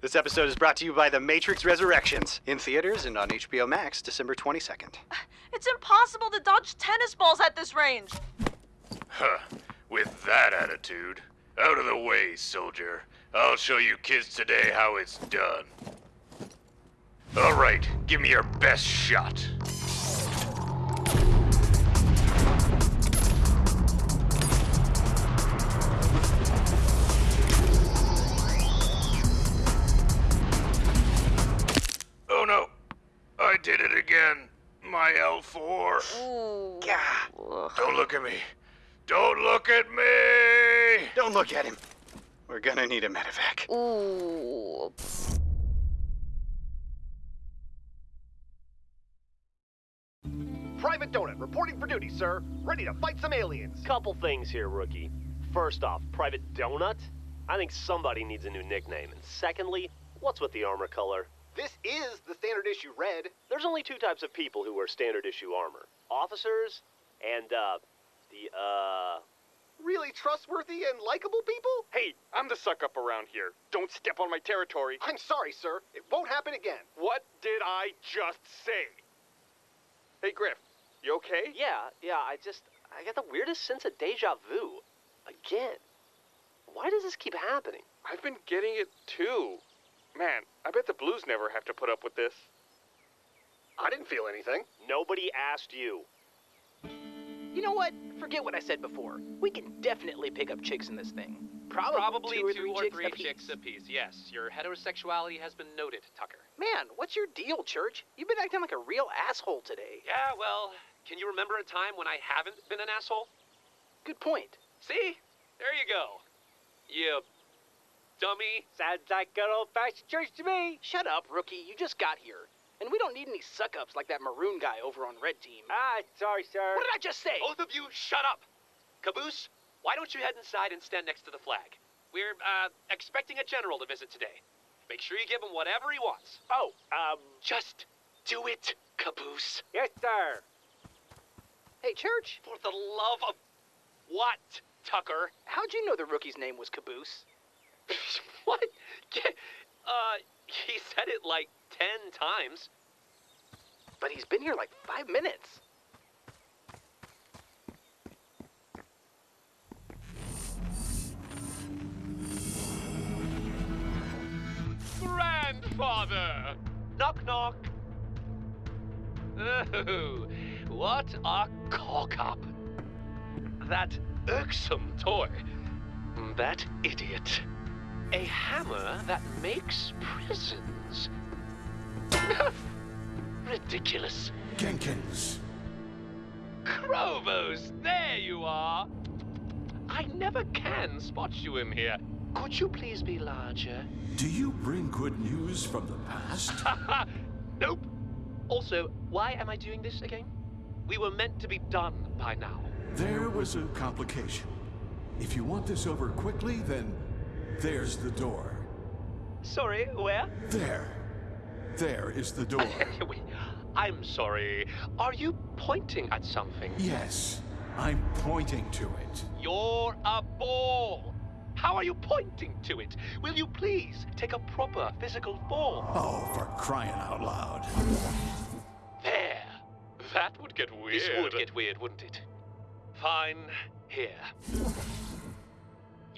This episode is brought to you by The Matrix Resurrections in theaters and on HBO Max December 22nd. It's impossible to dodge tennis balls at this range. Huh. With that attitude. Out of the way, soldier. I'll show you kids today how it's done. All right, give me your best shot. Did it again. My L4. Ooh. Gah. Don't look at me. Don't look at me! Don't look at him. We're gonna need a medevac. Ooh. Private Donut, reporting for duty, sir. Ready to fight some aliens. Couple things here, rookie. First off, Private Donut? I think somebody needs a new nickname. And secondly, what's with the armor color? This is the standard issue red. There's only two types of people who wear standard issue armor officers and, uh, the, uh. Really trustworthy and likable people? Hey, I'm the suck up around here. Don't step on my territory. I'm sorry, sir. It won't happen again. What did I just say? Hey, Grif, you okay? Yeah, yeah, I just. I get the weirdest sense of deja vu. Again. Why does this keep happening? I've been getting it too. Man, I bet the Blues never have to put up with this. I didn't feel anything. Nobody asked you. You know what? Forget what I said before. We can definitely pick up chicks in this thing. Probably, Probably two or three, chicks, apiece. chicks apiece. Yes, your heterosexuality has been noted, Tucker. Man, what's your deal, Church? You've been acting like a real asshole today. Yeah, well, can you remember a time when I haven't been an asshole? Good point. See? There you go. You dummy. Sounds like good old fashioned church to me. Shut up, rookie. You just got here. And we don't need any suck ups like that maroon guy over on Red Team. Ah, sorry, sir. What did I just say? Both of you, shut up. Caboose, why don't you head inside and stand next to the flag? We're, uh, expecting a general to visit today. Make sure you give him whatever he wants. Oh, um, Just do it, Caboose. yes, sir. Hey, Church, For the love of what, Tucker? how'd you know the rookie's name was Caboose? what? Uh, he said it like ten times. But he's been here like five minutes. Grandfather! Knock, knock. Oh, what a cock up. That irksome toy. That idiot. A hammer that makes prisons. Ridiculous. Genkins. Chrovos, there you are. I never can spot you in here. Could you please be larger? Do you bring good news from the past? nope. Also, why am I doing this again? We were meant to be done by now. There was a complication. If you want this over quickly, then there's the door. Sorry, where? There. There is the door. Wait, I'm sorry. Are you pointing at something? yes, I'm pointing to it. You're a ball. How are you pointing to it? Will you please take a proper physical form? Oh, for crying out loud. There. That would get weird. This would get weird, wouldn't it? Fine. Here.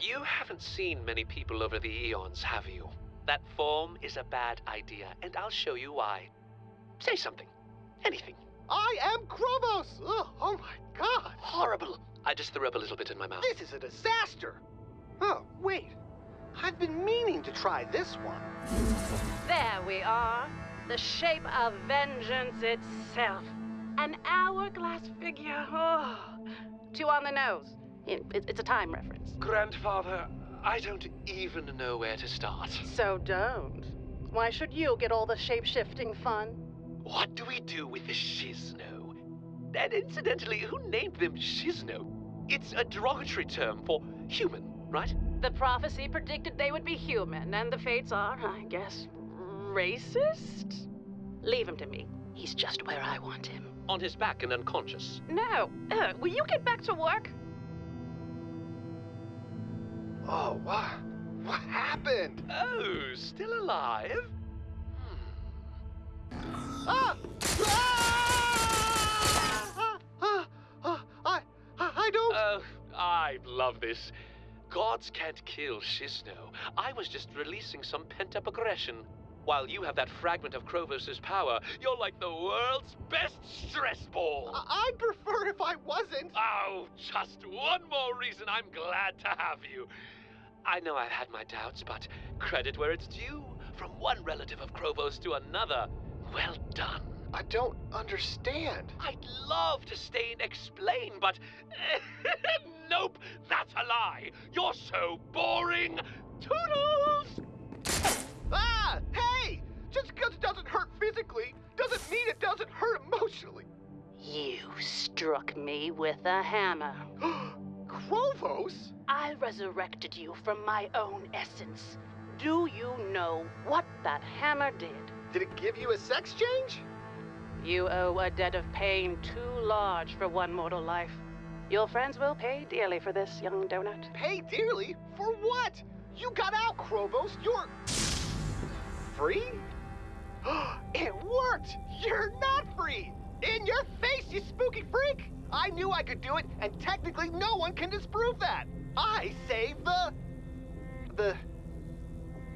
You haven't seen many people over the eons, have you? That form is a bad idea, and I'll show you why. Say something. Anything. I am Chrovos. Ugh, oh my god. Horrible. I just threw up a little bit in my mouth. This is a disaster. Oh, wait. I've been meaning to try this one. There we are. The shape of vengeance itself. An hourglass figure. Oh. Too on the nose. It- it- It's a time reference. Grandfather, I don't even know where to start. So don't. Why should you get all the shape shifting fun? What do we do with the Shisno? And incidentally, who named them Shisno? It's a derogatory term for human, right? The prophecy predicted they would be human, and the fates are, I guess, racist? Leave him to me. He's just where I want him. On his back and unconscious. No. Ugh, will you get back to work? Oh, wow. What happened? Oh, still alive? Ah! Ah! Ah! Ah! I, I, I don't. Oh, I love this. Gods can't kill Shisno. I was just releasing some pent-up aggression. While you have that fragment of Chrovos' power, you're like the world's best stress ball. I, I'd prefer if I wasn't. Oh, just one more reason I'm glad to have you. I know I've had my doubts, but credit where it's due. From one relative of Chrovos to another. Well done. I don't understand. I'd love to stay and explain, but nope, that's a lie. You're so boring. Toodles! Ah! Hey! Just because it doesn't hurt physically doesn't mean it doesn't hurt emotionally. You struck me with a hammer. Chrovos? I resurrected you from my own essence. Do you know what that hammer did? Did it give you a sex change? You owe a debt of pain too large for one mortal life. Your friends will pay dearly for this, young donut. Pay dearly? For what? You got out, Chrovos. You're. Free? it worked! You're not free! In your face, you spooky freak! I knew I could do it, and technically no one can disprove that! I saved the. the.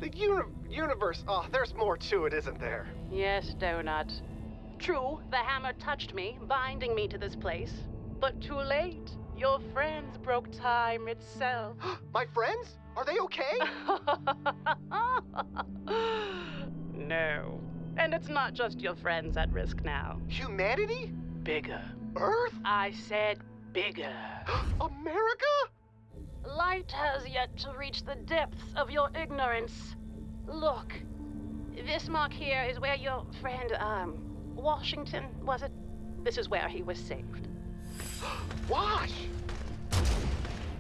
the uni- universe. Oh, there's more to it, isn't there? Yes, donut. True, the hammer touched me, binding me to this place. But too late. Your friends broke time itself. My friends? Are they okay? no. And it's not just your friends at risk now. Humanity? Bigger. Earth? I said bigger. America? Light has yet to reach the depths of your ignorance. Look, this mark here is where your friend, um, Washington, was it? This is where he was saved. Wash!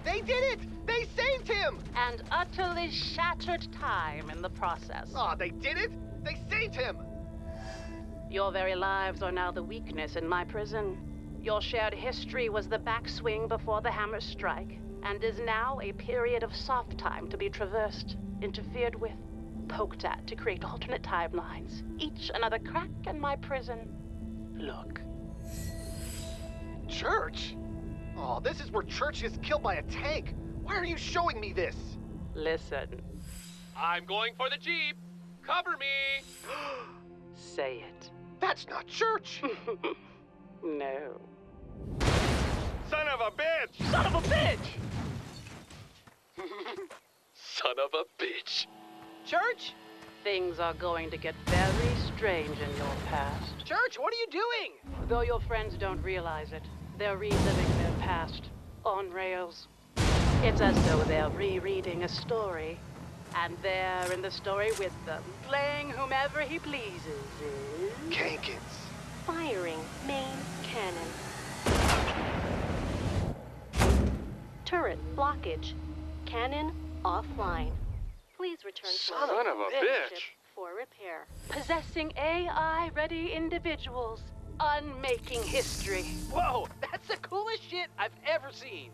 They did it! They saved him! And utterly shattered time in the process. Aw, they did it! They saved him! Your very lives are now the weakness in my prison. Your shared history was the backswing before the hammer strike, and is now a period of soft time to be traversed, interfered with, poked at to create alternate timelines. Each another crack in my prison. Look. Church? Oh, this is where Church is killed by a tank. Why are you showing me this? Listen. I'm going for the Jeep. Cover me. Say it. That's not Church. no. Son of a bitch! Son of a bitch! Son of a bitch. Church? Things are going to get very strange in your past. Church, what are you doing? Though your friends don't realize it, they're reliving their past on rails. It's as though they're rereading a story, and there in the story with them, playing whomever he pleases, is. Genkins. Firing main cannon. Turret blockage. Cannon offline. Please return to Son of a ship bitch. for repair. Possessing AI ready individuals, unmaking history, Whoa, that's the coolest shit I've ever seen.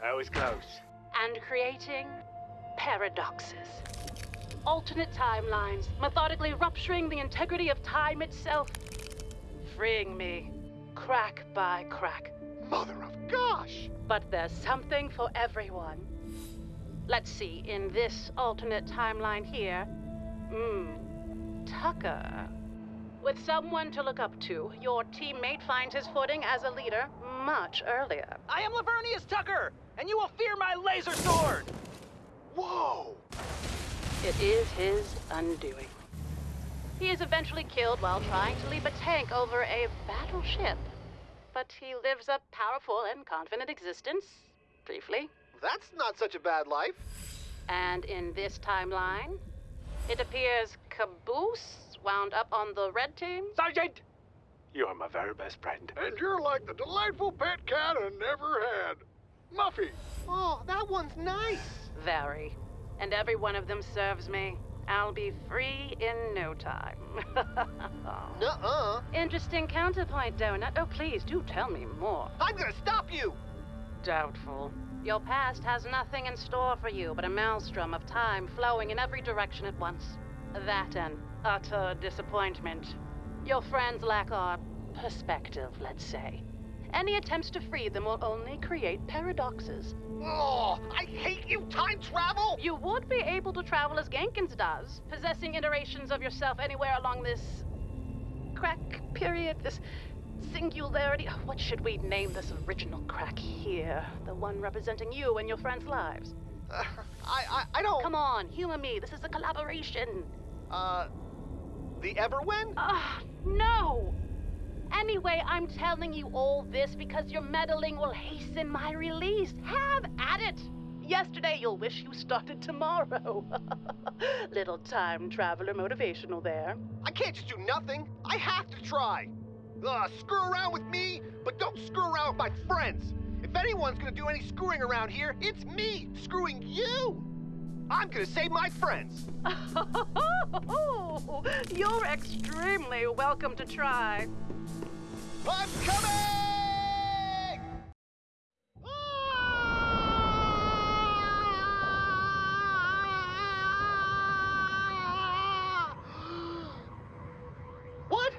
That was close. and creating paradoxes. Alternate timelines, methodically rupturing the integrity of time itself, freeing me, crack by crack. Mother of gosh! But there's something for everyone. Let's see, in this alternate timeline here, hmm, Tucker. With someone to look up to, your teammate finds his footing as a leader much earlier. I am Lavernius Tucker, and you will fear my laser sword! Whoa! It is his undoing. He is eventually killed while trying to leap a tank over a battleship. But he lives a powerful and confident existence, briefly. That's not such a bad life. And in this timeline, it appears Caboose wound up on the red team. Sergeant! You're my very best friend. And you're like the delightful pet cat I never had. Muffy. Oh, that one's nice. Very. And every one of them serves me. I'll be free in no time. Nuh-uh. Interesting counterpoint, Donut. Oh, please do tell me more. I'm gonna stop you! Doubtful. Your past has nothing in store for you but a maelstrom of time flowing in every direction at once. That and utter disappointment. Your friends lack our perspective, let's say. Any attempts to free them will only create paradoxes. Oh, I hate you, time travel! You would be able to travel as Genkins does, possessing iterations of yourself anywhere along this crack period, this singularity. What should we name this original crack here? The one representing you and your friends' lives. Uh, I, I, I don't. Come on, humor me. This is a collaboration. Uh, the Everwhen? Ah, no! Anyway, I'm telling you all this because your meddling will hasten my release. Have at it! Yesterday, you'll wish you started tomorrow. Little time traveler motivational there. I can't just do nothing. I have to try. Ugh, screw around with me, but don't screw around with my friends. If anyone's gonna do any screwing around here, it's me screwing you. I'm gonna save my friends. You're extremely welcome to try. I'm coming! Ah! What?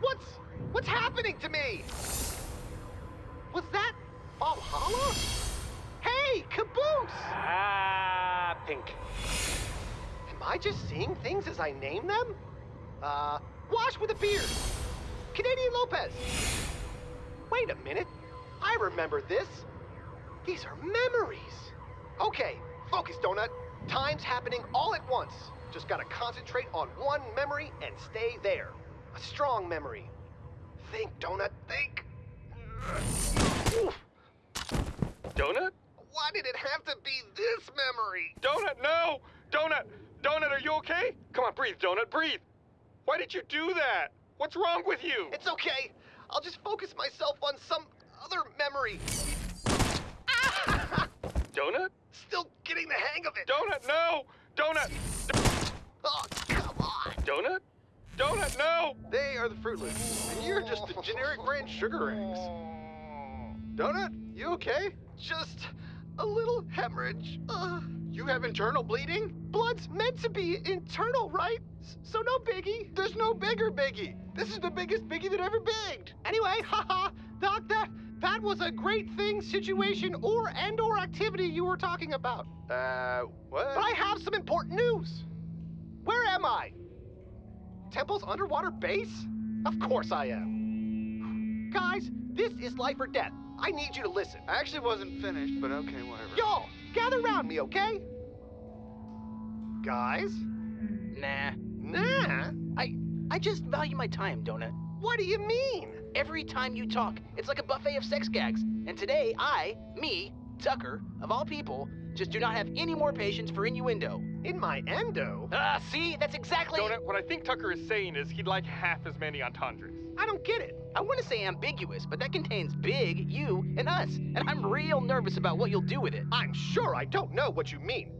What's what's happening to me? Was that Valhalla? Hey, Caboose! Ah, pink. Am I just seeing things as I name them? Uh, Wash with a beard. Canadian Lopez. Wait a minute. I remember this. These are memories. Okay, focus, Donut. Time's happening all at once. Just gotta concentrate on one memory and stay there. A strong memory. Think, Donut, think. Oof. Donut? Why did it have to be this memory? Donut, no! Donut! Donut, are you okay? Come on, breathe, Donut, breathe! Why did you do that? What's wrong with you? It's okay. I'll just focus myself on some other memory. Donut? Still getting the hang of it. Donut, no! Donut! Oh, come on. Donut? Donut, no! They are the Fruit Loops, and you're just the generic brand sugar eggs. Donut, you okay? Just a little hemorrhage. Uh, You have internal bleeding? blood's meant to be internal, right? S- so no biggie. There's no bigger biggie. This is the biggest biggie that ever bigged. Anyway, haha, Doc, that that was a great thing, situation, or and or activity you were talking about. Uh, what? But I have some important news. Where am I? Temple's underwater base? Of course I am. Guys, this is life or death. I need you to listen. I actually wasn't finished, but okay, whatever. Y'all, gather around me, okay? Guys? Nah. Nah? I I just value my time, Donut. What do you mean? Every time you talk, it's like a buffet of sex gags. And today, I, me, Tucker, of all people, just do not have any more patience for innuendo. In my endo? Ah, see? That's exactly. Donut, what I think Tucker is saying is he'd like half as many entendres. I don't get it. I want to say ambiguous, but that contains big, you, and us. And I'm real nervous about what you'll do with it. I'm sure I don't know what you mean.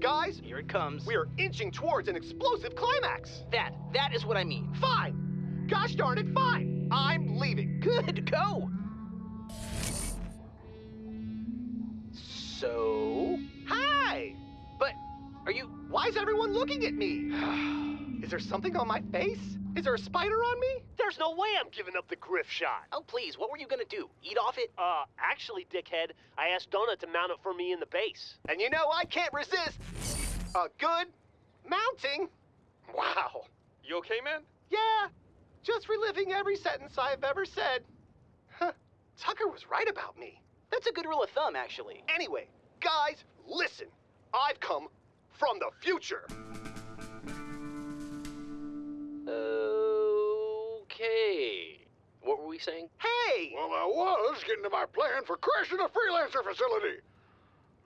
Guys, Here it comes. we are inching towards an explosive climax. That, that is what I mean. Fine. Gosh darn it, fine. I'm leaving. Good, go! So. Hi. But, are you. Why is everyone looking at me? is there something on my face? Is there a spider on me? There's no way I'm giving up the Grif shot. Oh, please, what were you gonna do? Eat off it? Uh, actually, dickhead, I asked Donut to mount it for me in the base. And you know I can't resist a good mounting. Wow. You okay, man? Yeah, just reliving every sentence I've ever said. Huh. Tucker was right about me. That's a good rule of thumb, actually. Anyway, guys, listen. I've come from the future. Okay. What were we saying? Hey! Well, I was getting to my plan for crashing a freelancer facility.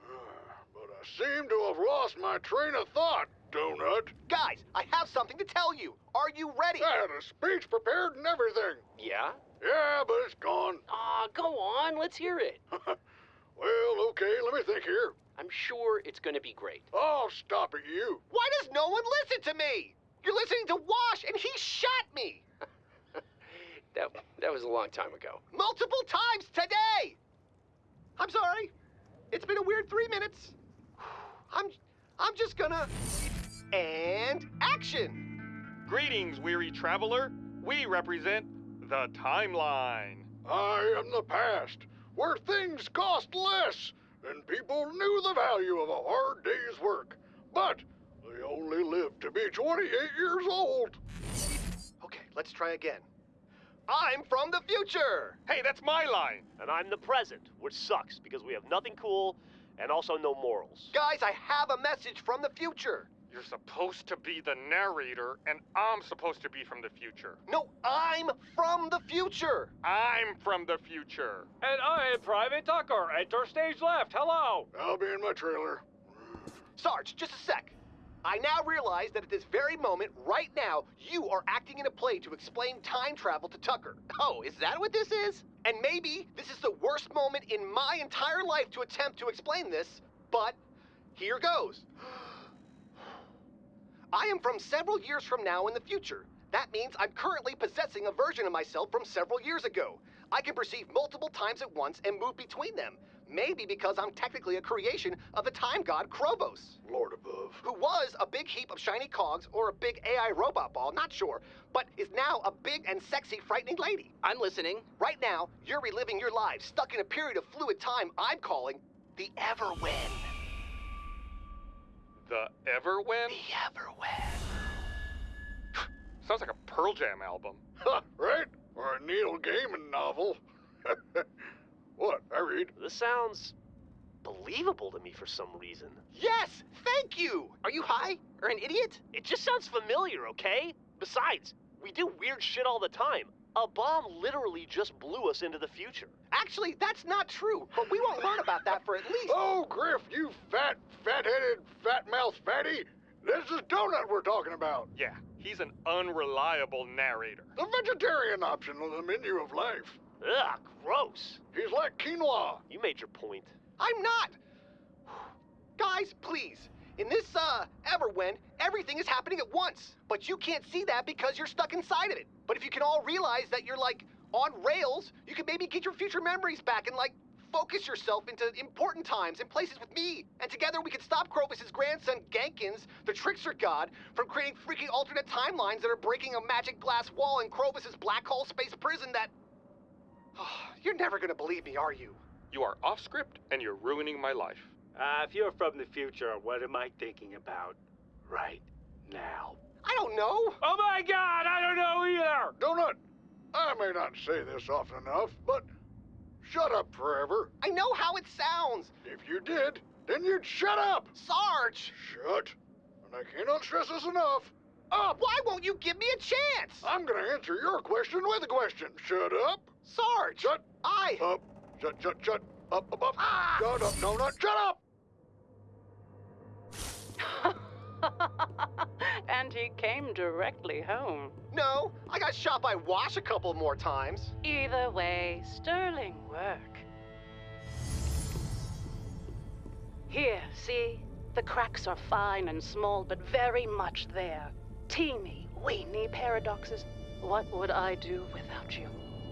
But I seem to have lost my train of thought, Donut. Guys, I have something to tell you. Are you ready? I had a speech prepared and everything. Yeah? Yeah, but it's gone. Ah, go on. Let's hear it. Well, okay, let me think here. I'm sure it's going to be great. Oh, stop it, you. Why does no one listen to me? You're listening to Wash, and he shot me That that was a long time ago. multiple times today. I'm sorry. It's been a weird three minutes. I'm, I'm just gonna. And action! Greetings, weary traveler. We represent the timeline. I am the past, where things cost less and people knew the value of a hard day's work. But they only lived to be 28 years old. Okay, let's try again. I'm from the future! Hey, that's my line! And I'm the present, which sucks because we have nothing cool and also no morals. Guys, I have a message from the future. You're supposed to be the narrator, and I'm supposed to be from the future. No, I'm from the future! I'm from the future. And I am Private Tucker. Enter stage left. Hello. I'll be in my trailer. Sarge, just a sec. I now realize that at this very moment, right now, you are acting in a play to explain time travel to Tucker. Oh, is that what this is? And maybe this is the worst moment in my entire life to attempt to explain this, but here goes. I am from several years from now in the future. That means I'm currently possessing a version of myself from several years ago. I can perceive multiple times at once and move between them. Maybe because I'm technically a creation of the time god Chrovos. Lord above. Who was a big heap of shiny cogs or a big AI robot ball, not sure, but is now a big and sexy frightening lady. I'm listening. Right now, you're reliving your lives, stuck in a period of fluid time I'm calling the Everwhen. The Everwhen? The Everwhen. Sounds like a Pearl Jam album. Right? Or a Neil Gaiman novel. what? I read. This sounds believable to me for some reason. Yes! Thank you! Are you high? Or an idiot? It just sounds familiar, okay? Besides, we do weird shit all the time. A bomb literally just blew us into the future. Actually, that's not true, but we won't learn about that for at least. Oh, Grif, you fat, fat-headed, fat-mouthed fatty. This is Donut we're talking about. Yeah, he's an unreliable narrator. The vegetarian option on the menu of life. Ugh, gross. He's like quinoa. You made your point. I'm not! Guys, please. In this, uh, Everwhen, everything is happening at once. But you can't see that because you're stuck inside of it. But if you can all realize that you're, like, on rails, you can maybe get your future memories back and, like, focus yourself into important times and places with me. And together we can stop Chrovos' grandson, Genkins, the trickster god, from creating freaky alternate timelines that are breaking a magic glass wall in Chrovos' black hole space prison that... you're never gonna believe me, are you? You are off script, and you're ruining my life. Uh, if you're from the future, what am I thinking about right now? I don't know. Oh my god, I don't know either! Donut, I may not say this often enough, but shut up forever. I know how it sounds. If you did, then you'd shut up. Sarge! Shut. And I cannot stress this enough. Up! Why won't you give me a chance? I'm gonna answer your question with a question. Shut up. Sarge! Shut. I. Up. Shut, shut, shut. Up, up, up. Ah! Shut up, Donut. Shut up! and he came directly home. No, I got shot by Wash a couple more times. Either way, sterling work. Here, see? The cracks are fine and small, but very much there. Teeny, weeny paradoxes. What would I do without you?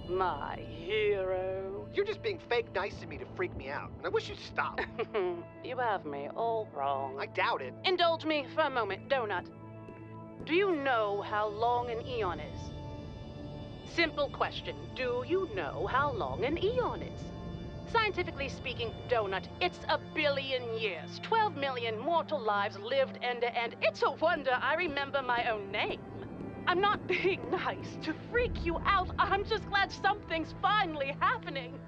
My hero. You're just being fake nice to me to freak me out, and I wish you'd stop. you have me all wrong. I doubt it. Indulge me for a moment, Donut. Do you know how long an eon is? Simple question. Do you know how long an eon is? Scientifically speaking, Donut, it's a billion years. 12 million mortal lives lived end to end. It's a wonder I remember my own name. I'm not being nice to freak you out. I'm just glad something's finally happening.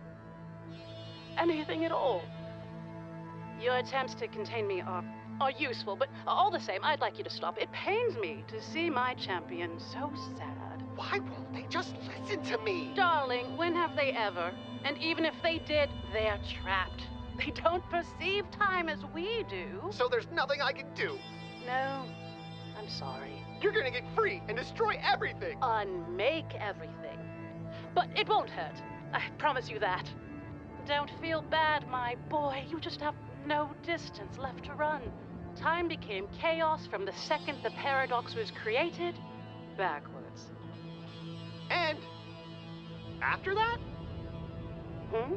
Anything at all. Your attempts to contain me are, are useful, but all the same, I'd like you to stop. It pains me to see my champion so sad. Why won't they just listen to me? Darling, when have they ever? And even if they did, they're trapped. They don't perceive time as we do. So there's nothing I can do. No, I'm sorry. You're gonna get free and destroy everything. Unmake everything. But it won't hurt. I promise you that. Don't feel bad, my boy. You just have no distance left to run. Time became chaos from the second the paradox was created, backwards. And after that? Hmm?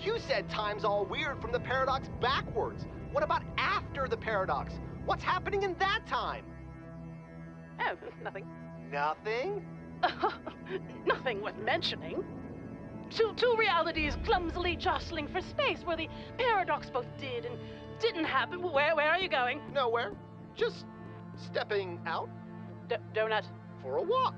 You said time's all weird from the paradox backwards. What about after the paradox? What's happening in that time? Oh, nothing. Nothing? nothing worth mentioning. Two, two realities clumsily jostling for space where the paradox both did and didn't happen. Where, where are you going? Nowhere. Just stepping out D- Donut, for a walk.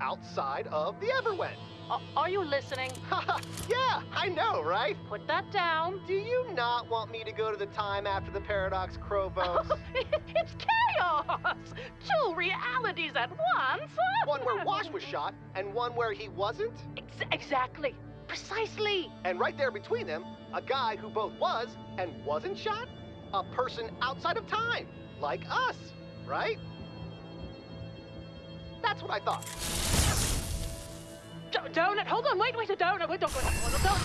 Outside of the Everwhen. A- are you listening? yeah, I know, right? Put that down. Do you not want me to go to the time after the paradox, Chrovos? it's chaos! Two realities at once! one where Wash was shot and one where he wasn't? Ex- exactly. Precisely. And right there between them, a guy who both was and wasn't shot? A person outside of time, like us, right? That's what I thought. Donut, hold on, wait, wait, a donut, wait, don't go, don't,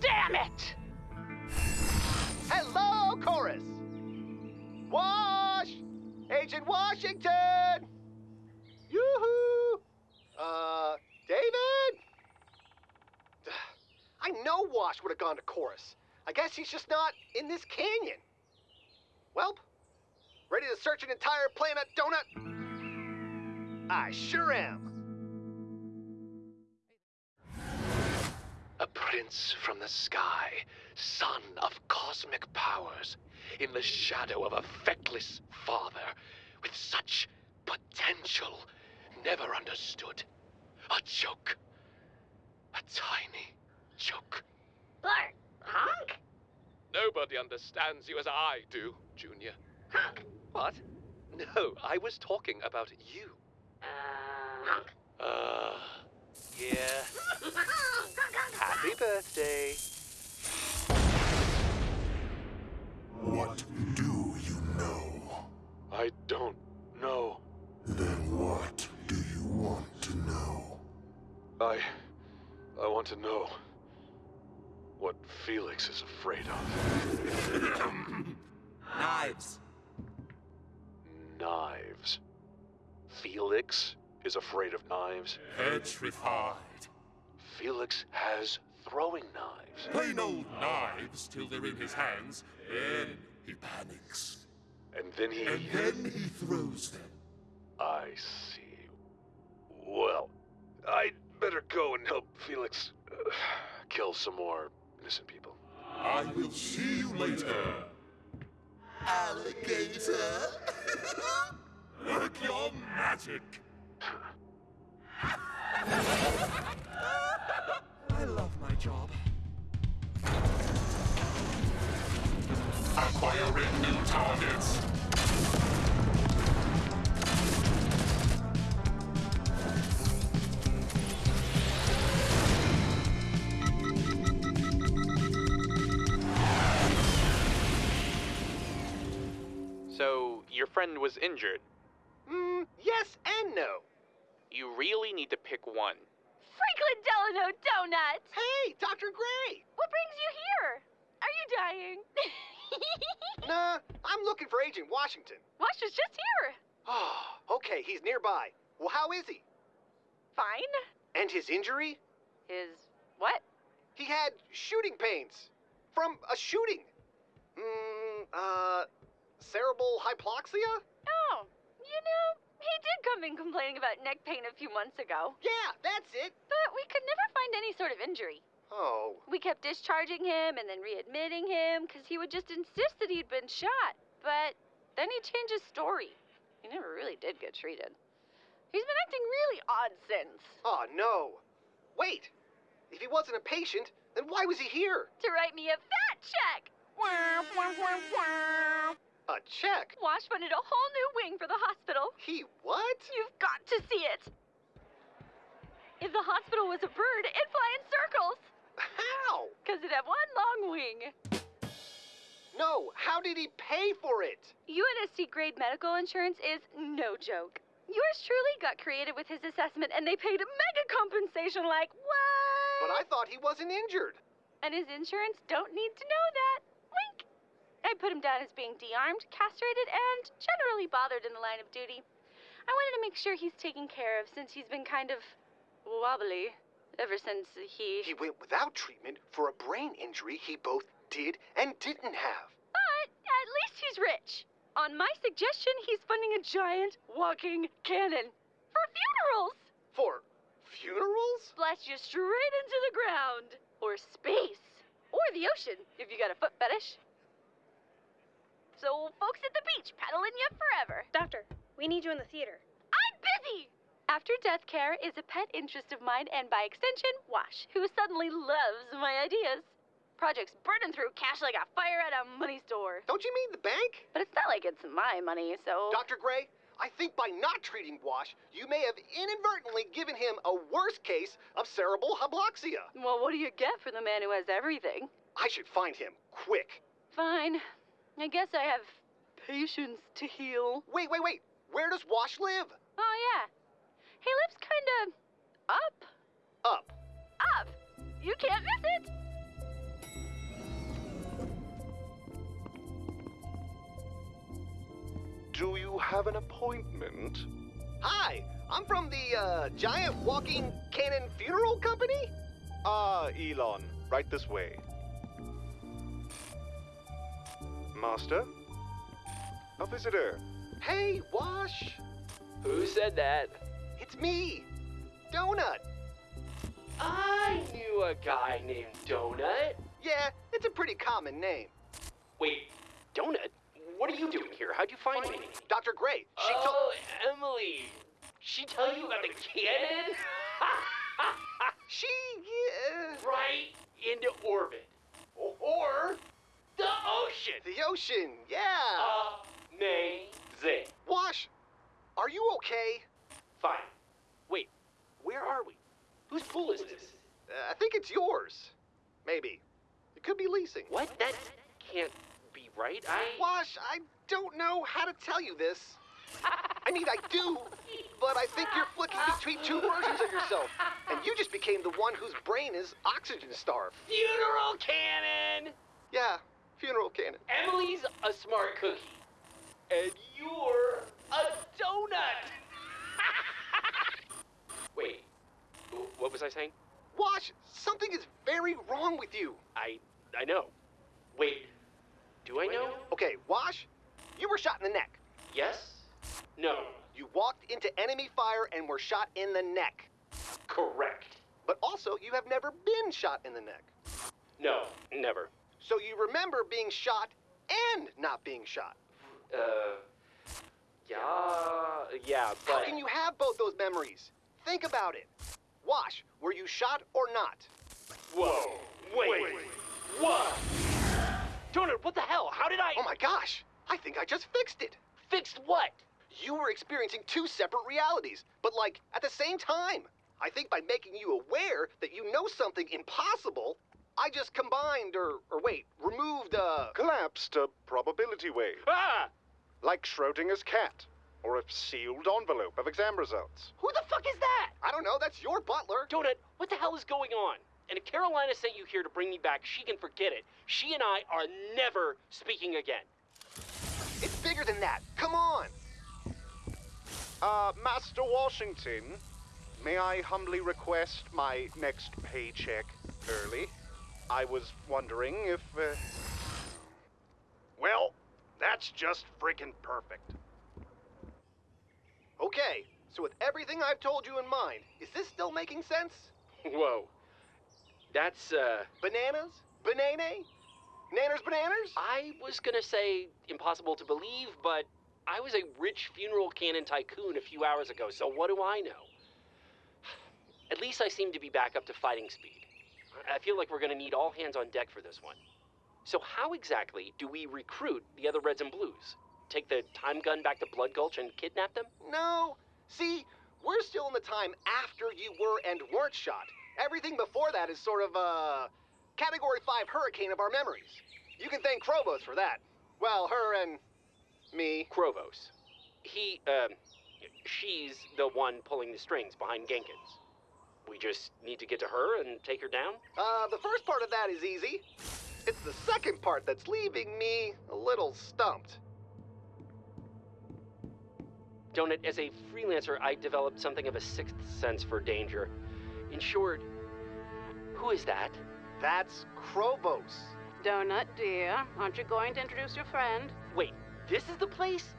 damn it! Hello, Chorus! Wash! Agent Washington! Yoo-hoo! Uh, David? I know Wash would have gone to Chorus. I guess he's just not in this canyon. Welp, ready to search an entire planet, Donut? I sure am. Prince from the sky, son of cosmic powers, in the shadow of a feckless father, with such potential, never understood. A joke. A tiny joke. Bart, honk? Nobody understands you as I do, Junior. What? No, I was talking about you. Honk. Uh, yeah. Happy birthday. What do you know? I don't know. Then what do you want to know? I. I want to know what Felix is afraid of. Knives. Knives. Felix is afraid of knives. Petrified. Felix has throwing knives. Plain old knives till they're in his hands, then he panics. And then he. And then he throws them. I see. Well, I'd better go and help Felix uh, kill some more innocent people. I will see you later. Alligator. Work your magic. I love my job. Acquiring new targets. So, your friend was injured. Hmm, yes and no. You really need to pick one. Franklin Delano Donut! Hey, Dr. Grey! What brings you here? Are you dying? Nah, I'm looking for Agent Washington. Wash was just here. Oh, okay, he's nearby. Well, how is he? Fine. And his injury? His what? He had shooting pains. From a shooting. Hmm, uh, cerebral hypoxia? Oh, you know, he did come in complaining about neck pain a few months ago. Yeah, that's it. But we could never find any sort of injury. Oh, We kept discharging him and then readmitting him because he would just insist that he'd been shot. But then he changed his story. He never really did get treated. He's been acting really odd since. oh no. Wait, if he wasn't a patient, then why was he here? To write me a fat check. A check? Wash wanted a whole new wing for the hospital. He what? You've got to see it. If the hospital was a bird, it'd fly in circles. How? Because it'd have one long wing. No, how did he pay for it? UNSC grade medical insurance is no joke. Yours truly got creative with his assessment and they paid mega compensation like what? But I thought he wasn't injured. And his insurance don't need to know that. Wink. I put him down as being de-armed, castrated, and generally bothered in the line of duty. I wanted to make sure he's taken care of since he's been kind of wobbly ever since he. He went without treatment for a brain injury he both did and didn't have. But at least he's rich. On my suggestion, he's funding a giant walking cannon for funerals. For funerals? Blast you straight into the ground, or space, or the ocean if you got a foot fetish. So, folks at the beach paddling you forever. Doctor, we need you in the theater. I'm busy! After Death Care is a pet interest of mine, and by extension, Wash, who suddenly loves my ideas. Project's burning through cash like a fire at a money store. Don't you mean the bank? But it's not like it's my money, so. Dr. Grey, I think by not treating Wash, you may have inadvertently given him a worse case of cerebral hypoxia. Well, what do you get for the man who has everything? I should find him quick. Fine. I guess I have patience to heal. Wait, wait, wait. Where does Wash live? Oh, yeah. He lives kinda up. Up. Up. You can't miss it. Do you have an appointment? Hi, I'm from the uh, Giant Walking Cannon Funeral Company. Ah, Elon. Right this way. Master? A visitor. Hey, Wash. Who said that? It's me, Donut. I knew a guy named Donut. Yeah, it's a pretty common name. Wait, Donut? What are you doing here? How'd you find me? Dr. Grey, she oh, told. Oh, Emily. She tell you about the cannon? she, yeah. Right into orbit. Or the ocean. The ocean, yeah. Amazing. Wash, are you okay? Fine. Wait, where are we? Whose pool is this? Uh, I think it's yours. Maybe. It could be leasing. What? That can't be right. I. Wash, I don't know how to tell you this. I mean, I do, but I think you're flicking between two versions of yourself. And you just became the one whose brain is oxygen starved. Funeral cannon! Yeah, funeral cannon. Emily's a smart cookie. And you're a donut! Wait, what was I saying? Wash, something is very wrong with you. I. I know. Wait, do I know? Okay, Wash, you were shot in the neck. Yes? No. You walked into enemy fire and were shot in the neck. Correct. But also, you have never been shot in the neck. No, never. So you remember being shot and not being shot. Uh. Yeah. Yeah, but. How can you have both those memories? Think about it. Wash, were you shot or not? Whoa. Wait. What? Donut, what the hell? How did I. Oh my gosh! I think I just fixed it. Fixed what? You were experiencing two separate realities, but like at the same time. I think by making you aware that you know something impossible, I just combined or or wait, removed a... Collapsed a probability wave. Ah! Like Schrodinger's cat. Or a sealed envelope of exam results. Who the fuck is that? I don't know, that's your butler. Donut, what the hell is going on? And if Carolina sent you here to bring me back, she can forget it. She and I are never speaking again. It's bigger than that. Come on. Uh, Master Washington, may I humbly request my next paycheck early? I was wondering if. Uh... Well, that's just freaking perfect. Okay, so with everything I've told you in mind, is this still making sense? Whoa. That's, uh. Bananas? Banane? Nanners bananas? I was gonna say impossible to believe, but I was a rich funeral cannon tycoon a few hours ago, so what do I know? At least I seem to be back up to fighting speed. I feel like we're gonna need all hands on deck for this one. So, how exactly do we recruit the other Reds and Blues? Take the time gun back to Blood Gulch and kidnap them? No. See, we're still in the time after you were and weren't shot. Everything before that is sort of a category 5 hurricane of our memories. You can thank Chrovos for that. Well, her and me. Chrovos. He, um, she's the one pulling the strings behind Genkins. We just need to get to her and take her down? Uh, the first part of that is easy. It's the second part that's leaving me a little stumped. Donut, as a freelancer, I developed something of a sixth sense for danger. In short, Who is that? That's Chrovos. Donut, dear, aren't you going to introduce your friend? Wait, this is the place?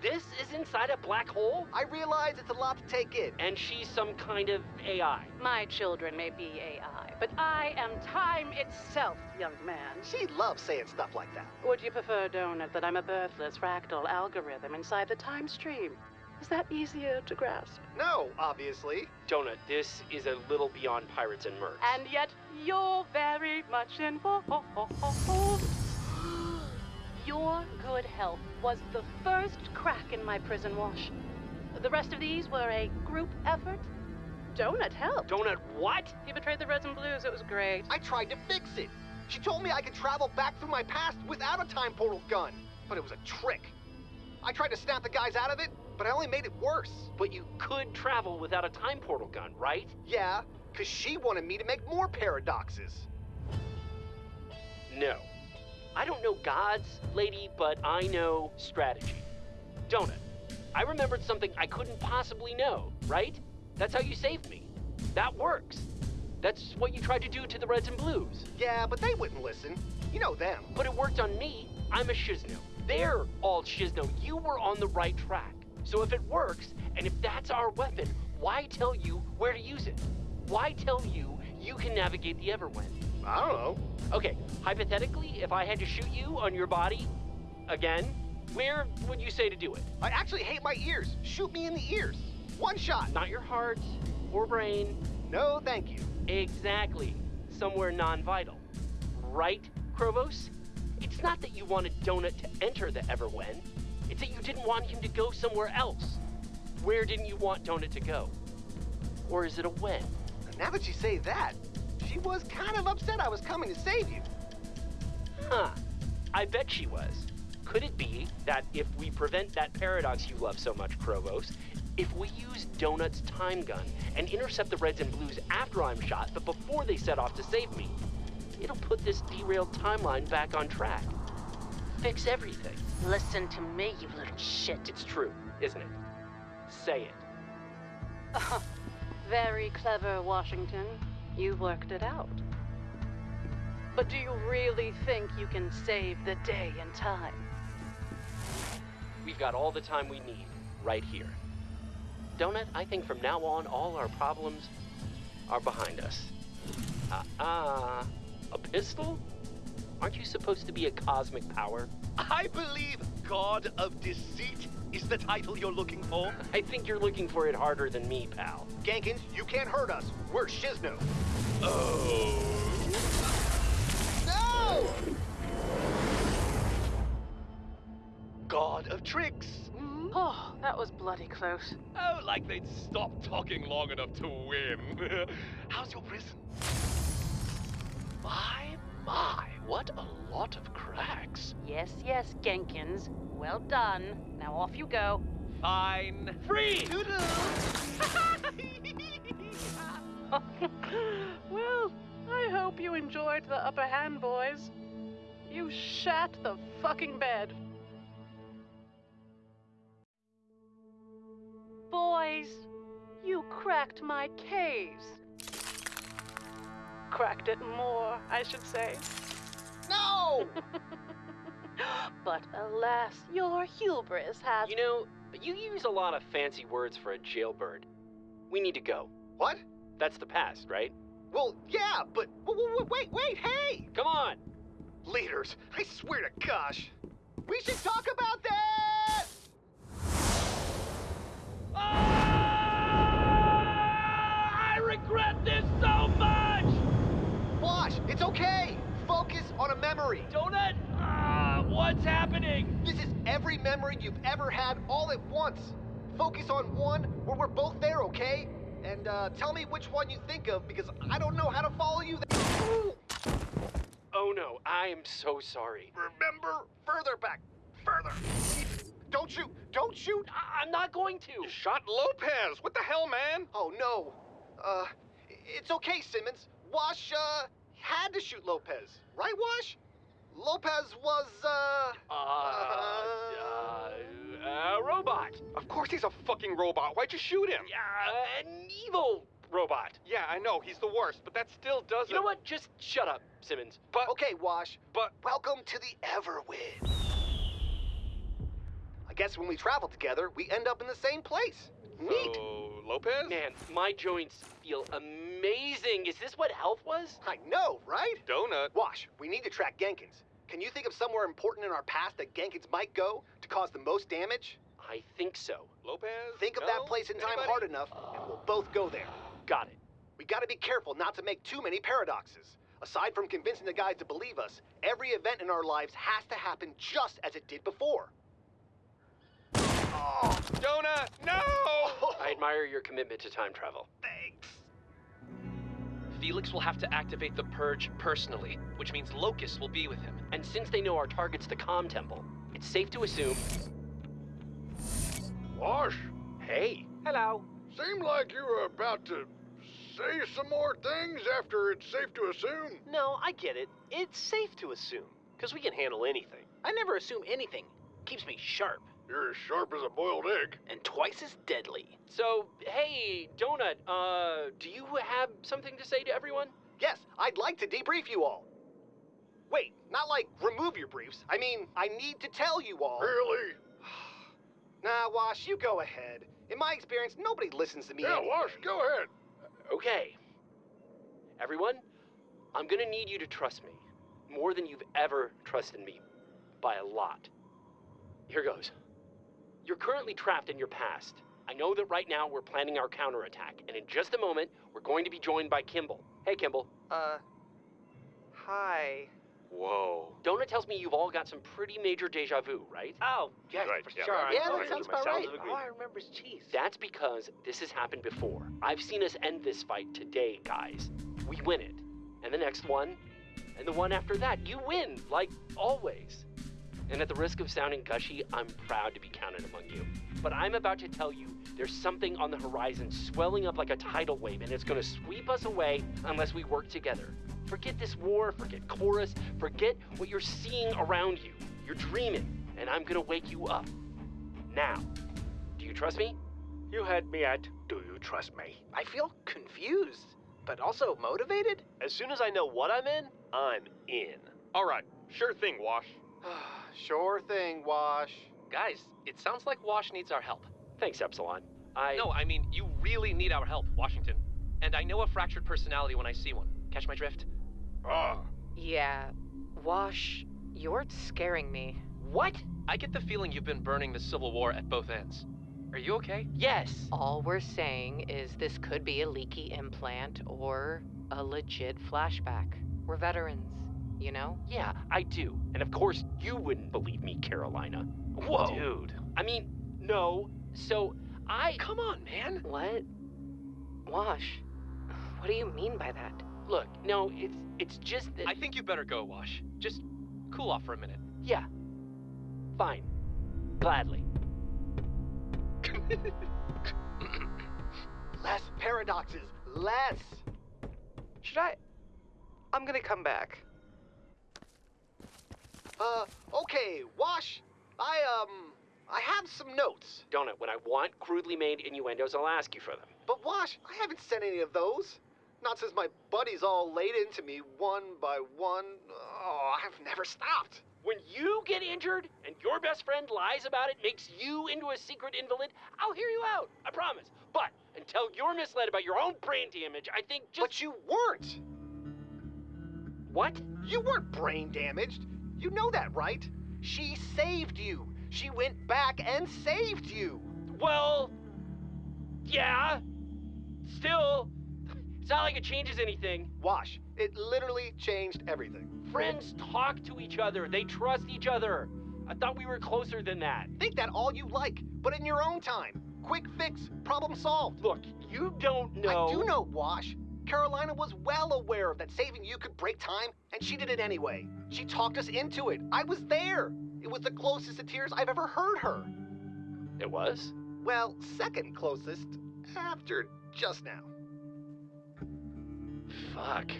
This is inside a black hole? I realize it's a lot to take in. And she's some kind of AI. My children may be AI, but I am time itself, young man. She loves saying stuff like that. Would you prefer, Donut, that I'm a birthless fractal algorithm inside the time stream? Is that easier to grasp? No, obviously. Donut, this is a little beyond pirates and mercs. And yet, you're very much involved. Your good health was the first crack in my prison wash. The rest of these were a group effort. Donut helped. Donut what? He betrayed the Reds and Blues. It was great. I tried to fix it. She told me I could travel back through my past without a time portal gun, but it was a trick. I tried to snap the guys out of it, but I only made it worse. But you could travel without a time portal gun, right? Yeah, because she wanted me to make more paradoxes. No. I don't know gods, lady, but I know strategy. Donut, I remembered something I couldn't possibly know, right? That's how you saved me. That works. That's what you tried to do to the Reds and Blues. Yeah, but they wouldn't listen. You know them. But it worked on me. I'm a Shisno. They're all Shisno. You were on the right track. So if it works, and if that's our weapon, why tell you where to use it? Why tell you you can navigate the Everwhen? I don't know. Okay, hypothetically, if I had to shoot you on your body, again, where would you say to do it? I actually hate my ears. Shoot me in the ears. One shot. Not your heart or brain. No, thank you. Exactly. Somewhere non vital. Right, Chrovos? It's not that you wanted Donut to enter the Everwhen, it's that you didn't want him to go somewhere else. Where didn't you want Donut to go? Or is it a when? Now that you say that, she was kind of upset I was coming to save you. Huh. I bet she was. Could it be that if we prevent that paradox you love so much, Chrovos, if we use Donut's time gun and intercept the Reds and Blues after I'm shot, but before they set off to save me, it'll put this derailed timeline back on track. Fix everything. Listen to me, you little shit. It's true, isn't it? Say it. Uh, very clever, Washington. You worked it out. But do you really think you can save the day in time? We've got all the time we need right here. Donut, I think from now on, all our problems are behind us. Ah, uh, a pistol? Aren't you supposed to be a cosmic power? I believe God of Deceit is the title you're looking for. I think you're looking for it harder than me, pal. Genkins, you can't hurt us. We're Shisno. Oh. No! God of Tricks. Hmm? Oh, that was bloody close. Oh, like they'd stop talking long enough to win. How's your prison? My, my, what a lot of cracks. Yes, yes, Genkins. Well done. Now off you go. Fine. Free! well, I hope you enjoyed the upper hand, boys. You shat the fucking bed. Boys, you cracked my case. Cracked it more, I should say. No! but alas, your hubris has. You know, you use a lot of fancy words for a jailbird. We need to go. What? That's the past, right? Well, yeah, but wait, wait, wait, hey! Come on! Leaders, I swear to gosh. We should talk about that! Ah, I regret this so much! It's okay. Focus on a memory. Donut, uh, what's happening? This is every memory you've ever had all at once. Focus on one where we're both there, okay? And uh, tell me which one you think of because I don't know how to follow you. Oh no, I am so sorry. Remember, further back, further. Don't shoot! Don't shoot! I- I'm not going to. You shot Lopez. What the hell, man? Oh no. Uh, it's okay, Simmons. Wash uh had to shoot Lopez, right, Wash? Lopez was uh. Uh, uh, uh, robot. Of course he's a fucking robot. Why'd you shoot him? Yeah, an evil robot. Yeah, I know, he's the worst, but that still doesn't. You know what? Just shut up, Simmons. But Okay, Wash. But welcome to the Everwhen. I guess when we travel together, we end up in the same place. Neat. So, Lopez? Man, my joints feel amazing. Is this what health was? I know, right? Donut. Wash, we need to track Genkins. Can you think of somewhere important in our past that Genkins might go to cause the most damage? I think so. Lopez? Think of No? that place in time Anybody? hard enough, and we'll both go there. Got it. We gotta be careful not to make too many paradoxes. Aside from convincing the guys to believe us, every event in our lives has to happen just as it did before. Oh, Donut, no! I admire your commitment to time travel. Thanks. Felix will have to activate the purge personally, which means Locust will be with him. And since they know our target's the Com Temple, it's safe to assume. Wash, Hey, Hello. seemed like you were about to say some more things after it's safe to assume. No, I get it. It's safe to assume, because we can handle anything. I never assume anything. Keeps me sharp. You're as sharp as a boiled egg. And twice as deadly. so hey, Donut, uh, do you have something to say to everyone? Yes, I'd like to debrief you all. Wait, not like remove your briefs. I mean, I need to tell you all. Really? Nah, Wash, you go ahead. In my experience, nobody listens to me. Yeah, anyway. Wash, go ahead. Okay. Everyone, I'm gonna need you to trust me. More than you've ever trusted me. By a lot. Here goes. You're currently trapped in your past. I know that right now we're planning our counterattack, and in just a moment, we're going to be joined by Kimball. Hey, Kimball. Uh, hi. Whoa. Donut tells me you've all got some pretty major deja vu, right? Oh, yeah, Right, for yeah, sure. right, I Yeah, that sounds about right. of Oh, I remember his cheese. That's because this has happened before. I've seen us end this fight today, guys. We win it. And the next one, and the one after that, you win, like always. And at the risk of sounding gushy, I'm proud to be counted among you. But I'm about to tell you there's something on the horizon swelling up like a tidal wave, and it's gonna sweep us away unless we work together. Forget this war, forget chorus, forget what you're seeing around you. You're dreaming, and I'm gonna wake you up. Now. Do you trust me? You had me at, do you trust me? I feel confused, but also motivated. As soon as I know what I'm in, I'm in. All right, sure thing, Wash. sure thing, Wash. Guys, it sounds like Wash needs our help. Thanks, Epsilon. I. No, I mean, you really need our help, Washington. And I know a fractured personality when I see one. Catch my drift? Ah, Yeah. Wash, you're scaring me. What? I get the feeling you've been burning the Civil War at both ends. Are you okay? Yes. All we're saying is this could be a leaky implant or a legit flashback. We're veterans, you know? Yeah, I do. And of course, you wouldn't believe me, Carolina. Whoa. Dude. I mean, no. So, I. Come on, man. What? Wash, what do you mean by that? Look, no, it's it's just that. I think you better go, Wash. Just cool off for a minute. Yeah. Fine. Gladly. Less paradoxes. Less. Should I? I'm gonna come back. Uh, okay, Wash. I, um, I have some notes. Donut, when I want crudely made innuendos, I'll ask you for them. But Wash, I haven't sent any of those. Not since my buddies all laid into me one by one. Oh, I've never stopped. When you get injured and your best friend lies about it, makes you into a secret invalid, I'll hear you out. I promise. But until you're misled about your own brain damage, I think just. But you weren't. What? You weren't brain damaged. You know that, right? She saved you. She went back and saved you. Well. Yeah. Still. It's not like it changes anything. Wash, it literally changed everything. Friends talk to each other, they trust each other. I thought we were closer than that. Think that all you like, but in your own time. Quick fix, problem solved. Look, you don't know. I do know, Wash. Carolina was well aware that saving you could break time, and she did it anyway. She talked us into it. I was there. It was the closest to tears I've ever heard her. It was? Well, second closest after just now. Fuck.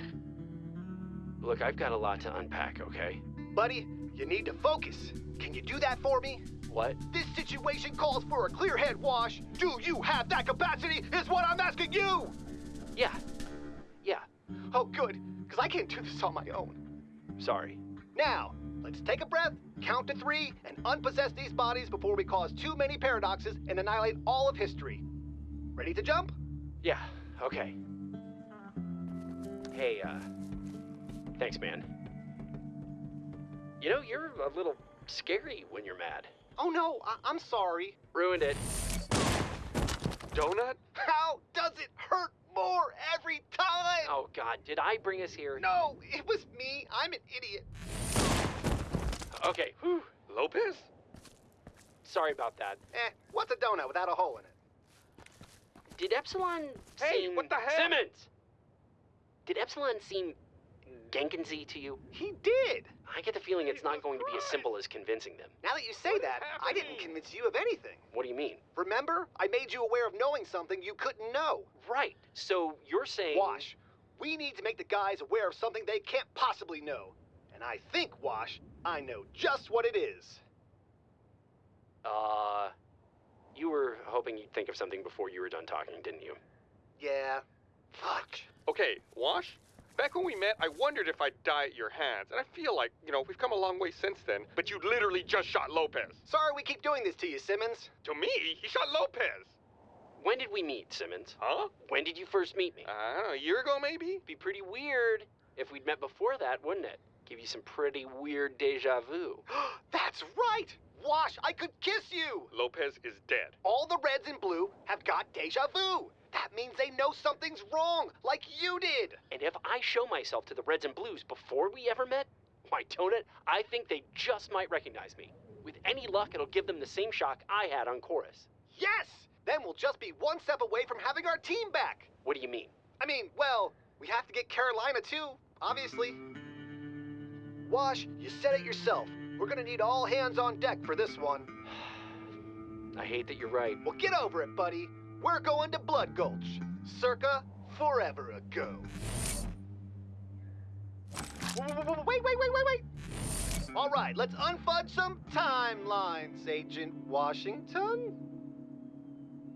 Look, I've got a lot to unpack, okay? Buddy, you need to focus. Can you do that for me? What? This situation calls for a clear head, Wash. Do you have that capacity? Is what I'm asking you. Yeah. Oh, good, because I can't do this on my own. Sorry. Now, let's take a breath, count to three, and unpossess these bodies before we cause too many paradoxes and annihilate all of history. Ready to jump? Yeah. Okay. Hey, uh. Thanks, man. You know, you're a little scary when you're mad. Oh no, I- I'm sorry. Ruined it. Donut? How does it hurt more every time? Oh, God, did I bring us here? No, it was me. I'm an idiot. Okay. Whew. Lopez? Sorry about that. Eh, what's a donut without a hole in it? Did Epsilon Hey, seem... what the hell? Simmons! Did Epsilon seem Genkinsy to you? He did. I get the feeling it's not going to be as simple as convincing them. Now that you say that, I didn't convince you of anything. What do you mean? Remember? I made you aware of knowing something you couldn't know. Right. So you're saying... Wash, we need to make the guys aware of something they can't possibly know. And I think, Wash, I know just what it is. Uh... You were hoping you'd think of something before you were done talking, didn't you? Yeah. Fuck. Okay, Wash? Back when we met, I wondered if I'd die at your hands, and I feel like, you know, we've come a long way since then, but you literally just shot Lopez. Sorry we keep doing this to you, Simmons. To me, he shot Lopez. When did we meet, Simmons? Huh? When did you first meet me? I don't know, a year ago maybe? Be pretty weird if we'd met before that, wouldn't it? Give you some pretty weird deja vu. That's right! Wash, I could kiss you! Lopez is dead. All the reds and blue have got deja vu. That means they know something's wrong, like you did. And if I show myself to the Reds and Blues before we ever met, why, Donut, I think they just might recognize me. With any luck, it'll give them the same shock I had on Chorus. Yes! Then we'll just be one step away from having our team back. What do you mean? I mean, well, we have to get Carolina too, obviously. Wash, you said it yourself. We're gonna need all hands on deck for this one. I hate that you're right. Well, get over it, buddy. We're going to Blood Gulch, circa forever ago. Wait, wait, wait, wait, wait! All right, let's unfudge some timelines, Agent Washington.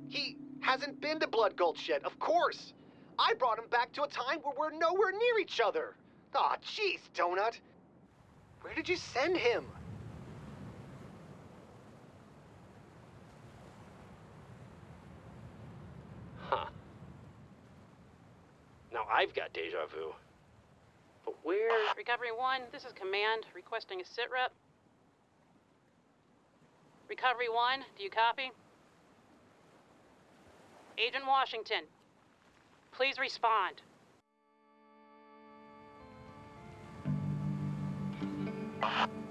He hasn't been to Blood Gulch yet, of course. I brought him back to a time where we're nowhere near each other. Aw, oh, jeez, Donut. Where did you send him? Huh. Now I've got deja vu. But where? Recovery 1, this is Command, requesting a sit rep. Recovery 1, do you copy? Agent Washington, please respond.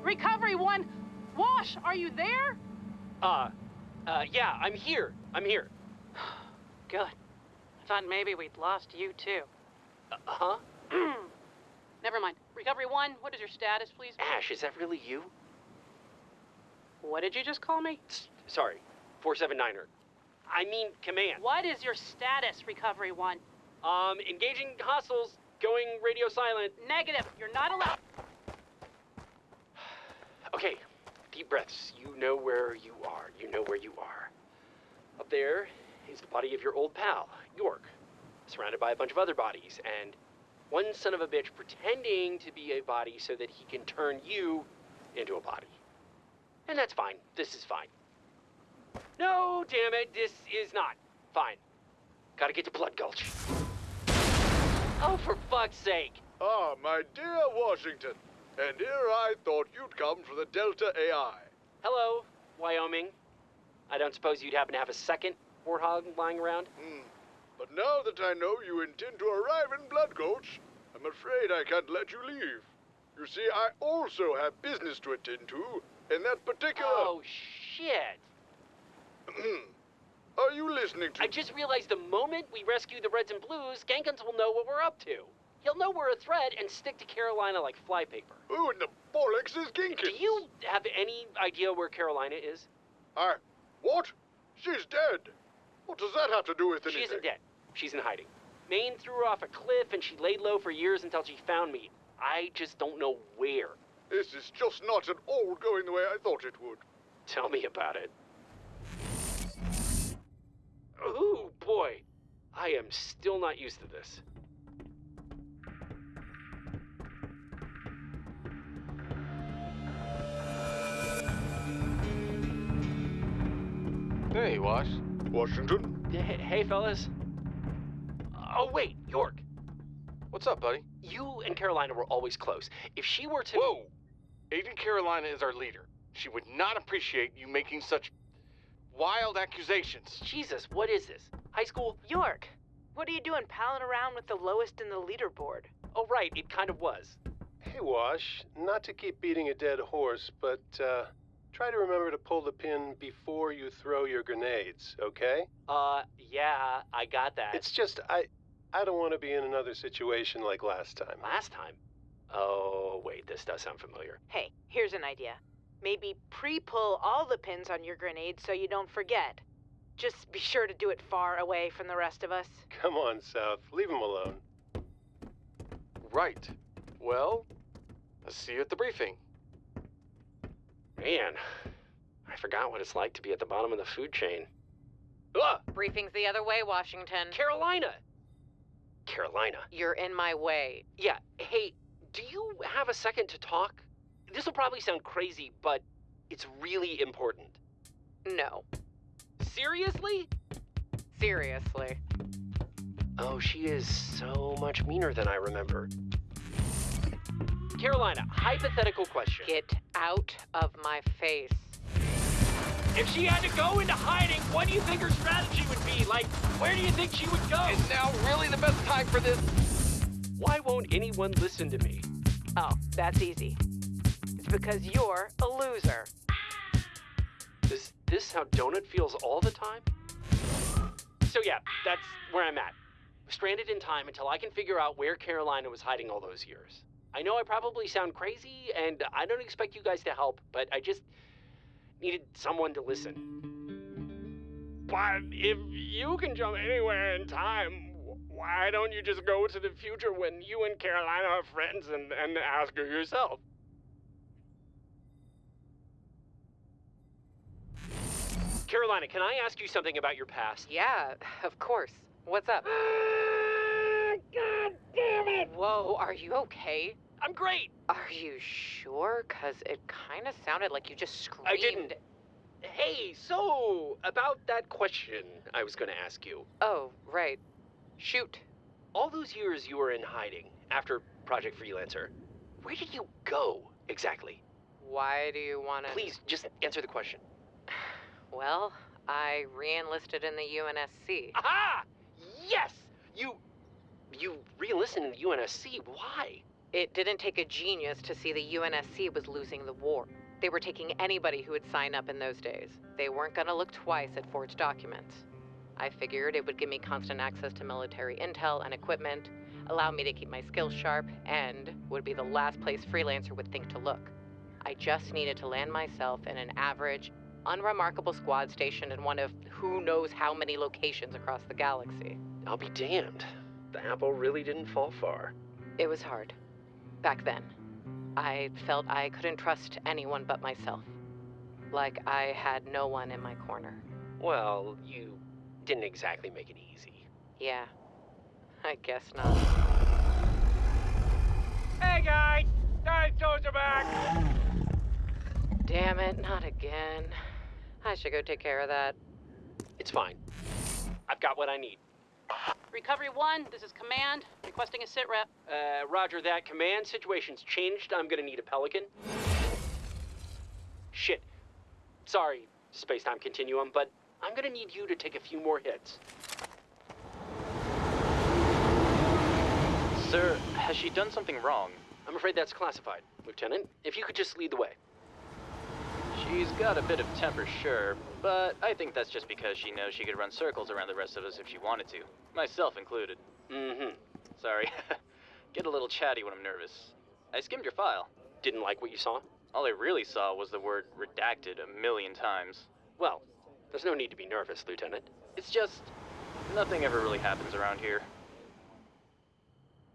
Recovery 1, Wash, are you there? Uh, uh, yeah, I'm here. I'm here. Good. I thought maybe we'd lost you too. Uh huh? Never mind. Recovery 1, what is your status, please? Ash, is that really you? What did you just call me? S- sorry, 479er. I mean, command. What is your status, Recovery 1? Um, engaging hostiles, going radio silent. Negative. You're not allowed. Okay, deep breaths. You know where you are. You know where you are. Up there is the body of your old pal, York, surrounded by a bunch of other bodies, and one son of a bitch pretending to be a body so that he can turn you into a body. And that's fine. This is fine. No, damn it, this is not fine. Gotta get to Blood Gulch. Oh, for fuck's sake. Ah, my dear Washington. And here I thought you'd come for the Delta AI. Hello, Wyoming. I don't suppose you'd happen to have a second warthog lying around? Hmm. But now that I know you intend to arrive in Blood Gulch, I'm afraid I can't let you leave. You see, I also have business to attend to, in that particular... Oh, shit. Are you listening to... I just realized the moment we rescue the Reds and Blues, Genkins will know what we're up to. He'll know we're a threat and stick to Carolina like flypaper. Who in the bollocks is Genkins? Do you have any idea where Carolina is? I... What? She's dead. What does that have to do with anything? She isn't dead. She's in hiding. Maine threw her off a cliff and she laid low for years until she found me. I just don't know where. This is just not at all going the way I thought it would. Tell me about it. Ooh, boy. I am still not used to this. Hey, Wash. Washington? Hey, hey, fellas. Oh, wait, York. What's up, buddy? You and Carolina were always close. If she were to. Whoa! Agent Carolina is our leader. She would not appreciate you making such wild accusations. Jesus, what is this? High school? York, what are you doing palling around with the lowest in the leaderboard? Oh, right, it kind of was. Hey, Wash, not to keep beating a dead horse, but uh, try to remember to pull the pin before you throw your grenades, okay? Uh, yeah, I got that. It's just, I, I don't want to be in another situation like last time. Last time? Oh, wait, this does sound familiar. Hey, here's an idea. Maybe pre-pull all the pins on your grenade so you don't forget. Just be sure to do it far away from the rest of us. Come on, South, leave him alone. Right. Well, I'll see you at the briefing. Man, I forgot what it's like to be at the bottom of the food chain. Ugh! Briefing's the other way, Washington. Carolina! Carolina. You're in my way. Yeah, hey, do you have a second to talk? This will probably sound crazy, but it's really important. No. Seriously? Seriously. Oh, she is so much meaner than I remember. Carolina, hypothetical question. Get out of my face. If she had to go into hiding, what do you think her strategy would be? Like, where do you think she would go? Is now really the best time for this? Why won't anyone listen to me? Oh, that's easy. It's because you're a loser. Is this how Donut feels all the time? So yeah, that's where I'm at. Stranded in time until I can figure out where Carolina was hiding all those years. I know I probably sound crazy, and I don't expect you guys to help, but I just needed someone to listen. But if you can jump anywhere in time, why don't you just go to the future when you and Carolina are friends and, and ask her yourself? Carolina, can I ask you something about your past? Yeah, of course. What's up? God damn it! Whoa, are you okay? I'm great! Are you sure? Because it kind of sounded like you just screamed. I didn't. Hey, so, about that question I was gonna ask you. Oh, right. Shoot. All those years you were in hiding after Project Freelancer, where did you go exactly? Why do you want to. Please, just answer the question. Well, I re enlisted in the UNSC. Aha! Yes! You. You re enlisted in the UNSC. Why? It didn't take a genius to see the UNSC was losing the war. They were taking anybody who would sign up in those days. They weren't going to look twice at forged documents. I figured it would give me constant access to military intel and equipment, allow me to keep my skills sharp, and would be the last place freelancer would think to look. I just needed to land myself in an average, unremarkable squad stationed in one of who knows how many locations across the galaxy. I'll be damned. The apple really didn't fall far. It was hard. Back then. I felt I couldn't trust anyone but myself. Like I had no one in my corner. Well, you didn't exactly make it easy. Yeah. I guess not. Hey, guys! Guys, toes are back! Damn it, not again. I should go take care of that. It's fine. I've got what I need. Recovery 1, this is Command, requesting a sit rep. Uh, roger that. Command situation's changed. I'm gonna need a Pelican. Shit. Sorry, space-time continuum, but I'm gonna need you to take a few more hits. Sir, has she done something wrong? I'm afraid that's classified, Lieutenant. If you could just lead the way. She's got a bit of temper, sure, but I think that's just because she knows she could run circles around the rest of us if she wanted to, myself included. Mm-hmm. Sorry. Get a little chatty when I'm nervous. I skimmed your file. Didn't like what you saw? All I really saw was the word redacted a million times. Well, there's no need to be nervous, Lieutenant. It's just nothing ever really happens around here.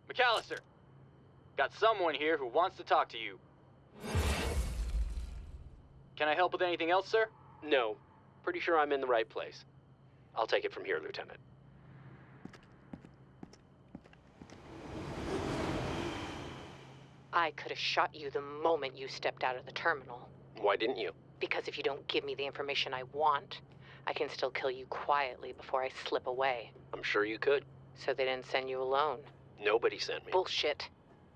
McAllister! Got someone here who wants to talk to you. Can I help with anything else, sir? No. Pretty sure I'm in the right place. I'll take it from here, Lieutenant. I could have shot you the moment you stepped out of the terminal. Why didn't you? Because if you don't give me the information I want, I can still kill you quietly before I slip away. I'm sure you could. So they didn't send you alone? Nobody sent me. Bullshit.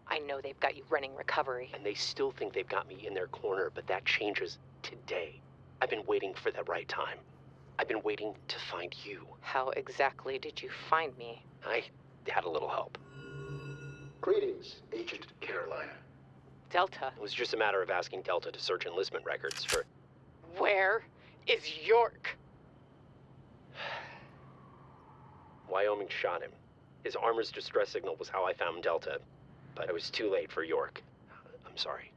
I know they've got you running recovery. And they still think they've got me in their corner, but that changes today. I've been waiting for the right time. I've been waiting to find you. How exactly did you find me? I had a little help. Greetings, Agent Carolina. Delta. It was just a matter of asking Delta to search enlistment records for. Where is York? Wyoming shot him. His armor's distress signal was how I found Delta, but it was too late for York. I'm sorry.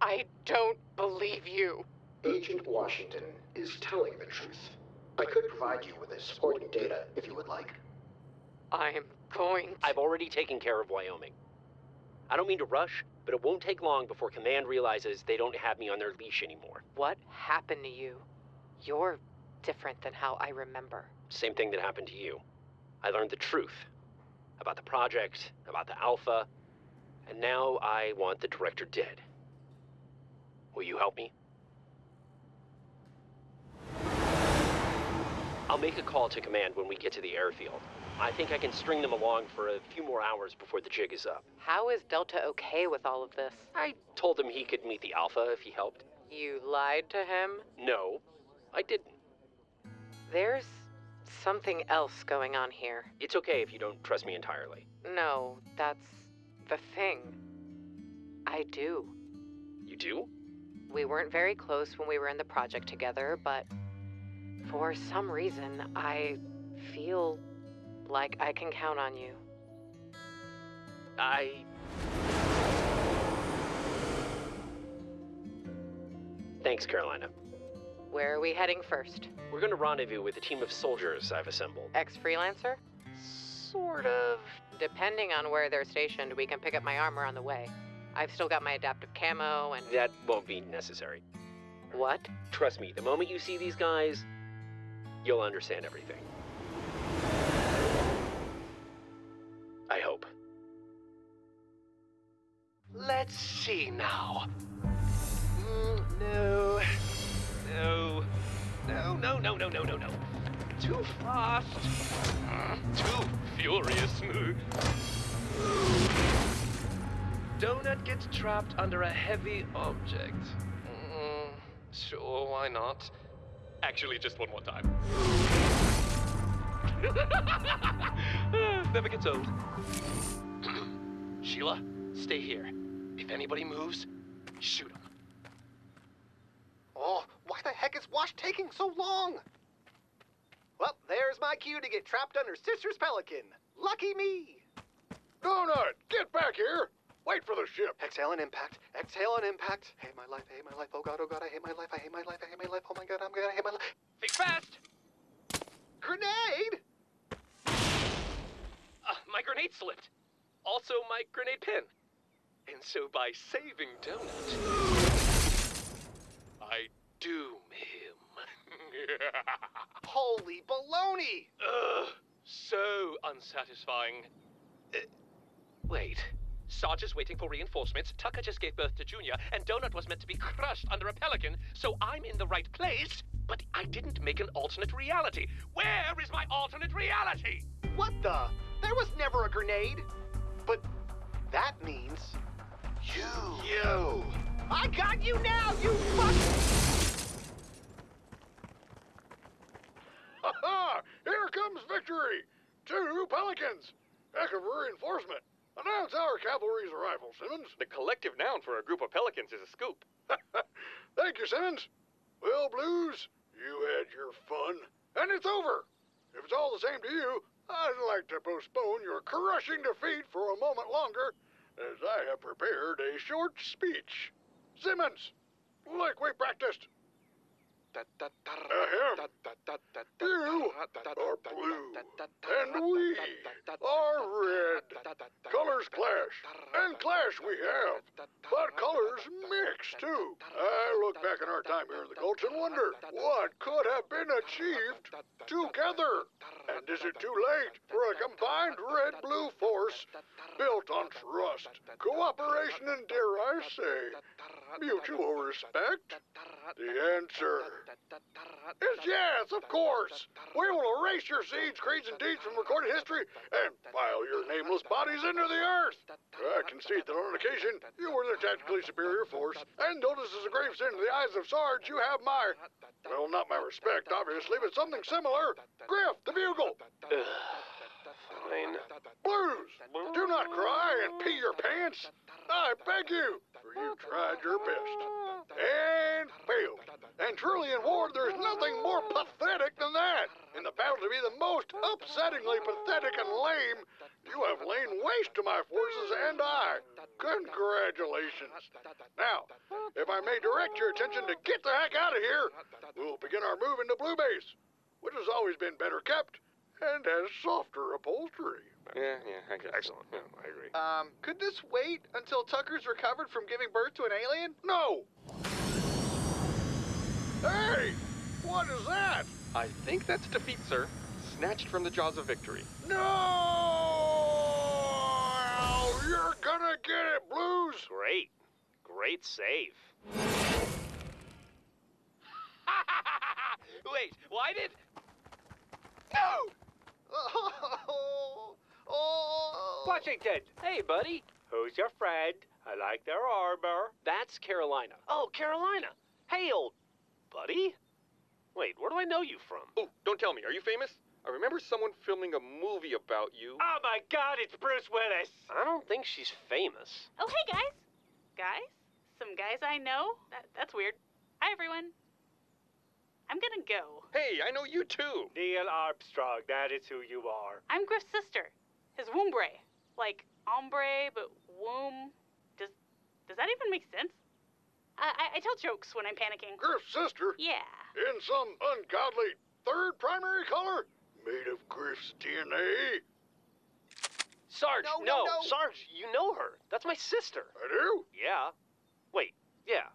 I don't believe you. Agent Washington is telling the truth. I could provide you with the supporting data if you would like. I'm going. To... I've already taken care of Wyoming. I don't mean to rush, but it won't take long before Command realizes they don't have me on their leash anymore. What happened to you? You're different than how I remember. Same thing that happened to you. I learned the truth about the project, about the Alpha, and now I want the director dead. Will you help me? I'll make a call to command when we get to the airfield. I think I can string them along for a few more hours before the jig is up. How is Delta okay with all of this? I told him he could meet the Alpha if he helped. You lied to him? No, I didn't. There's something else going on here. It's okay if you don't trust me entirely. No, that's the thing. I do. You do? We weren't very close when we were in the project together, but for some reason, I feel like I can count on you. I. Thanks, Carolina. Where are we heading first? We're going to rendezvous with a team of soldiers I've assembled. Ex freelancer? Sort of. Depending on where they're stationed, we can pick up my armor on the way. I've still got my adaptive camo and. That won't be necessary. What? Trust me, the moment you see these guys, you'll understand everything. I hope. Let's see now. Mm, no. No. No, no, no, no, no, no, no. Too fast. Too furious. Donut gets trapped under a heavy object. Mm, sure, why not? Actually, just one more time. Never gets old. Sheila, stay here. If anybody moves, shoot them. Oh, why the heck is Wash taking so long? Well, there's my cue to get trapped under Sister's Pelican. Lucky me! Donut, get back here! Wait for the ship. Exhale and impact. Exhale and impact. I Hate my life. I hate my life. Oh god. Oh god. I hate my life. I hate my life. I hate my life. Oh my god. I'm gonna hate my life. Think fast. Grenade. Uh, my grenade slipped. Also, my grenade pin. And so, by saving Donut, I doom him. Holy baloney! Ugh, so unsatisfying. Uh, wait. Sarge is waiting for reinforcements, Tucker just gave birth to Junior, and Donut was meant to be crushed under a pelican, so I'm in the right place, but I didn't make an alternate reality. Where is my alternate reality? What the? There was never a grenade. But that means you. You. I got you now, you fuck. Ha ha! Here comes victory! Two pelicans! Heck of a. Announce our cavalry's arrival, Simmons. The collective noun for a group of pelicans is a scoop. Thank you, Simmons. Well, Blues, you had your fun, and it's over. If it's all the same to you, I'd like to postpone your crushing defeat for a moment longer, as I have prepared a short speech. Simmons, like we practiced. You are blue, and we are red. Colors clash, and clash we have, but colors mix too. I look back on our time here in the Gulch and wonder what could have been achieved together. And is it too late for a combined red-blue force built on trust, cooperation, and dare I say, mutual respect? The answer is yes, of course. We will erase your seeds, creeds, and deeds from recorded history and file your nameless bodies into the earth. I concede that on occasion you were the tactically superior force, and notice as a grave sin in the eyes of Sarge, you have my, well, not my respect, obviously, but something similar. Grif, the bugle. Fine. Blues, do not cry and pee your pants. I beg you, you tried your best. And failed. And truly in war, there's nothing more pathetic than that. In the battle to be the most upsettingly pathetic and lame, you have laid waste to my forces and I. Congratulations. Now, if I may direct your attention to get the heck out of here, we'll begin our move into Blue Base, which has always been better kept and has softer upholstery. Yeah, yeah, excellent. Yeah, I agree. Um, could this wait until Tucker's recovered from giving birth to an alien? No! Hey! What is that? I think that's defeat, sir. Snatched from the jaws of victory. No! You're gonna get it, Blues! Great. Great save. Wait, why did. No! Oh, oh. Washington! Hey, buddy. Who's your friend? I like their armor. That's Carolina. Oh, Carolina. Hey, old buddy. Wait, where do I know you from? Oh, don't tell me. Are you famous? I remember someone filming a movie about you. Oh my god, it's Bruce Willis! I don't think she's famous. Oh, hey, guys. Guys? Some guys I know? That, that's weird. Hi, everyone. I'm gonna go. Hey, I know you too. Neil Armstrong, that is who you are. I'm Grif's sister. His wombre. Like ombre, but womb. Does does that even make sense? I, I, I tell jokes when I'm panicking. Grif's sister? Yeah. In some ungodly third primary color? Made of Grif's DNA? Sarge, No, no, no, no. Sarge, you know her. That's my sister. I do? Yeah. Wait, yeah.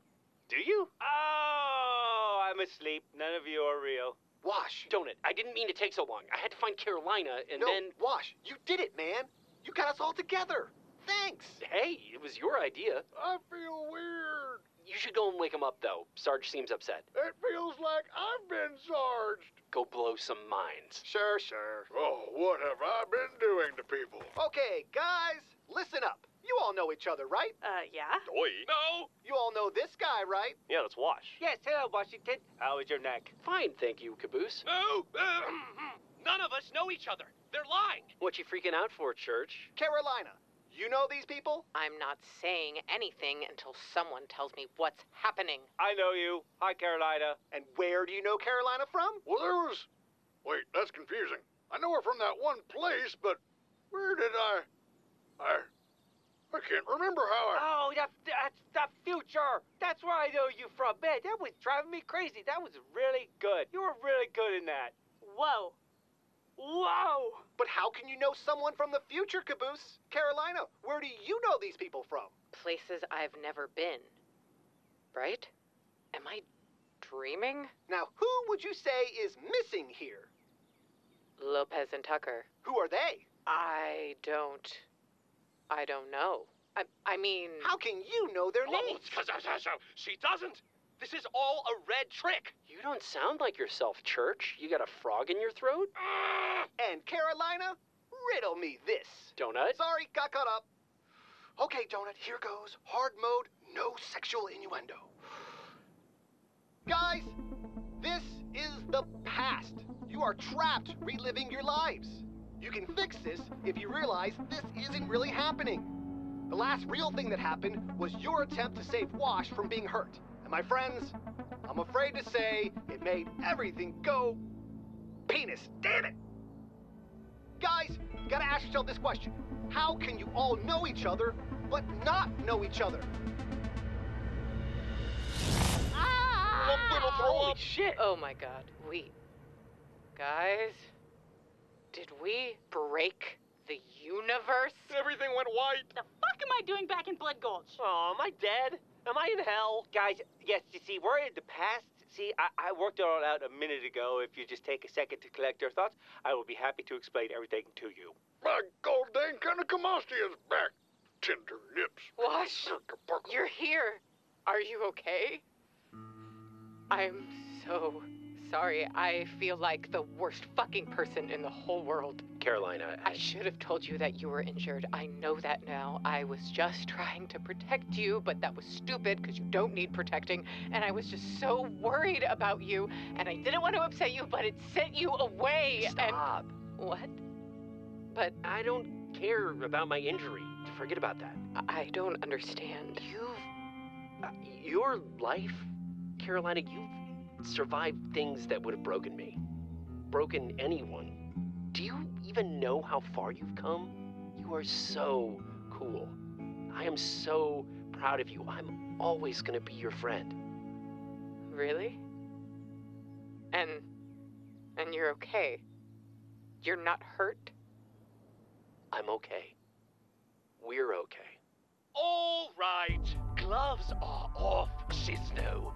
Do you? Oh, I'm asleep. None of you are real. Wash. Donut, I didn't mean to take so long. I had to find Carolina and no, then. Wash. You did it, man. You got us all together. Thanks. Hey, it was your idea. I feel weird. You should go and wake him up, though. Sarge seems upset. It feels like I've been sarged. Go blow some minds. Sure, sure. Oh, what have I been doing to people? Okay, guys, listen up. You all know each other, right? Uh, yeah. Oi. No! You all know this guy, right? Yeah, let's wash. Yes, hello, Washington. How is your neck? Fine, thank you, Caboose. No! Uh, none of us know each other. They're lying. What you freaking out for, Church? Carolina, you know these people? I'm not saying anything until someone tells me what's happening. I know you. Hi, Carolina. And where do you know Carolina from? Well, there was. Wait, that's confusing. I know her from that one place, but where did I. I. I can't remember how I. Oh, that, that's the future. That's where I know you from. Man, that was driving me crazy. That was really good. You were really good in that. Whoa. Whoa. But how can you know someone from the future, Caboose? Carolina, where do you know these people from? Places I've never been. Right? Am I dreaming? Now, who would you say is missing here? Lopez and Tucker. Who are they? I don't. I don't know. I, I mean. How can you know their names? Oh, names? she doesn't. This is all a red trick. You don't sound like yourself, Church. You got a frog in your throat? Ah! And Carolina, riddle me this. Donut? Sorry, got caught up. Okay, Donut, here goes. Hard mode, no sexual innuendo. Guys, this is the past. You are trapped reliving your lives. You can fix this if you realize this isn't really happening. The last real thing that happened was your attempt to save Wash from being hurt. And my friends, I'm afraid to say it made everything go penis. Damn it! Guys, you gotta ask yourself this question. How can you all know each other, but not know each other? Ah! Holy shit! Oh my god. We. Guys? Did we break the universe? Everything went white. The fuck am I doing back in Blood Gulch? Oh, am I dead? Am I in hell? Guys, yes, you see, we're in the past. See, I, I worked it all out a minute ago. If you just take a second to collect your thoughts, I will be happy to explain everything to you. My gold dang Kanakamasti is back. Tender lips. Wash, you're here. Are you okay? I'm so sorry. I feel like the worst fucking person in the whole world. Carolina, I should have told you that you were injured. I know that now. I was just trying to protect you, but that was stupid because you don't need protecting. And I was just so worried about you, and I didn't want to upset you, but it sent you away. Stop. And what? But I don't care about my injury. Forget about that. I don't understand. You've. Uh, your life, Carolina, you've survived things that would have broken me. Broken anyone. Do you even know how far you've come? You are so cool. I am so proud of you. I'm always gonna be your friend. Really? And. and you're okay? You're not hurt? I'm okay. We're okay. All right. Gloves are off, Shisno.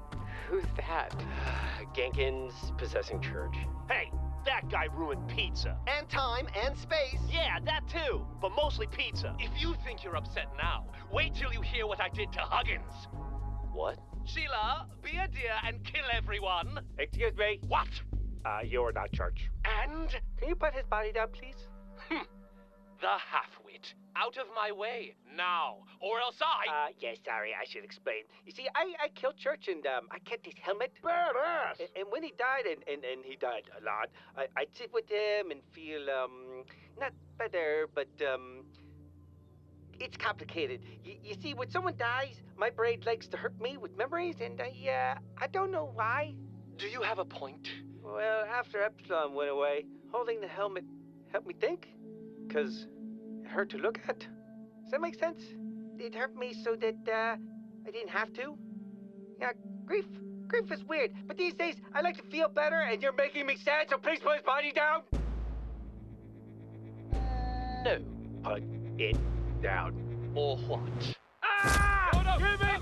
Who's that? Genkins possessing church. Hey, that guy ruined pizza. And time and space. Yeah, that too. But mostly pizza. If you think you're upset now, wait till you hear what I did to Huggins. What? Sheila, be a dear and kill everyone. Excuse me. What? Uh, you're not church. And Can you put his body down, please? the Out of my way, now, or else I... Uh, yes, sorry, I should explain. You see, I, I killed Church and um, I kept his helmet. Badass! And, and when he died, and, and, and he died a lot, I, I'd sit with him and feel, um, not better, but, um, it's complicated. Y- you see, when someone dies, my brain likes to hurt me with memories, and I, uh, I don't know why. Do you have a point? Well, after Epsilon went away, holding the helmet helped me think. Because it hurt to look at. Does that make sense? It hurt me so that uh, I didn't have to. Yeah, grief. Grief is weird. But these days, I like to feel better, and you're making me sad, so please put his body down. No. Put it down. Or what? Ah! Give me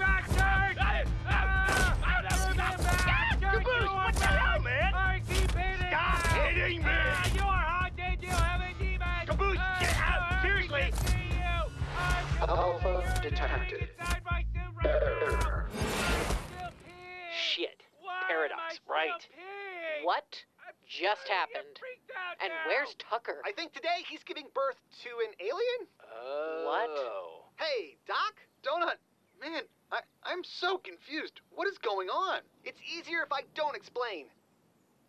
Alpha detected. Error. Shit. Paradox, right. What just happened? And where's Tucker? I think today he's giving birth to an alien? Oh. What? Hey, Doc? Donut? Man, I, I'm so confused. What is going on? It's easier if I don't explain.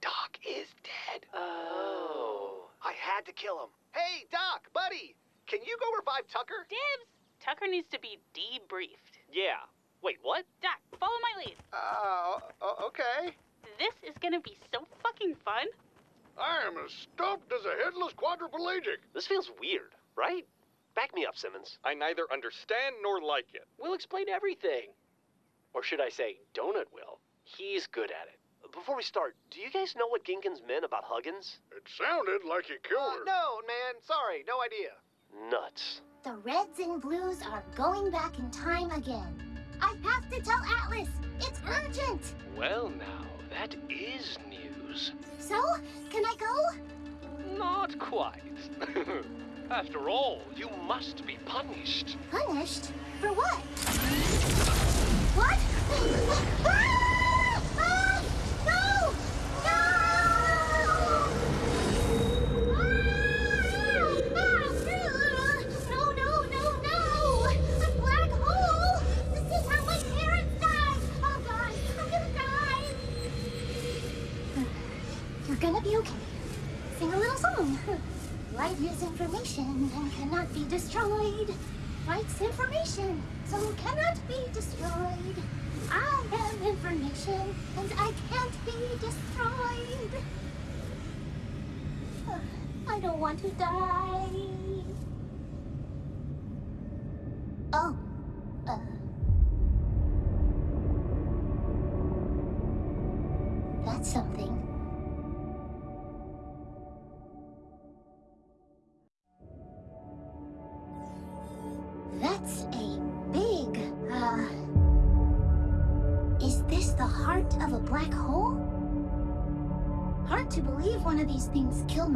Doc is dead. Oh. I had to kill him. Hey, Doc, buddy, can you go revive Tucker? Dibs! Tucker needs to be debriefed. Yeah. Wait, what? Doc, follow my lead. Uh, okay. This is gonna be so fucking fun. I am as stumped as a headless quadriplegic. This feels weird, right? Back me up, Simmons. I neither understand nor like it. We'll explain everything. Or should I say, Donut will. He's good at it. Before we start, do you guys know what Genkins meant about Huggins? It sounded like he killed Uh, her. no, man, sorry, no idea. Nuts. The reds and blues are going back in time again. I have to tell Atlas. It's urgent. Well, now, that is news. So, can I go? Not quite. After all, you must be punished. Punished? For what? What? destroyed. I don't want to die.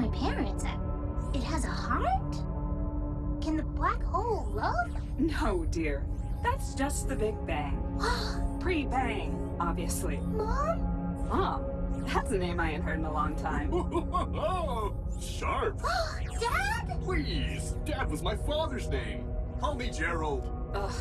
My parents. It has a heart? Can the black hole love? No, dear. That's just the Big Bang. Pre-bang, obviously. Mom? Mom? That's a name I ain't heard in a long time. Sharp. Dad? Please, Dad was my father's name. Call me Gerald. Ugh.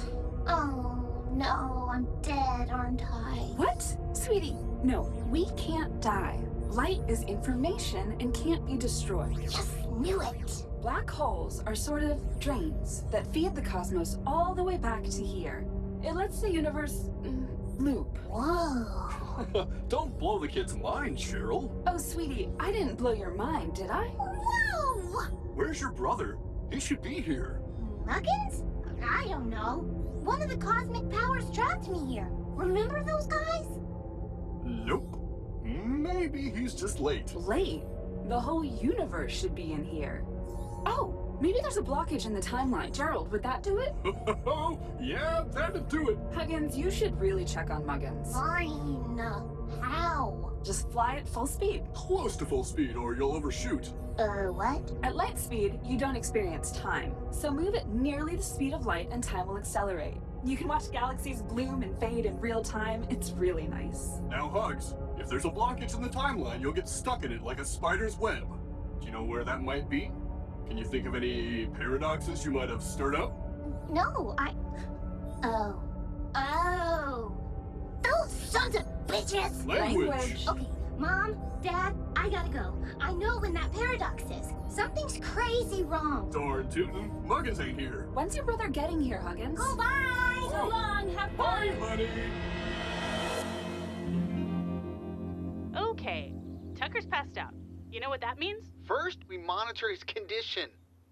Oh, no, I'm dead, aren't I? What? Sweetie, no, we can't die. Light is information and can't be destroyed. Yes, knew it. Black holes are sort of drains that feed the cosmos all the way back to here. It lets the universe mm, loop. Whoa. Don't blow the kid's mind, Cheryl. Oh, sweetie, I didn't blow your mind, did I? Whoa! Where's your brother? He should be here. Muggins? I don't know. One of the cosmic powers trapped me here. Remember those guys? Nope. Maybe he's just late. Late? The whole universe should be in here. Oh, maybe there's a blockage in the timeline. Gerald, would that do it? Oh, yeah, that'd do it. Huggins, you should really check on Muggins. Fine. How? Just fly at full speed. Close to full speed or you'll overshoot. Uh, what? At light speed, you don't experience time. So move at nearly the speed of light and time will accelerate. You can watch galaxies bloom and fade in real time. It's really nice. Now, Hugs, if there's a blockage in the timeline, you'll get stuck in it like a spider's web. Do you know where that might be? Can you think of any paradoxes you might have stirred up? No, I. Oh. Oh. Those sons of bitches! Language. Okay, Mom, Dad, I gotta go. I know when that paradox is. Something's crazy wrong. Darn tootin', Muggins ain't here. When's your brother getting here, Huggins? Oh, bye! So oh. long, have Bye, fun! honey. Okay, Tucker's passed out. You know what that means? First, we monitor his condition.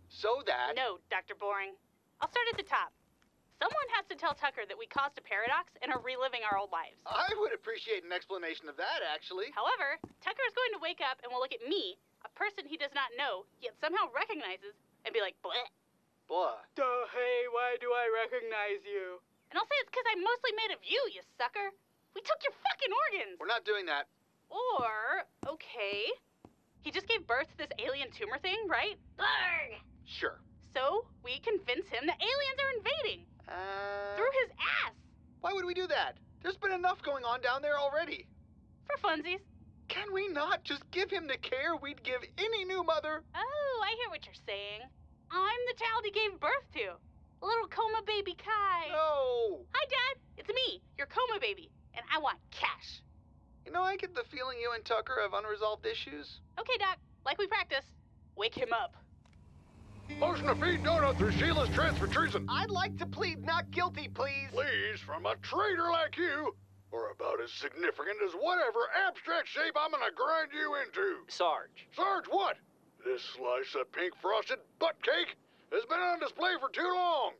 So that. No, Dr. Boring. I'll start at the top. Someone has to tell Tucker that we caused a paradox and are reliving our old lives. I would appreciate an explanation of that, actually. However, Tucker is going to wake up and will look at me, a person he does not know, yet somehow recognizes, and be like, bleh. Blah. Duh, hey, why do I recognize you? And I'll say it's because I'm mostly made of you, you sucker. We took your fucking organs. We're not doing that. Or, okay, he just gave birth to this alien tumor thing, right? Blurg. Sure. So we convince him that aliens are invading Uh. through his ass Why would we do that? There's been enough going on down there already. for funsies. Can we not just give him the care we'd give any new mother? Oh, I hear what you're saying. I'm the child he gave birth to. Little coma baby Kai. No. Hi, Dad. It's me, your coma baby, and I want cash. You know, I get the feeling you and Tucker have unresolved issues. Okay, Doc. Like we practiced. Wake him up. Motion to feed donut through Sheila's transfer treason. I'd like to plead not guilty, please. Please, from a traitor like you, or about as significant as whatever abstract shape I'm gonna grind you into. Sarge. Sarge, what? This slice of pink frosted butt cake has been on display for too long.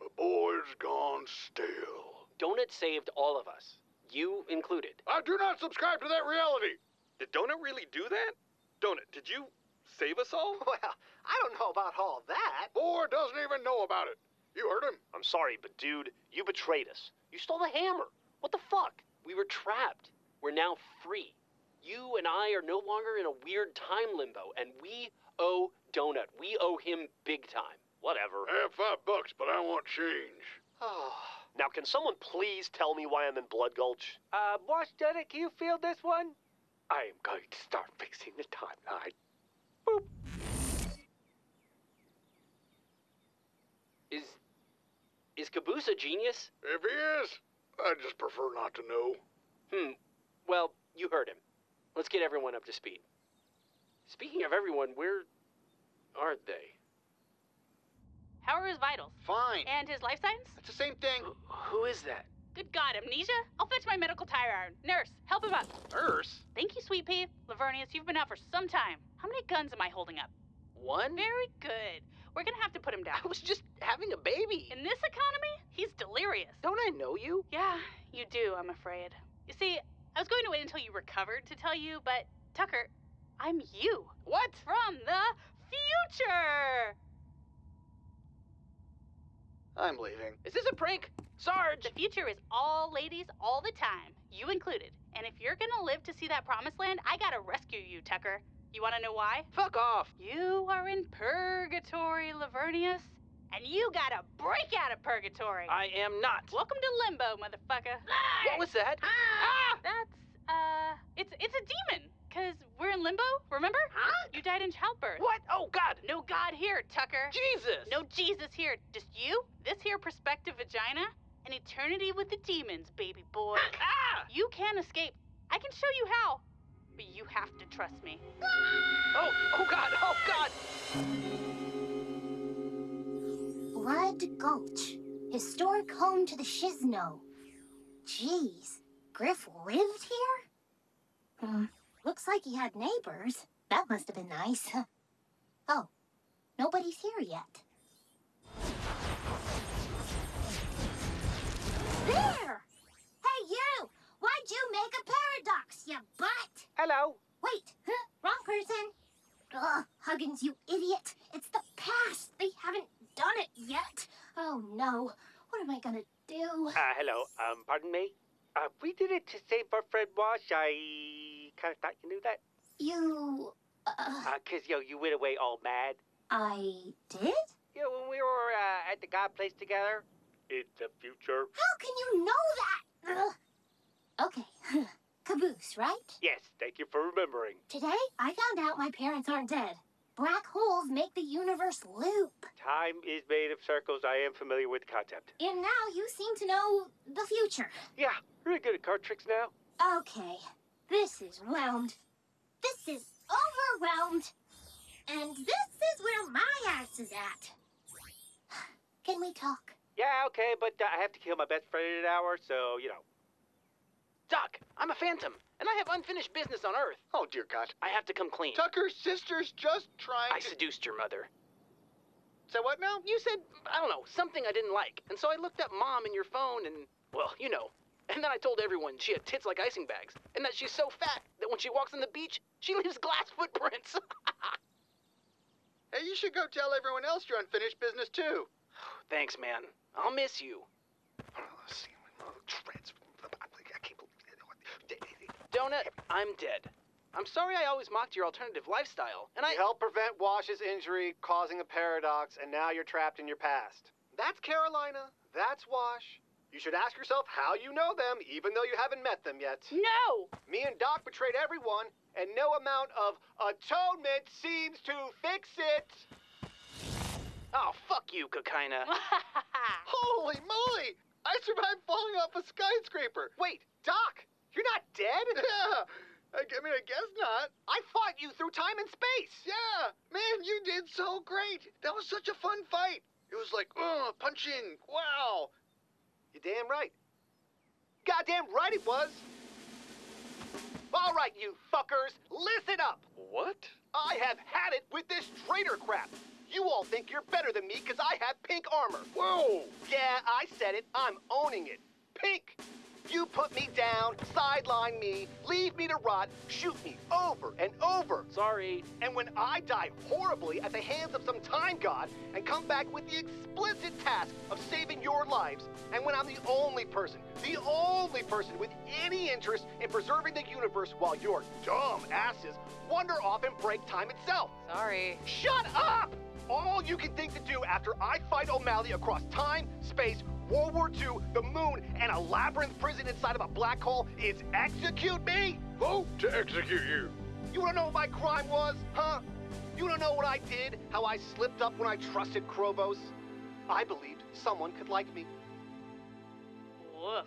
The boy's gone stale. Donut saved all of us. You included. I do not subscribe to that reality. Did Donut really do that? Donut, did you save us all? Well, I don't know about all that. Boy doesn't even know about it. You heard him. I'm sorry, but dude, you betrayed us. You stole the hammer. What the fuck? We were trapped. We're now free. You and I are no longer in a weird time limbo, and we owe Donut. We owe him big time. Whatever. I have five bucks, but I want change. now, can someone please tell me why I'm in Blood Gulch? Uh, Wash Dunnet, can you feel this one? I am going to start fixing the timeline. Is Caboose a genius? If he is, I just prefer not to know. Hmm. Well, you heard him. Let's get everyone up to speed. Speaking of everyone, where are they? How are his vitals? Fine. And his life signs? It's the same thing. Who is that? Good God, amnesia? I'll fetch my medical tire iron. Nurse, help him up. Nurse? Thank you, Sweet Pea. Lavernius, you've been out for some time. How many guns am I holding up? One? Very good. We're gonna have to put him down. I was just having a baby. In this economy, he's delirious. Don't I know you? Yeah, you do, I'm afraid. You see, I was going to wait until you recovered to tell you, but Tucker, I'm you. What? From the future! I'm leaving. Is this a prank? Sarge! The future is all ladies all the time, you included. And if you're gonna live to see that promised land, I gotta rescue you, Tucker. You wanna know why? Fuck off! You are in purgatory, Lavernius. And you gotta break out of purgatory. I am not. Welcome to limbo, motherfucker. What was that? Ah! That's, uh, it's, it's a demon. Cause we're in limbo, remember? Huh? You died in childbirth. What? Oh, God! No God here, Tucker. Jesus! No Jesus here. Just you, this here prospective vagina, and eternity with the demons, baby boy. Ah! You can't escape. I can show you how. But you have to trust me. Oh, oh God, oh God! Blood Gulch, historic home to the Shisno. Jeez, Grif lived here? Hmm, looks like he had neighbors. That must have been nice. Oh, nobody's here yet. There! Hey, you! Why'd you make a paradox, you butt? Hello. Wait, huh? wrong person. Ugh, Huggins, you idiot. It's the past. They haven't done it yet. Oh, no. What am I gonna do? Uh, hello. Um, pardon me? Uh, we did it to save our friend Wash. I kind of thought you knew that. You... Uh, Uh, cause, yo, you went away all mad. I did? Yeah, when we were, uh, at the God place together. In the future. How can you know that? Ugh. Okay. Caboose, right? Yes, thank you for remembering. Today, I found out my parents aren't dead. Black holes make the universe loop. Time is made of circles. I am familiar with the concept. And now you seem to know the future. Yeah, really good at card tricks now. Okay, this is wound. This is overwhelmed. And this is where my ass is at. Can we talk? Yeah, okay, but uh, I have to kill my best friend in an hour, so, you know. Doc, I'm a phantom, and I have unfinished business on Earth. Oh, dear God. I have to come clean. Tucker's sister's just trying I to... seduced your mother. Say what now? You said, I don't know, something I didn't like. And so I looked up mom in your phone and, well, you know. And then I told everyone she had tits like icing bags, and that she's so fat that when she walks on the beach, she leaves glass footprints. Hey, you should go tell everyone else your unfinished business, too. Thanks, man. I'll miss you. Let's see. I can't believe Donut, I'm dead. I'm sorry I always mocked your alternative lifestyle, and I. You helped prevent Wash's injury, causing a paradox, and now you're trapped in your past. That's Carolina. That's Wash. You should ask yourself how you know them, even though you haven't met them yet. No! Me and Doc betrayed everyone, and no amount of atonement seems to fix it. Oh, fuck you, Cocaina. Holy moly! I survived falling off a skyscraper. Wait, Doc, you're not dead? Yeah. I, I mean, I guess not. I fought you through time and space. Yeah. Man, you did so great. That was such a fun fight. It was like, uh, punching. Wow. You're damn right. Goddamn right it was. All right, you fuckers, listen up. What? I have had it with this traitor crap. You all think you're better than me because I have pink armor. Whoa! Yeah, I said it. I'm owning it. Pink. You put me down, sideline me, leave me to rot, shoot me over and over. Sorry. And when I die horribly at the hands of some time god and come back with the explicit task of saving your lives, and when I'm the only person, the only person with any interest in preserving the universe while your dumb asses wander off and break time itself. Sorry. Shut up! All you can think to do after I fight O'Malley across time, space, World War II, the moon, and a labyrinth prison inside of a black hole is execute me? Vote to execute you. You wanna know what my crime was, huh? You don't know what I did? How I slipped up when I trusted Chrovos? I believed someone could like me. Woof.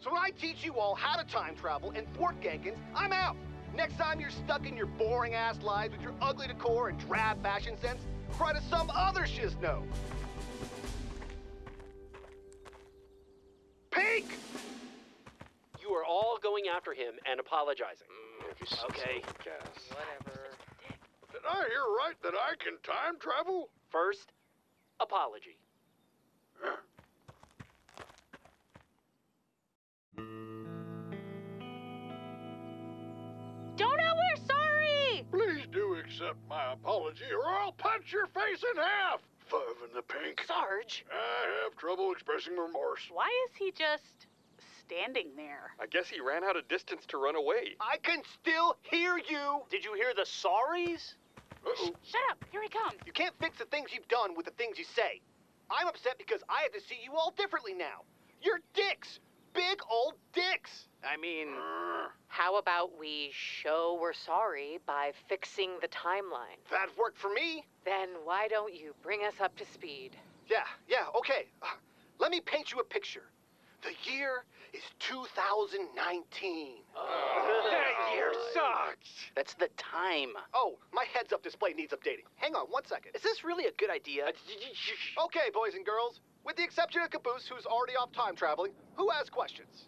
So when I teach you all how to time travel and thwart Genkins, I'm out. Next time you're stuck in your boring ass lives with your ugly decor and drab fashion sense, cry to some other shisno. Pink! You are all going after him and apologizing. Okay. Whatever. Did I hear right that I can time travel? First, apology. Donut, we're sorry! Please do accept my apology or I'll punch your face in half. Five in the pink. Sarge! I have trouble expressing remorse. Why is he just standing there? I guess he ran out of distance to run away. I can still hear you. Did you hear the sorries? Uh-oh. Shut up! Here he comes. You can't fix the things you've done with the things you say. I'm upset because I have to see you all differently now. You're dicks. Big old dicks. I mean, How about we show we're sorry by fixing the timeline? That worked for me. Then why don't you bring us up to speed? Yeah, yeah, okay. Uh, let me paint you a picture. The year is 2019. that year sucks. That's the time. Oh, my heads up display needs updating. Hang on one second. Is this really a good idea? Okay, boys and girls. With the exception of Caboose, who's already off time traveling, who has questions?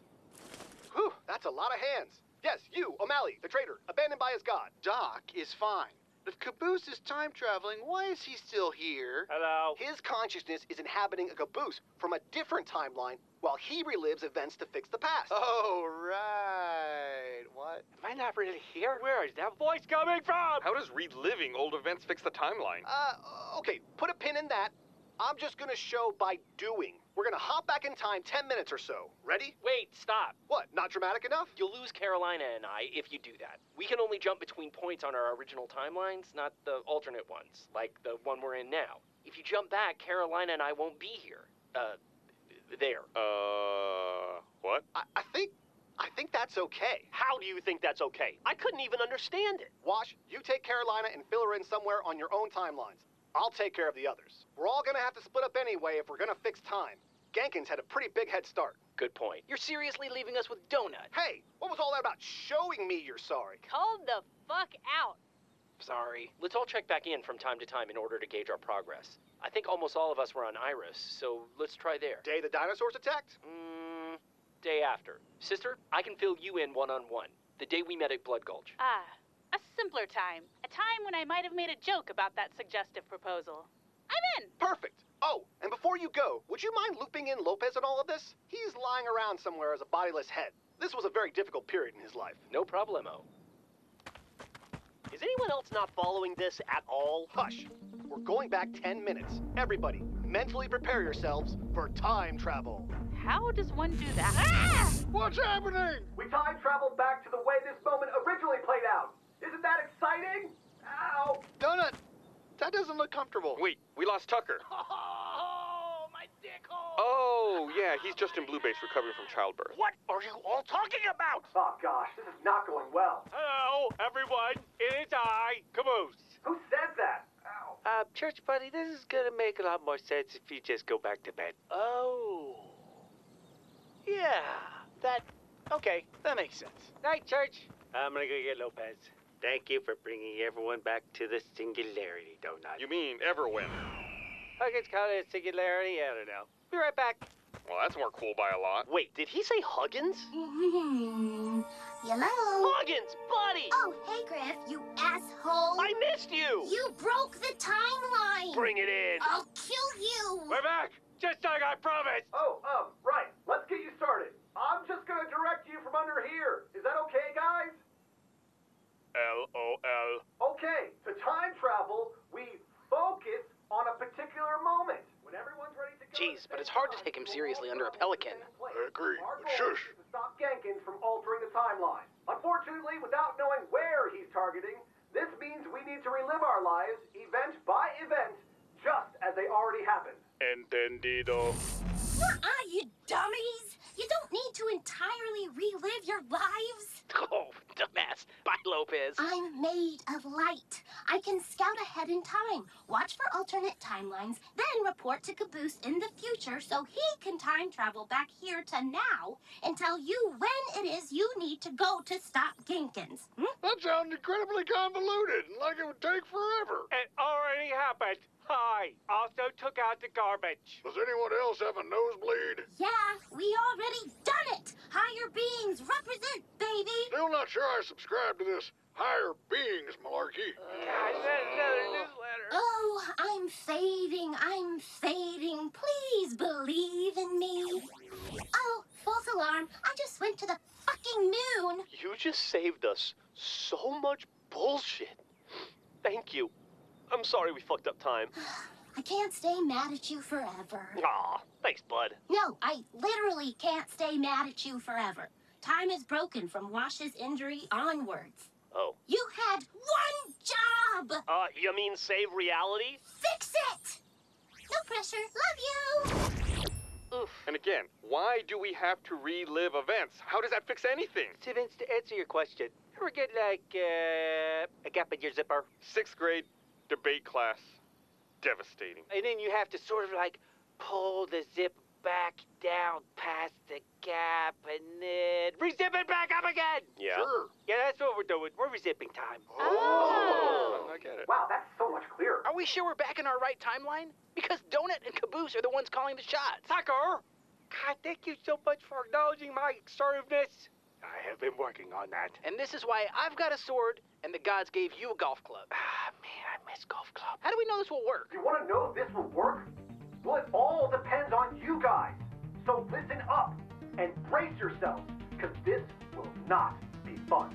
Whew, that's a lot of hands. Yes, you, O'Malley, the traitor, abandoned by his god. Doc is fine. But if Caboose is time traveling, why is he still here? Hello. His consciousness is inhabiting a caboose from a different timeline while he relives events to fix the past. Oh, right. What? Am I not really here? Where is that voice coming from? How does reliving old events fix the timeline? Uh, okay, put a pin in that. I'm just gonna show by doing. We're gonna hop back in time 10 minutes or so. Ready? Wait, stop. What, not dramatic enough? You'll lose Carolina and I if you do that. We can only jump between points on our original timelines, not the alternate ones, like the one we're in now. If you jump back, Carolina and I won't be here. Uh, there. Uh, what? I, I think. I think that's okay. How do you think that's okay? I couldn't even understand it. Wash, you take Carolina and fill her in somewhere on your own timelines. I'll take care of the others. We're all gonna have to split up anyway if we're gonna fix time. Genkins had a pretty big head start. Good point. You're seriously leaving us with Donut. Hey, what was all that about showing me you're sorry? Hold the fuck out. Sorry. Let's all check back in from time to time in order to gauge our progress. I think almost all of us were on Iris, so let's try there. Day the dinosaurs attacked? Mm, day after. Sister, I can fill you in one on one. The day we met at Blood Gulch. Ah, a simpler time. A time when I might have made a joke about that suggestive proposal. I'm in. Perfect. Oh, and before you go, would you mind looping in Lopez in all of this? He's lying around somewhere as a bodiless head. This was a very difficult period in his life. No problemo. Is anyone else not following this at all? Hush. We're going back 10 minutes. Everybody, mentally prepare yourselves for time travel. How does one do that? Ah! What's happening? We time traveled back to the way this moment originally played out. Isn't that exciting? Ow! Donut, that doesn't look comfortable. Wait, we lost Tucker. Oh, my dick hole. Oh, yeah, he's just in Blue Base recovering from childbirth. What are you all talking about? Oh gosh, this is not going well. Hello, everyone. It is I, Caboose. Who said that? Ow. Uh, Church Buddy, this is gonna make a lot more sense if you just go back to bed. Oh. Yeah, that. Okay, that makes sense. Night, Church. I'm gonna go get Lopez. Thank you for bringing everyone back to the singularity, Donut. You mean Everwhen? Huggins counted as singularity? I don't know. Be right back. Well, that's more cool by a lot. Wait, did he say Huggins? Hmm. Hello? Huggins, buddy! Oh, hey, Grif, you asshole. I missed you! You broke the timeline. Bring it in! I'll kill you. We're back! Just like I promised! Oh, um, right. Let's get you started. I'm just gonna direct you from under here. Is that okay, guys? L-O-L. Okay, to time travel, we focus on a particular moment. When everyone's ready to go. Jeez, but it's hard to take him seriously under a pelican. I agree, Our but goal shush. is to stop Genkins from altering the timeline. Unfortunately, without knowing where he's targeting, this means we need to relive our lives, event by event, just as they already happened. Entendido. Nuh-uh, you dummies. You don't need to entirely relive your lives. Oh, dumbass. Bye, Lopez. I'm made of light. I can scout ahead in time, watch for alternate timelines, then report to Caboose in the future so he can time travel back here to now and tell you when it is you need to go to stop Genkins. Hmm? That sounds incredibly convoluted and like it would take forever. It already happened. Hi. Also took out the garbage. Does anyone else have a nosebleed? Yeah, we already done it. Higher beings represent, baby. Still not sure I subscribe to this higher beings malarkey. God, another newsletter. Oh, I'm fading. I'm fading. Please believe in me. Oh, false alarm. I just went to the fucking moon. You just saved us so much bullshit. Thank you. I'm sorry we fucked up time. I can't stay mad at you forever. Aw, thanks, bud. No, I literally can't stay mad at you forever. Time is broken from Wash's injury onwards. Oh. You had one job! Uh, you mean save reality? Fix it! No pressure. Love you! Oof. And again, why do we have to relive events? How does that fix anything? So to answer your question, ever get like uh, a gap in your zipper? Sixth grade debate class. Devastating. And then you have to sort of like pull the zip back down past the gap and then rezip it back up again. Yeah. Sure. Yeah, that's what we're doing. We're rezipping time. Oh. I get it. Wow, that's so much clearer. Are we sure we're back in our right timeline? Because Donut and Caboose are the ones calling the shots. Tucker! God, thank you so much for acknowledging my assertiveness. I have been working on that. And this is why I've got a sword and the gods gave you a golf club. Ah, man, I miss golf club. How do we know this will work? You want to know if this will work? Well, it all depends on you guys. So listen up and brace yourselves, because this will not be fun.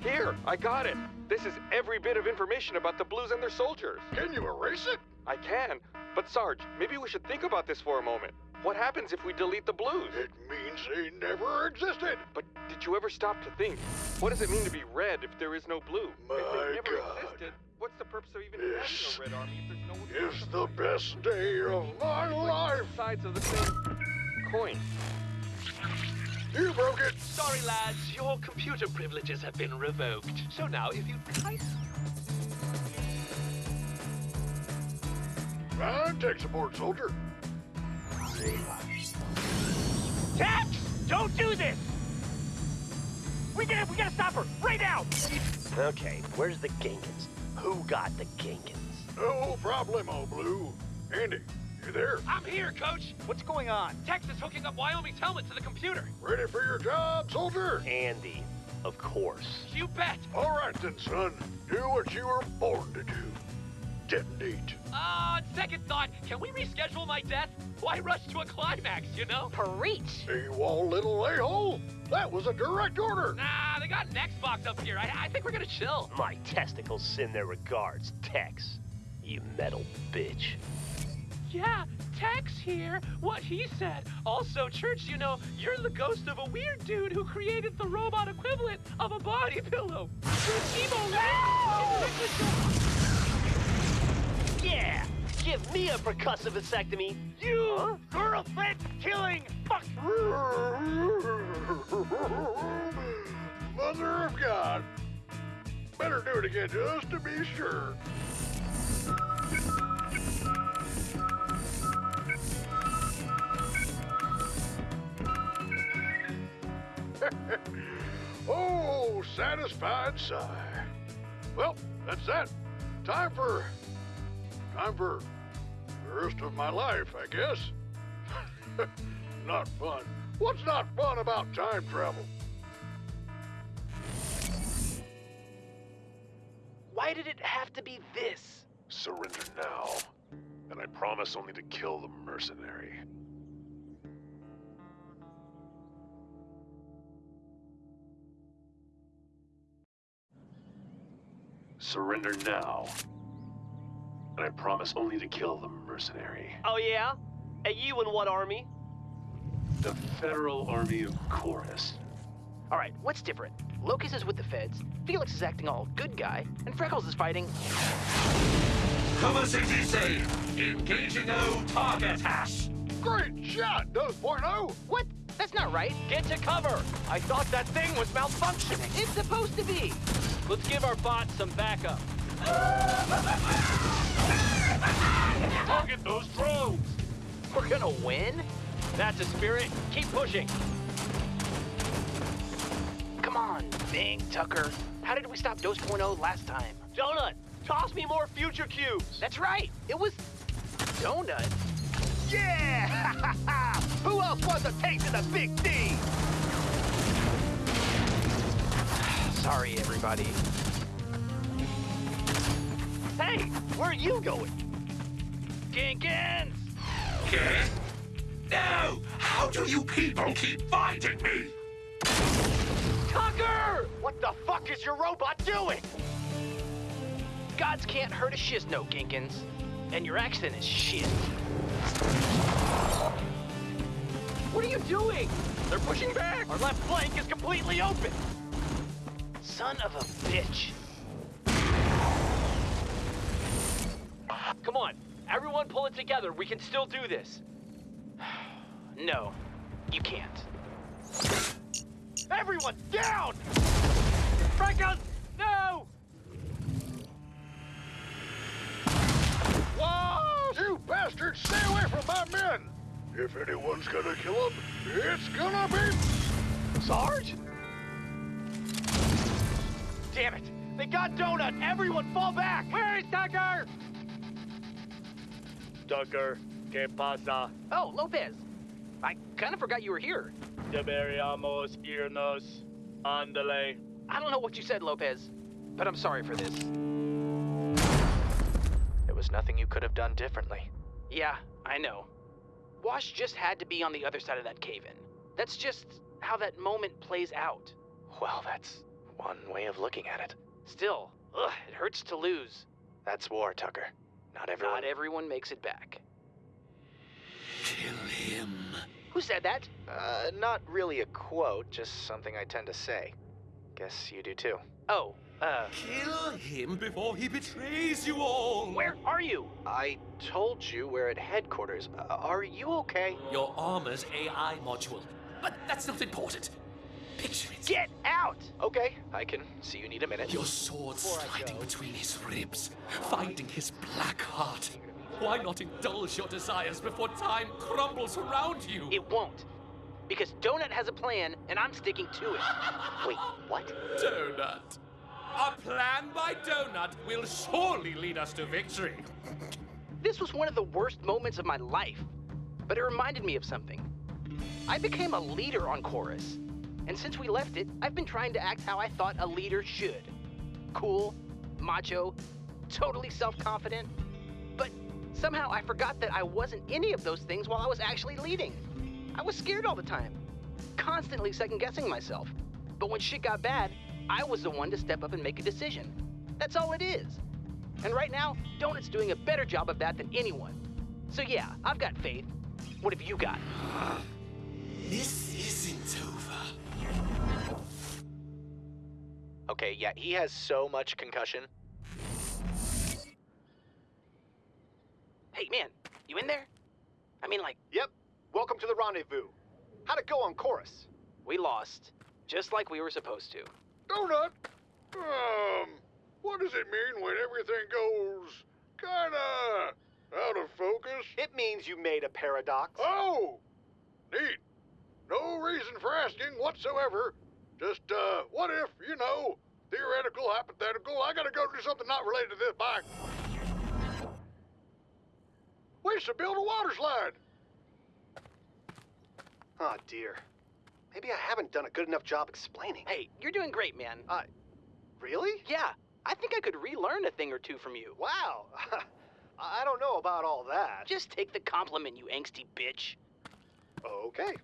Here, I got it. This is every bit of information about the Blues and their soldiers. Can you erase it? I can. But Sarge, maybe we should think about this for a moment. What happens if we delete the Blues? It means they never existed. But did you ever stop to think? What does it mean to be red if there is no blue? My if they never God. existed, what's the purpose of even This having a red army if there's no one Is the best day of my life. sides of the same coin? You broke it. Sorry, lads, your computer privileges have been revoked. So now, if you kind Fine, tech support soldier. Tex! Don't do this! We gotta, we gotta stop her right now! Okay, where's the Genkins? Who got the Genkins? No oh, problemo, Blue. Andy, you there? I'm here, Coach. What's going on? Tex is hooking up Wyoming's helmet to the computer. Ready for your job, soldier? Andy, of course. You bet. All right then, son. Do what you were born to do. Detonate. Uh, on second thought, can we reschedule my death? Why rush to a climax, you know? Preach. AWOL little a-hole. That was a direct order. Nah, they got an Xbox up here. I, I think we're gonna chill. My testicles send their regards, Tex. You metal bitch. Yeah, Tex here. What he said. Also, Church, you know, you're the ghost of a weird dude who created the robot equivalent of a body pillow. You're emo Yeah! Give me a percussive vasectomy. You girlfriend killing fuck! Mother of God. Better do it again just to be sure. oh, satisfied sigh. Well, that's that. Time for. Time for the rest of my life, I guess. not fun. What's not fun about time travel? Why did it have to be this? Surrender now, and I promise only to kill the mercenary. Surrender now, and I promise only to kill the mercenary. Oh, yeah? And you in what army? The Federal Army of Chorus. All right, what's different? Locus is with the feds, Felix is acting all good guy, and Freckles is fighting. Cover 60 Engaging O target hash. Great shot, 2.0. What? That's not right. Get to cover! I thought that thing was malfunctioning. It's supposed to be. Let's give our bot some backup. Target those drones. We're gonna win? That's a spirit. Keep pushing. Come on, Bing, Tucker. How did we stop Dose Point oh last time? Donut, toss me more future cubes. That's right. It was Donut. Yeah! Who else wants a taste of the big D? Sorry, everybody. Hey, where are you going? Genkins! Okay. No! How do you people keep finding me? Tucker! What the fuck is your robot doing? Gods can't hurt a Shisno, Genkins. And your accent is shit. What are you doing? They're pushing back! Our left flank is completely open! Son of a bitch. Come on, everyone pull it together. We can still do this. No, you can't. Everyone, down! Frankos, no! Whoa! You bastards, stay away from my men! If anyone's gonna kill them, it's gonna be... Sarge? Damn it! They got Donut! Everyone fall back! Where is Tucker? Tucker, ¿qué pasa? Oh, Lopez. I kind of forgot you were here. Deberíamos irnos. Ándale. I don't know what you said, Lopez, but I'm sorry for this. There was nothing you could have done differently. Yeah, I know. Wash just had to be on the other side of that cave-in. That's just how that moment plays out. Well, that's one way of looking at it. Still, ugh, it hurts to lose. That's war, Tucker. Not everyone. Not everyone makes it back. Kill him. Who said that? Uh, not really a quote, just something I tend to say. Guess you do too. Oh, uh. Kill him before he betrays you all. Where are you? I told you we're at headquarters. Uh, are you okay? Your armor's AI module. But that's not important. Picture it. Get out! Okay, I can see you need a minute. Your sword sliding between his ribs, finding his black heart. Why not indulge your desires before time crumbles around you? It won't. Because Donut has a plan, and I'm sticking to it. Wait, what? Donut. A plan by Donut will surely lead us to victory. This was one of the worst moments of my life, but it reminded me of something. I became a leader on Chorus, and since we left it, I've been trying to act how I thought a leader should. Cool, macho, totally self-confident. But somehow I forgot that I wasn't any of those things while I was actually leading. I was scared all the time, constantly second-guessing myself. But when shit got bad, I was the one to step up and make a decision. That's all it is. And right now, Donut's doing a better job of that than anyone. So yeah, I've got faith. What have you got? This isn't Okay, yeah, he has so much concussion. Hey, man, you in there? I mean, like, Yep. Welcome to the rendezvous. How'd it go on chorus? we lost, just like we were supposed to. Donut! Um, what does it mean when everything goes kinda out of focus? It means you made a paradox. Oh! Neat. No reason for asking whatsoever. Just, uh, what if, you know, theoretical, hypothetical, I gotta go do something not related to this bike. Ways to build a water slide. Oh, dear. Maybe I haven't done a good enough job explaining. Hey, you're doing great, man. Uh, really? Yeah, I think I could relearn a thing or two from you. Wow. I don't know about all that. Just take the compliment, you angsty bitch. Okay.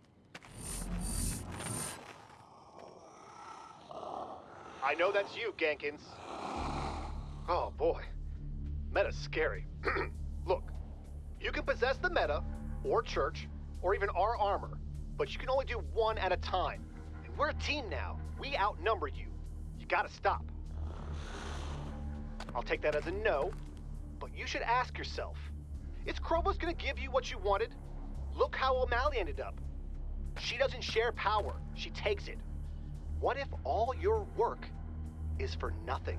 I know that's you, Genkins. Oh, boy. Meta's scary. Look, you can possess the meta, or church, or even our armor, but you can only do one at a time. And we're a team now. We outnumber you. You gotta stop. I'll take that as a no, but you should ask yourself is Chrovos gonna give you what you wanted? Look how O'Malley ended up. She doesn't share power, she takes it. What if all your work is for nothing?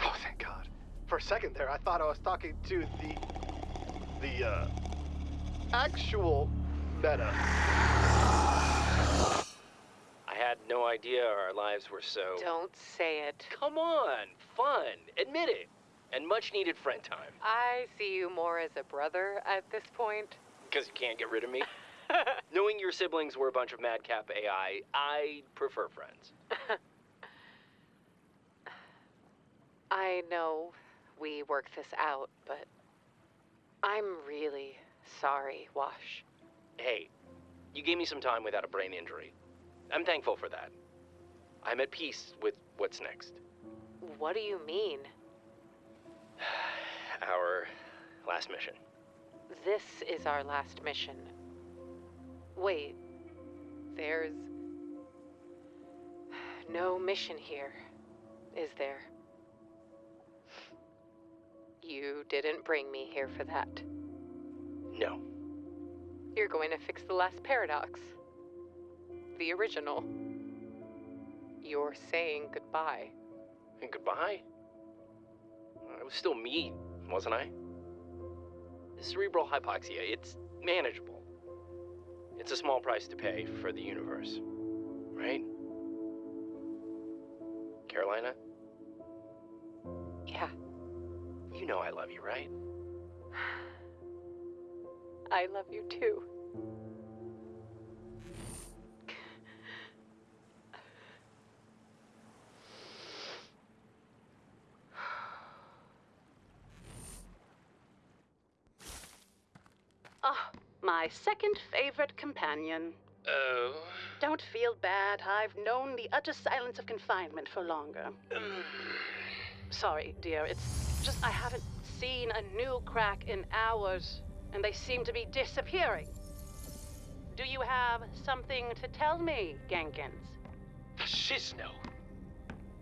Oh, thank God. For a second there, I thought I was talking to the. the, uh. actual meta. I had no idea our lives were so. Don't say it. Come on, fun. Admit it. And much needed friend time. I see you more as a brother at this point. Because you can't get rid of me. Knowing your siblings were a bunch of madcap AI, I prefer friends. I know we worked this out, but I'm really sorry, Wash. Hey, you gave me some time without a brain injury. I'm thankful for that. I'm at peace with what's next. What do you mean? Our last mission. This is our last mission. Wait, there's no mission here, is there? You didn't bring me here for that. No. You're going to fix the last paradox. The original. You're saying goodbye. And goodbye? I was still me, wasn't I? Cerebral hypoxia, it's manageable. It's a small price to pay for the universe. Right? Carolina? Yeah. You know I love you, right? I love you too. Ah, my second favorite companion. Oh. Don't feel bad. I've known the utter silence of confinement for longer. Sorry, dear. It's just I haven't seen a new crack in hours, and they seem to be disappearing. Do you have something to tell me, Genkins? The Shisno.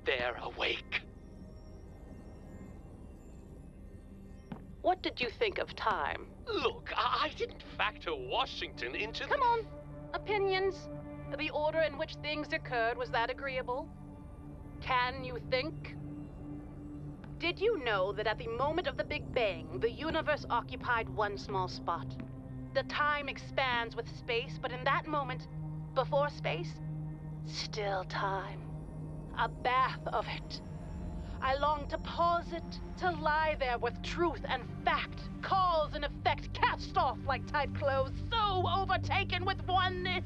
They're awake. What did you think of time? Look, I, I didn't factor Washington into the. Come on. Opinions? The order in which things occurred, was that agreeable? Can you think? Did you know that at the moment of the Big Bang, the universe occupied one small spot? The time expands with space, but in that moment, before space, still time. A bath of it. I long to pause it, to lie there with truth and fact, cause and effect cast off like tight clothes, so overtaken with oneness.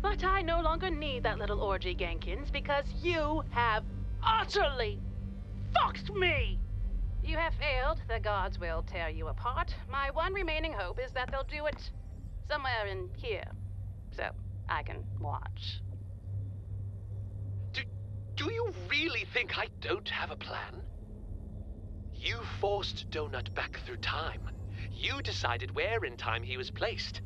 But I no longer need that little orgy, Genkins, because you have utterly fucked me! You have failed. The gods will tear you apart. My one remaining hope is that they'll do it somewhere in here. So I can watch. Do you really think I don't have a plan? You forced Donut back through time. You decided where in time he was placed.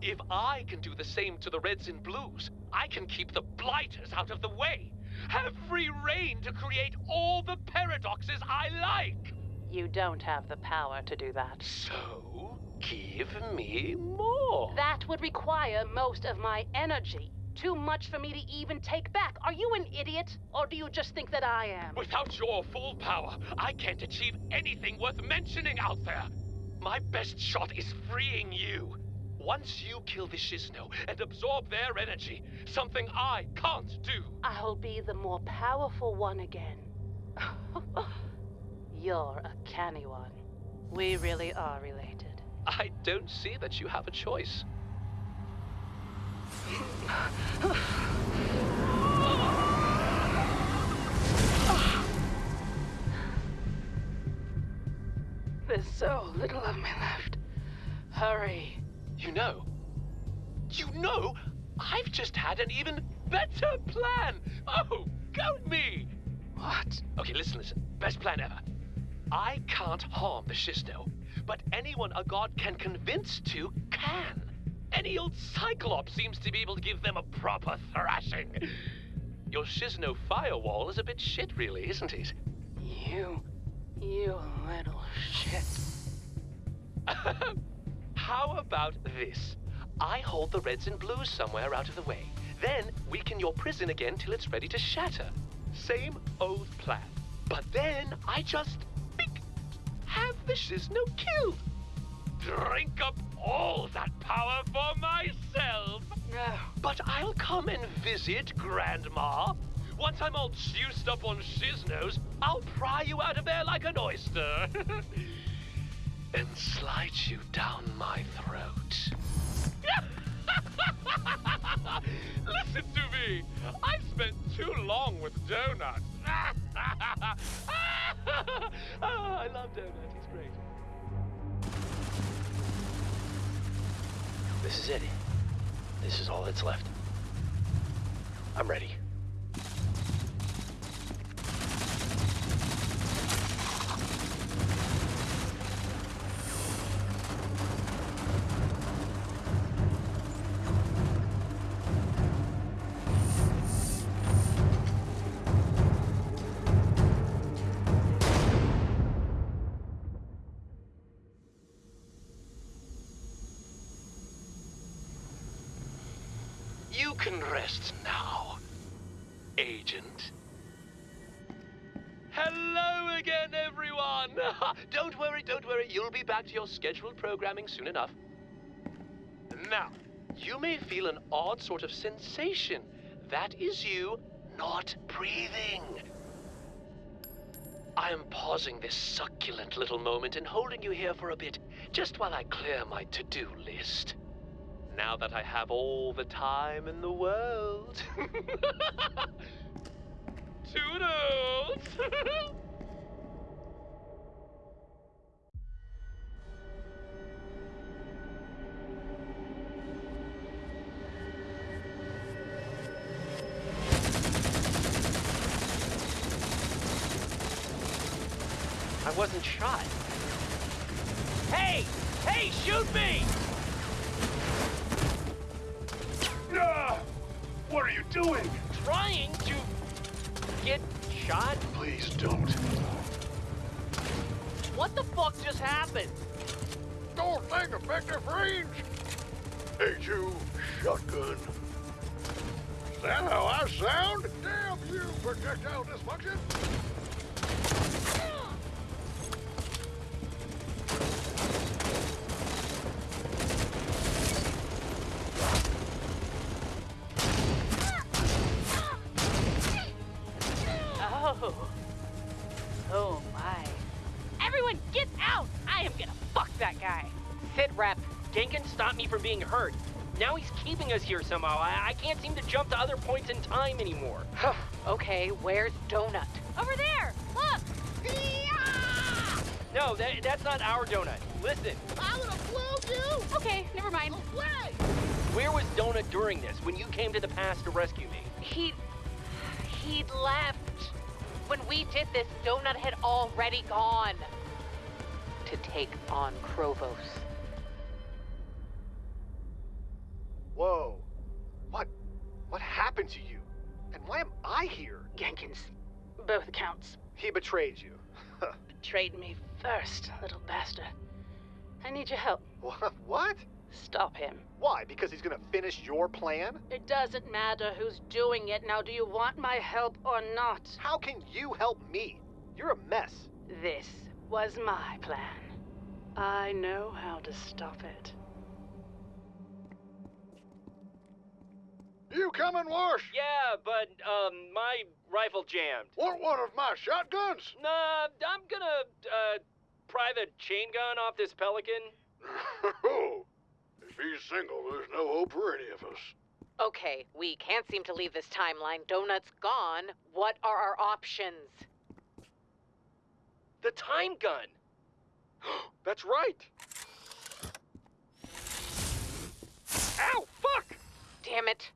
If I can do the same to the Reds and Blues, I can keep the Blighters out of the way. Have free reign to create all the paradoxes I like. You don't have the power to do that. So, give me more. That would require most of my energy. Too much for me to even take back. Are you an idiot? Or do you just think that I am? Without your full power, I can't achieve anything worth mentioning out there. My best shot is freeing you. Once you kill the Shisno and absorb their energy, something I can't do. I'll be the more powerful one again. You're a canny one. We really are related. I don't see that you have a choice. There's so little of me left. Hurry. You know, you know, I've just had an even better plan. Oh, go me. What? Okay, listen, listen. Best plan ever. I can't harm the Shisno, but anyone a god can convince to can. Any old Cyclops seems to be able to give them a proper thrashing. Your Shisno firewall is a bit shit, really, isn't it? You. You little shit. How about this? I hold the Reds and Blues somewhere out of the way. Then weaken your prison again till it's ready to shatter. Same old plan. But then I just have the Shisno killed. Drink up all that power for myself. No. But I'll come and visit Grandma. Once I'm all juiced up on Shisnos, I'll pry you out of there like an oyster. and slide you down my throat. Listen to me. I spent too long with Donut. oh, ah, I love Donut. He's great. This is it. This is all that's left. I'm ready. Be back to your scheduled programming soon enough. Now, you may feel an odd sort of sensation. That is you not breathing. I am pausing this succulent little moment and holding you here for a bit, just while I clear my to-do list. Now that I have all the time in the world. Toodles! I wasn't shot. Hey! Hey, shoot me! Ah! What are you doing? Trying to get shot? Please don't. What the fuck just happened? Don't think effective range. Hey, you shotgun. Is that how I sound? Damn you, projectile dysfunction! Sit rep. Genkin stopped me from being hurt. Now he's keeping us here somehow. I, I can't seem to jump to other points in time anymore. okay, where's Donut? Over there! Look! No, that, that's not our donut. Listen, I would have blown you! Okay, never mind. Away! where was Donut during this when you came to the past to rescue me? He. He'd left. When we did this, Donut had already gone. To take on Chrovos. Both accounts He betrayed you. betrayed me first, little bastard. I need your help. What? What? Stop him. Why? Because he's gonna finish your plan? It doesn't matter who's doing it. Now, do you want my help or not? How can you help me? You're a mess. This was my plan. I know how to stop it. You coming, Wash? Yeah, but, um, my rifle jammed. Want one of my shotguns? Nah, I'm gonna, uh, pry the chain gun off this pelican. oh, if he's single, there's no hope for any of us. Okay, we can't seem to leave this timeline. Donut's gone. What are our options? The time gun! That's right! Ow, fuck! Damn it.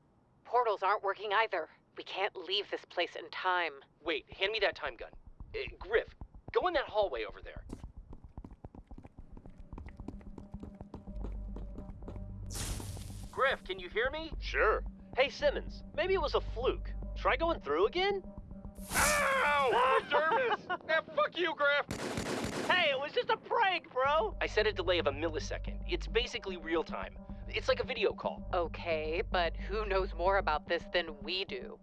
Portals aren't working either. We can't leave this place in time. Wait, hand me that time gun. Uh, Grif, go in that hallway over there. Grif, can you hear me? Sure. Hey, Simmons, maybe it was a fluke. Try going through again? Ow! Dermis! ah, fuck you, Grif! Hey, it was just a prank, bro! I set a delay of a millisecond. It's basically real time. It's like a video call. Okay, but who knows more about this than we do?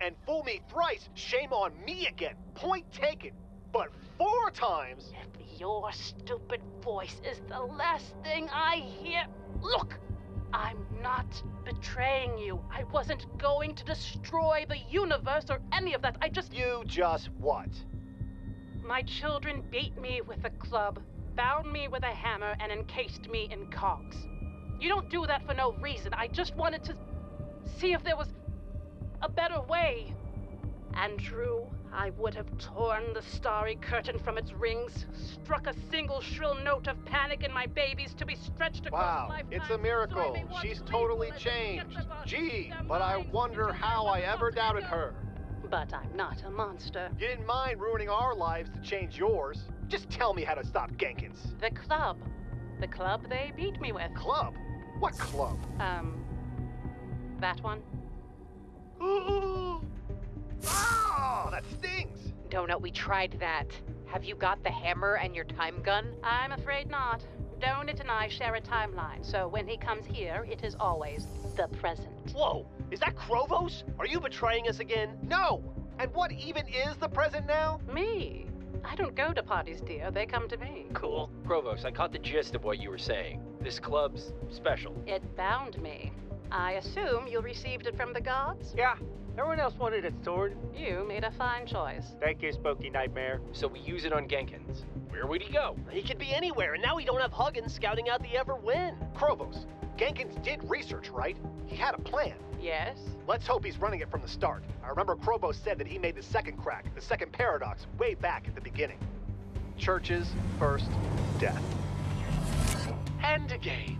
And fool me thrice, shame on me again. Point taken. But four times. If your stupid voice is the last thing I hear. Look! I'm not betraying you. I wasn't going to destroy the universe or any of that. I just. You just what? My children beat me with a club, bound me with a hammer, and encased me in cogs. You don't do that for no reason. I just wanted to see if there was a better way. Andrew, I would have torn the starry curtain from its rings, struck a single shrill note of panic in my babies to be stretched across Wow, it's a miracle. She's totally changed. Gee, but I wonder how I ever doubted her. But I'm not a monster. You didn't mind ruining our lives to change yours. Just tell me how to stop Genkins. The club. The club they beat me with. Club? What club? Um, that one. Oh, that stings! Donut, we tried that. Have you got the hammer and your time gun? I'm afraid not. Donut and I share a timeline, so when he comes here, it is always the present. Whoa, is that Chrovos? Are you betraying us again? No! And what even is the present now? Me? I don't go to parties, dear. They come to me. Cool. Chrovos, I caught the gist of what you were saying. This club's special. It bound me. I assume you received it from the gods? Yeah. Everyone else wanted its sword. You made a fine choice. Thank you, Spooky Nightmare. So we use it on Genkins. Where would he go? He could be anywhere, and now we don't have Huggins scouting out the ever win. Chrovos, Genkins did research, right? He had a plan. Yes? Let's hope he's running it from the start. I remember Chrovos said that he made the second crack, the second paradox, way back at the beginning. Churches first, death. And again.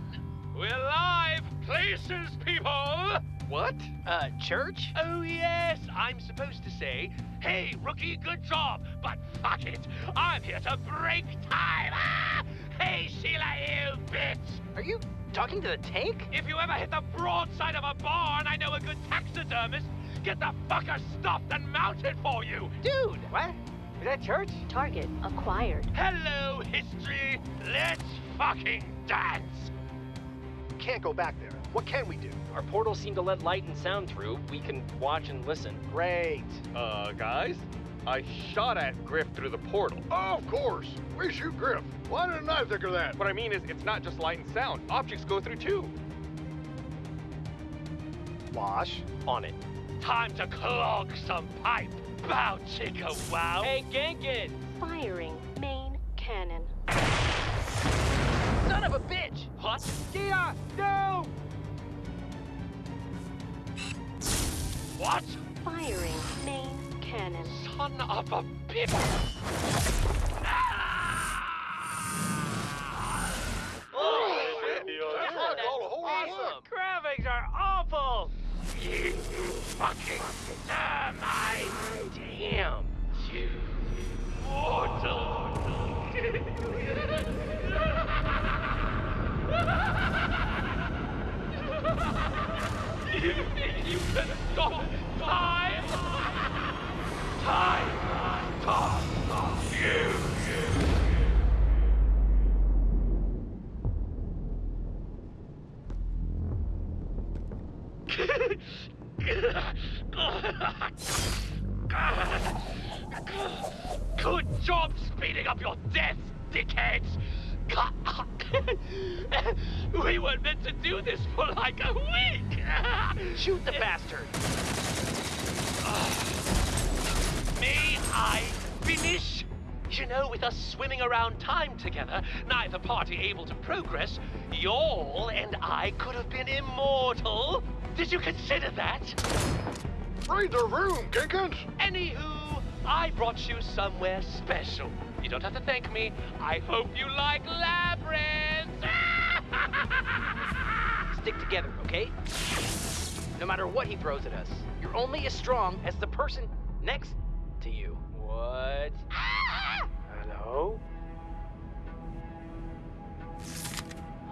We're live, places, people! What? Uh, church? Oh, yes, I'm supposed to say, hey, rookie, good job, but fuck it. I'm here to break time. Ah! Hey, Sheila, you bitch! Are you talking to the tank? If you ever hit the broadside of a barn, I know a good taxidermist. Get the fucker stuffed and mounted for you. Dude, what? Is that church? Target acquired. Hello, history. Let's fucking dance. Can't go back there. What can we do? Our portals seem to let light and sound through. We can watch and listen. Great. Uh, guys? I shot at Grif through the portal. Oh, of course. We shoot Grif. Why didn't I think of that? What I mean is, it's not just light and sound. Objects go through too. Wash. On it. Time to clog some pipe. Bow, chicka, wow. Hey, Genkin! Firing main cannon. Son of a bitch! What? Gia, no! What? Firing main cannon. Son of a bitch! Oh, awesome! Graphics are awful! You fucking termite! Damn you mortal! you can stop time? Time! Stop you! Shoot the bastard! May I finish? You know, with us swimming around time together, neither party able to progress, y'all and I could have been immortal. Did you consider that? Read the room, Genkins. Anywho, I brought you somewhere special. You don't have to thank me. I hope you like labyrinths! Stick together, okay? No matter what he throws at us, you're only as strong as the person next to you. What? Hello?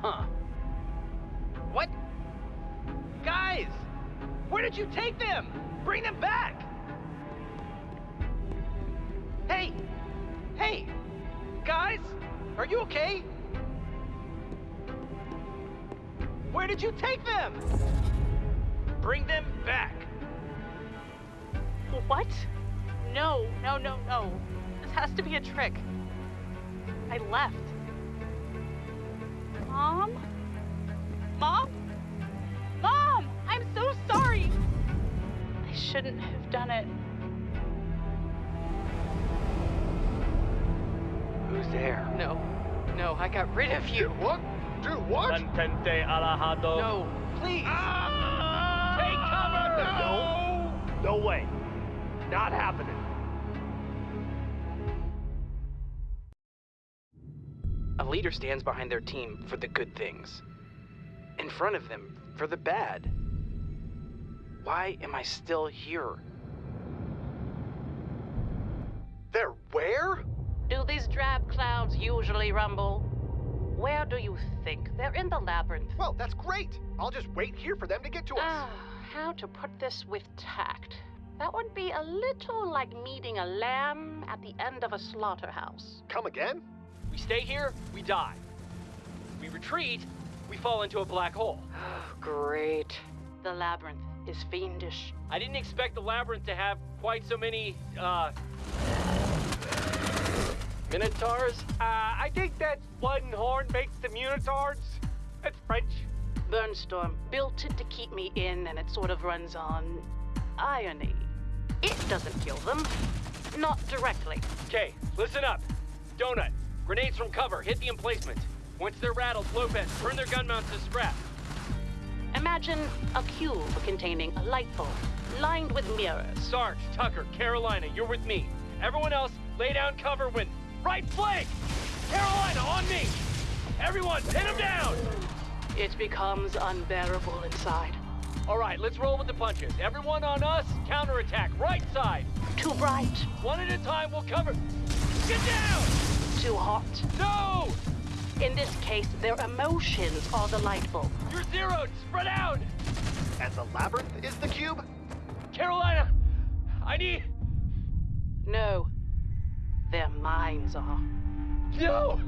Huh. What? Guys! Where did you take them? Bring them back! Hey! Hey! Guys! Are you okay? Where did you take them? Bring them back! What? No, no, no, no. This has to be a trick. I left. Mom? Mom? Mom! I'm so sorry! I shouldn't have done it. Who's there? No. No, I got rid of you. What? Do what? Mantente alejado. No, please! Take cover now! No way. Not happening. A leader stands behind their team for the good things, in front of them for the bad. Why am I still here? They're where? Do these drab clouds usually rumble? Where do you think? They're in the labyrinth. Well, that's great. I'll just wait here for them to get to us. Ah. How to put this with tact? That would be a little like meeting a lamb at the end of a slaughterhouse. Come again? We stay here, we die. We retreat, we fall into a black hole. Great. The labyrinth is fiendish. I didn't expect the labyrinth to have quite so many, uh. Minotaurs? Uh, I think that blood and horn makes the Minotaurs. That's French. Burnstorm built it to keep me in, and it sort of runs on irony. It doesn't kill them. Not directly. Okay, listen up. Donut, grenades from cover, hit the emplacement. Once they're rattled, Lopez, turn their gun mounts to scrap. Imagine a cube containing a light bulb, lined with mirrors. Sarge, Tucker, Carolina, you're with me. Everyone else, lay down cover when. Right flank! Carolina, on me! Everyone, pin them down! It becomes unbearable inside. All right, let's roll with the punches. Everyone on us, counterattack, right side. Too bright. One at a time, we'll cover. Get down! Too hot. No! In this case, their emotions are the light bulb. You're zeroed! Spread out! And the labyrinth is the cube? Carolina! I need. No. Their minds are. No!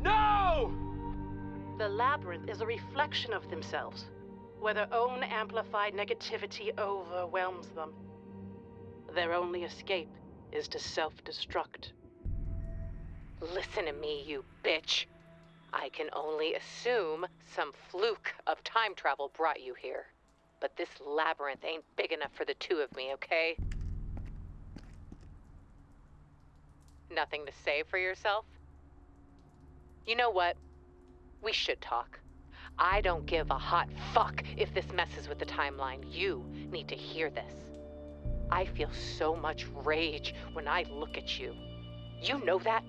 No! The labyrinth is a reflection of themselves, where their own amplified negativity overwhelms them. Their only escape is to self destruct. Listen to me, you bitch. I can only assume some fluke of time travel brought you here. But this labyrinth ain't big enough for the two of me, okay? Nothing to say for yourself? You know what? We should talk. I don't give a hot fuck if this messes with the timeline. You need to hear this. I feel so much rage when I look at you. You know that?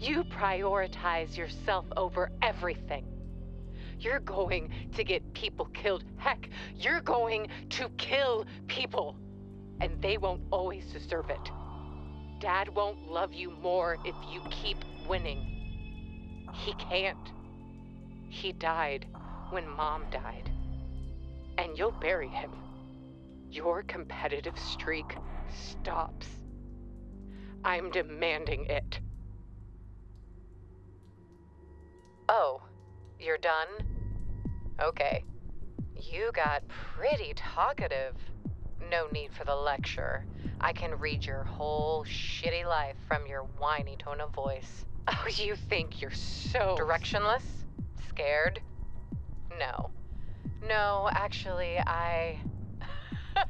You prioritize yourself over everything. You're going to get people killed. Heck, you're going to kill people. And they won't always deserve it. Dad won't love you more if you keep winning. He can't. He died when Mom died. And you'll bury him. Your competitive streak stops. I'm demanding it. Oh, you're done? Okay. You got pretty talkative. No need for the lecture. I can read your whole shitty life from your whiny tone of voice. Oh, you think you're so directionless? Scared? No. No, actually, I.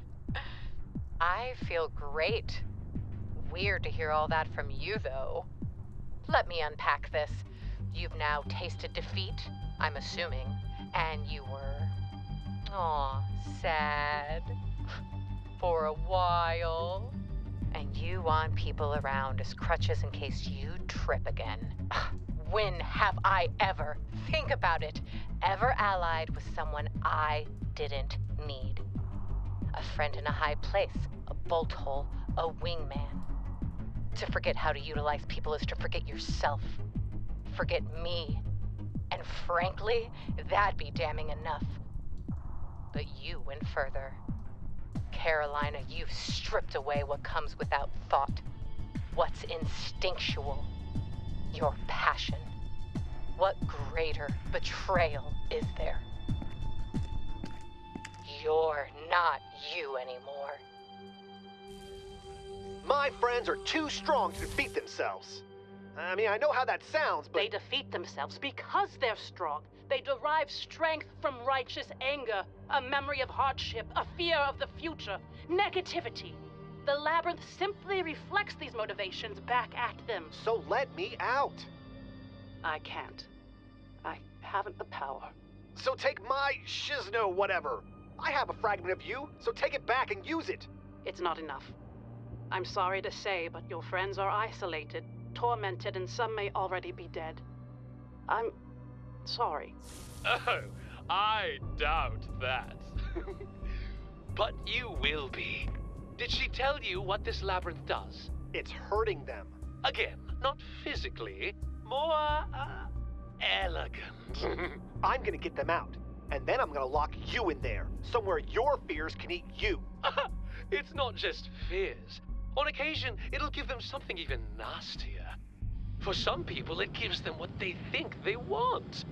I feel great. Weird to hear all that from you, though. Let me unpack this. You've now tasted defeat, I'm assuming, and you were. Aw, sad. For a while. And you want people around as crutches in case you trip again. When have I ever, think about it, ever allied with someone I didn't need? A friend in a high place, a bolt hole, a wingman. To forget how to utilize people is to forget yourself. Forget me. And frankly, that'd be damning enough. But you went further. Carolina, you've stripped away what comes without thought. What's instinctual. Your passion. What greater betrayal is there? You're not you anymore. My friends are too strong to defeat themselves. I mean, I know how that sounds, but. They defeat themselves because they're strong. They derive strength from righteous anger, a memory of hardship, a fear of the future, negativity. The labyrinth simply reflects these motivations back at them. So let me out. I can't. I haven't the power. So take my shisno whatever. I have a fragment of you, so take it back and use it. It's not enough. I'm sorry to say, but your friends are isolated, tormented, and some may already be dead. I'm sorry. Oh, I doubt that. but you will be. Did she tell you what this labyrinth does? It's hurting them. Again, not physically, more uh, elegant. I'm gonna get them out, and then I'm gonna lock you in there, somewhere your fears can eat you. it's not just fears. On occasion, it'll give them something even nastier. For some people, it gives them what they think they want.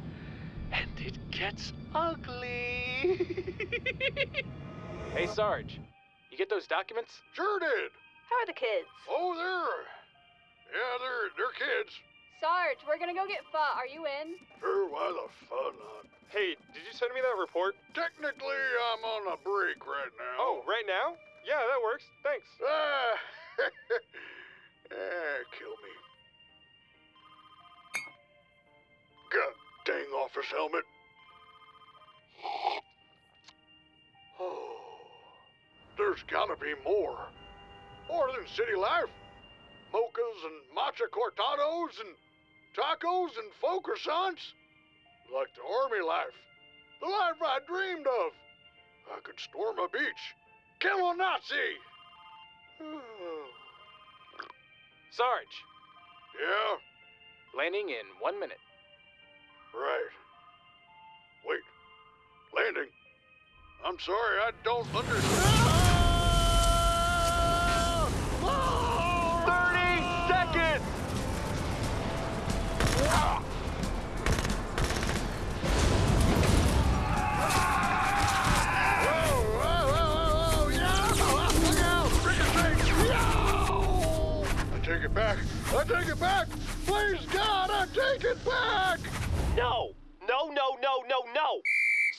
And it gets ugly. Hey, Sarge. You get those documents? Sure did. How are the kids? Oh, they're. Yeah, they're they're kids. Sarge, we're gonna go get pho. Are you in? Sure, why the fun not? Hey, did you send me that report? Technically, I'm on a break right now. Oh, right now? Yeah, that works. Thanks. Ah, ah, kill me. God dang office helmet. Oh, there's gotta be more. More than city life. Mochas and matcha cortados and tacos and faux croissants. Like the army life. The life I dreamed of. I could storm a beach. Kill a Nazi. Sarge. Yeah? Landing in one minute. Right. Wait. Landing. I'm sorry, I don't understand. 30 seconds! I take it back. I take it back. Please, God, I take it back. No! No, no, no, no, no!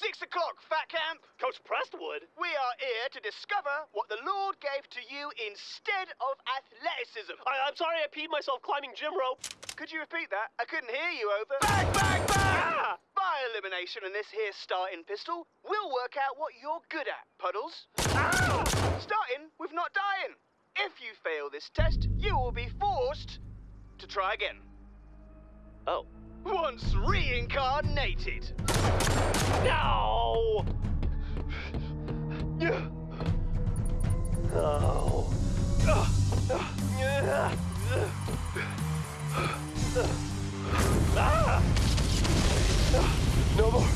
Six o'clock, Fat Camp. Coach Prestwood? We are here to discover what the Lord gave to you instead of athleticism. I, I'm sorry I peed myself climbing gym rope. Could you repeat that? I couldn't hear you over. Bang, bang, bang! Ah! By elimination and this here starting pistol, we'll work out what you're good at, Puddles. Ah! Starting with not dying. If you fail this test, you will be forced to try again. Oh. Once reincarnated. No! Oh. No more.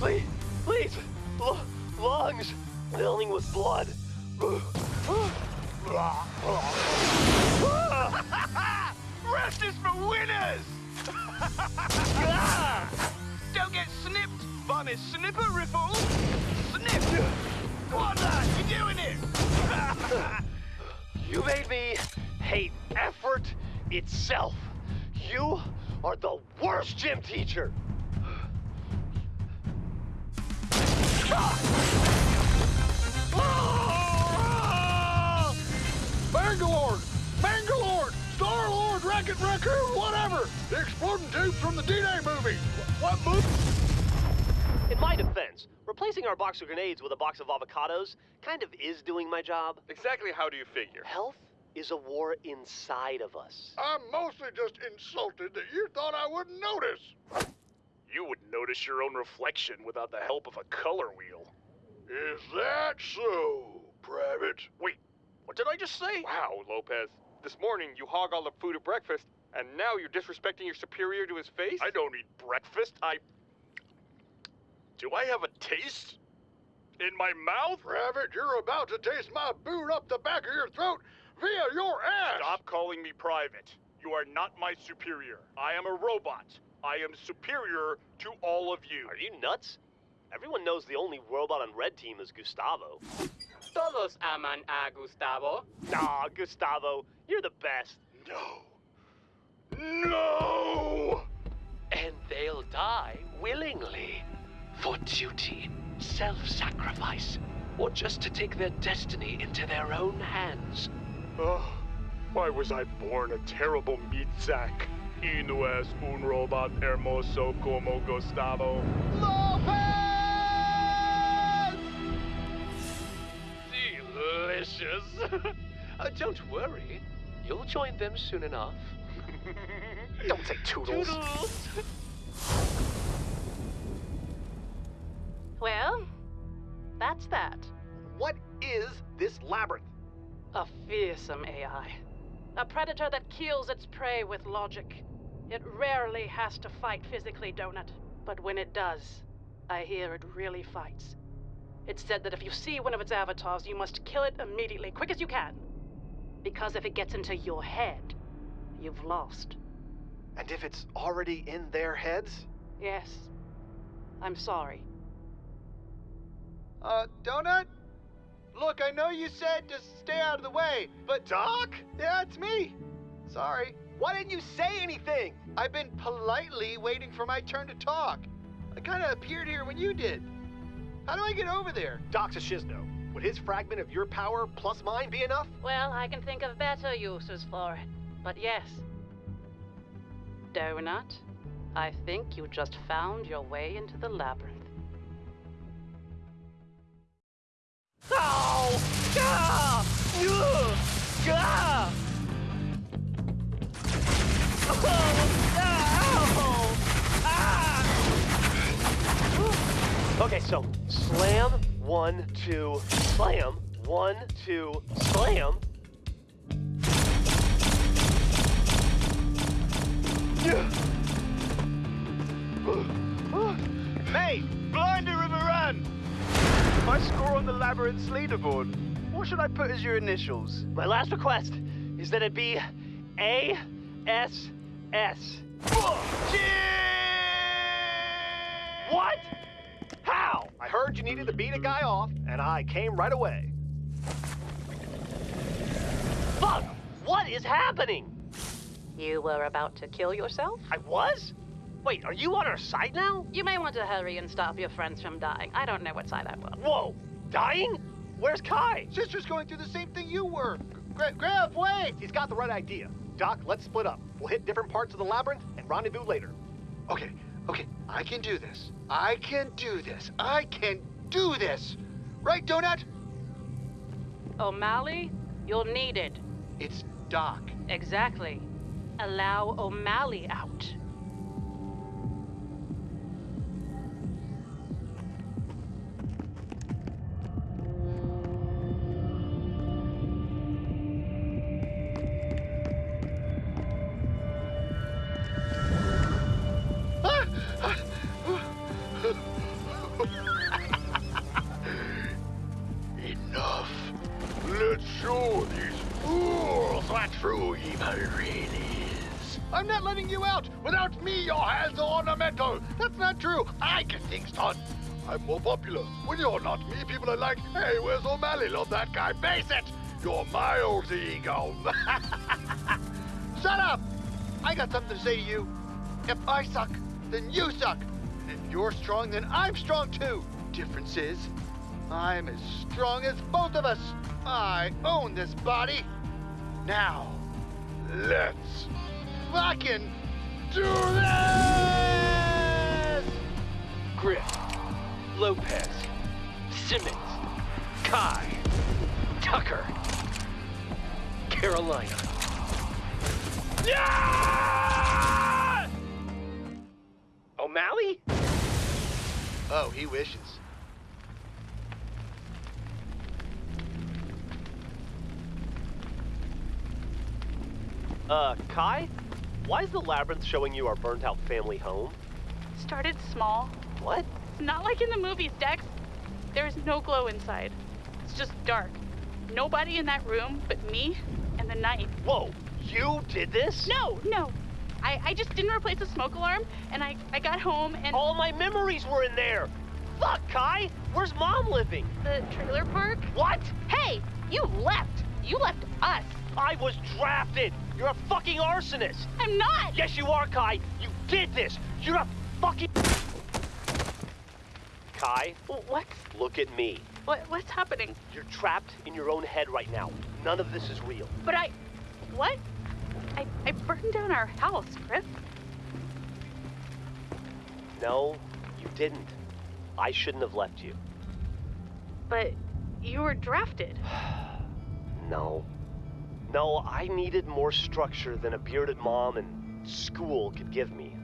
Please, please. L- lungs filling with blood. Rest is for winners! Don't get snipped by snipper riffle. Snip! Come on, lad, you're doing it! You made me hate effort itself. You are the worst gym teacher. Bangalore! Bangalore! Star-Lord, Rocket Raccoon, whatever! The exploding tubes from the D-Day movie! What movie? In my defense, replacing our box of grenades with a box of avocados kind of is doing my job. Exactly how do you figure? Health is a war inside of us. I'm mostly just insulted that you thought I wouldn't notice. You wouldn't notice your own reflection without the help of a color wheel. Is that so, Private? Wait, what did I just say? Wow, Lopez. This morning you hog all the food at breakfast, and now you're disrespecting your superior to his face? I don't eat breakfast. I. Do I have a taste? In my mouth? Rabbit, you're about to taste my boot up the back of your throat via your ass! Stop calling me private. You are not my superior. I am a robot. I am superior to all of you. Are you nuts? Everyone knows the only robot on red team is Gustavo. Todos aman a Gustavo. Nah, Gustavo, you're the best. No. No! And they'll die willingly. For duty, self sacrifice, or just to take their destiny into their own hands. Oh, why was I born a terrible meat sack? Y no es un robot hermoso como Gustavo. Delicious. uh, don't worry, you'll join them soon enough. Don't say toodles. Toodles. Well, that's that. What is this labyrinth? A fearsome AI. A predator that kills its prey with logic. It rarely has to fight physically, Donut. But when it does, I hear it really fights. It's said that if you see one of its avatars, you must kill it immediately, quick as you can. Because if it gets into your head, you've lost. And if it's already in their heads? Yes. I'm sorry. Uh, Donut? Look, I know you said to stay out of the way, but Doc? Yeah, it's me. Sorry. Why didn't you say anything? I've been politely waiting for my turn to talk. I kind of appeared here when you did. How do I get over there? Doc's a shisno. Would his fragment of your power plus mine be enough? Well, I can think of better uses for it. But yes. Donut, I think you just found your way into the labyrinth. Oh! Ah! Ugh! Ah! Oh! Okay, so slam, one, two, slam, one, two, slam. Hey, blinder of a run! My score on the labyrinth's leaderboard. What should I put as your initials? My last request is that it be A S S. What? How? I heard you needed to beat a guy off, and I came right away. Fuck! What is happening? You were about to kill yourself? I was? Wait, are you on our side now? You may want to hurry and stop your friends from dying. I don't know what side I'm on. Whoa! Dying? Where's Kai? Sister's going through the same thing you were. Gra- Grab, wait! He's got the right idea. Doc, let's split up. We'll hit different parts of the labyrinth and rendezvous later. Okay, okay, I can do this. I can do this. I can do this. Right, Donut? O'Malley, you're needed. It's Doc. Exactly. Allow O'Malley out. True really is. I'm not letting you out. Without me, your hands are ornamental. That's not true. I get things done. I'm more popular. When you're not me, people are like, hey, where's O'Malley? Love that guy. Base it. You're my old ego. Shut up! I got something to say to you. If I suck, then you suck. And if you're strong, then I'm strong too. Difference is, I'm as strong as both of us. I own this body. Now, let's fucking do this! Grif, Lopez, Simmons, Kai, Tucker, Carolina. Yeah! O'Malley? Oh, he wishes. Uh, Kai? Why is the labyrinth showing you our burnt out family home? Started small. What? It's not like in the movies, Dex. There's no glow inside. It's just dark. Nobody in that room but me and the night. Whoa, you did this? No, no. I, I just didn't replace the smoke alarm, and I, I got home and. All my memories were in there! Fuck, Kai! Where's mom living? The trailer park? What? Hey, you left. You left us. I was drafted! You're a fucking arsonist! I'm not! Yes, you are, Kai! You did this! You're a fucking. Kai? What? Look at me. What? What's happening? You're trapped in your own head right now. None of this is real. But I. What? I, I burned down our house, Grif. No, you didn't. I shouldn't have left you. But you were drafted. No. No, I needed more structure than a bearded mom and school could give me.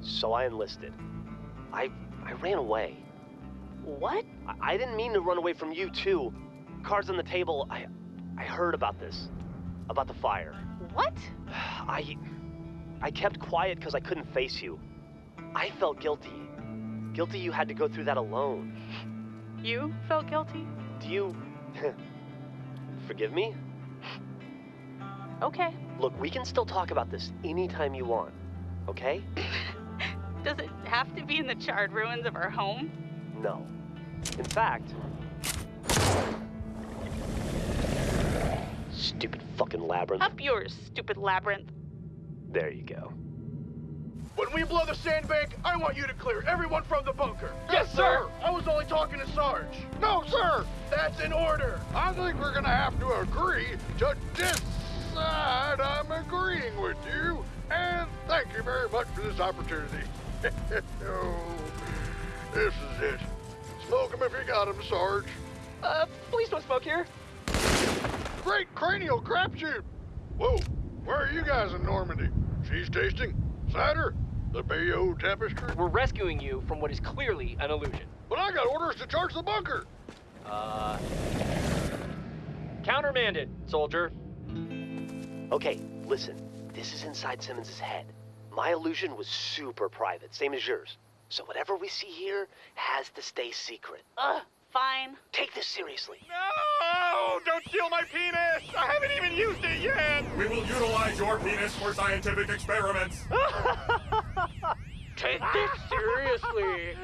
So I enlisted. I I ran away. What? I, I didn't mean to run away from you too. Cards on the table. I I heard about this. About the fire. What? I I kept quiet because I couldn't face you. I felt guilty. Guilty you had to go through that alone. You felt guilty? Do you forgive me? Okay. Look, we can still talk about this anytime you want. okay? Does it have to be in the charred ruins of our home? No. In fact, stupid fucking labyrinth. Up yours, stupid labyrinth. There you go. When we blow the sandbank, I want you to clear everyone from the bunker. Yes, sir. I was only talking to Sarge. No, sir. That's an order. I think we're gonna have to agree to decide I'm agreeing with you. And thank you very much for this opportunity. oh, this is it. Smoke 'em if you got 'em, Sarge. Uh, please don't smoke here. Great cranial crapshoot. Whoa, where are you guys in Normandy? Cheese tasting? Cider? The Bayeux Tapestry? We're rescuing you from what is clearly an illusion. But I got orders to charge the bunker. Uh. Countermanded, soldier. Okay, listen. This is inside Simmons' head. My illusion was super private, same as yours. So whatever we see here has to stay secret. Ugh, fine. Take this seriously. No! Don't steal my penis! I haven't even used it yet! We will utilize your penis for scientific experiments. Take this seriously.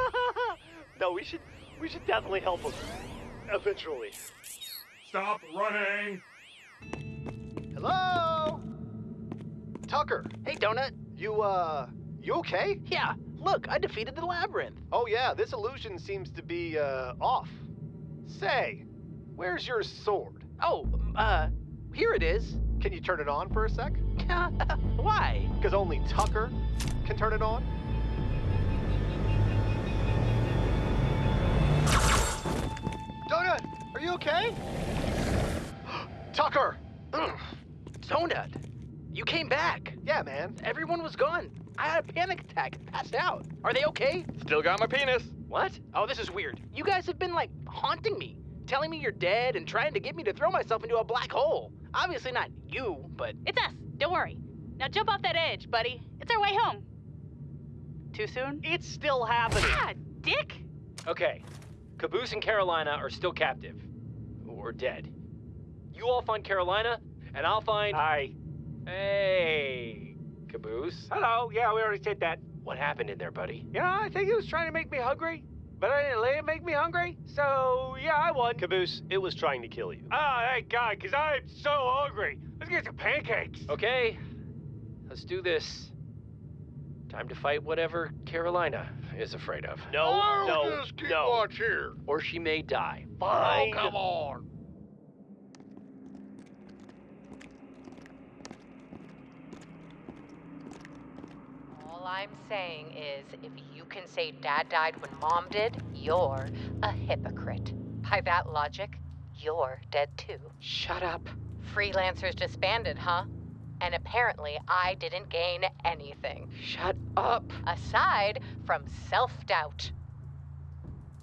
no, we should we should definitely help him. Eventually. Stop running. Hello? Tucker. Hey, Donut. You, uh, you okay? Yeah, look, I defeated the labyrinth. Oh, yeah, this illusion seems to be, uh, off. Say, where's your sword? Oh, uh, here it is. Can you turn it on for a sec? Why? Because only Tucker can turn it on? Donut, are you okay? Tucker! Donut, you came back. Yeah, man. Everyone was gone. I had a panic attack and passed out. Are they okay? Still got my penis. What? Oh, this is weird. You guys have been, like, haunting me, telling me you're dead and trying to get me to throw myself into a black hole. Obviously not you, but. It's us. Don't worry. Now jump off that edge, buddy. It's our way home. Too soon? It's still happening. Ah, dick! Okay. Caboose and Carolina are still captive. Or dead. You all find Carolina, and I'll find. Hi. Hey, Caboose. Hello. Yeah, we already said that. What happened in there, buddy? Yeah, I think he was trying to make me hungry, but I didn't let him make me hungry. So, yeah, I won. Caboose, it was trying to kill you. Oh, thank God, because I'm so hungry. Let's get some pancakes. Okay. Let's do this. Time to fight whatever Carolina is afraid of. No, no, just keep no. watch here. Or she may die. Fine. Oh, come on. All I'm saying is, if you can say Dad died when Mom did, you're a hypocrite. By that logic, you're dead too. Shut up. Freelancers disbanded, huh? And apparently, I didn't gain anything. Shut up. Aside from self doubt.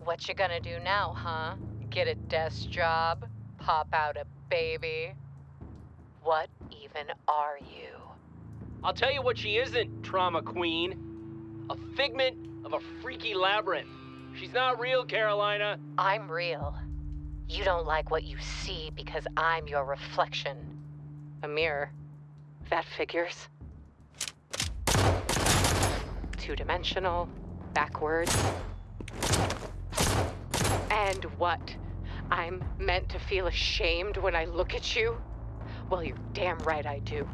What you gonna do now, huh? Get a desk job? Pop out a baby? What even are you? I'll tell you what she isn't, trauma queen. A figment of a freaky labyrinth. She's not real, Carolina. I'm real. You don't like what you see because I'm your reflection. A mirror. That figures. Two dimensional, backwards. And what? I'm meant to feel ashamed when I look at you? Well, you're damn right I do.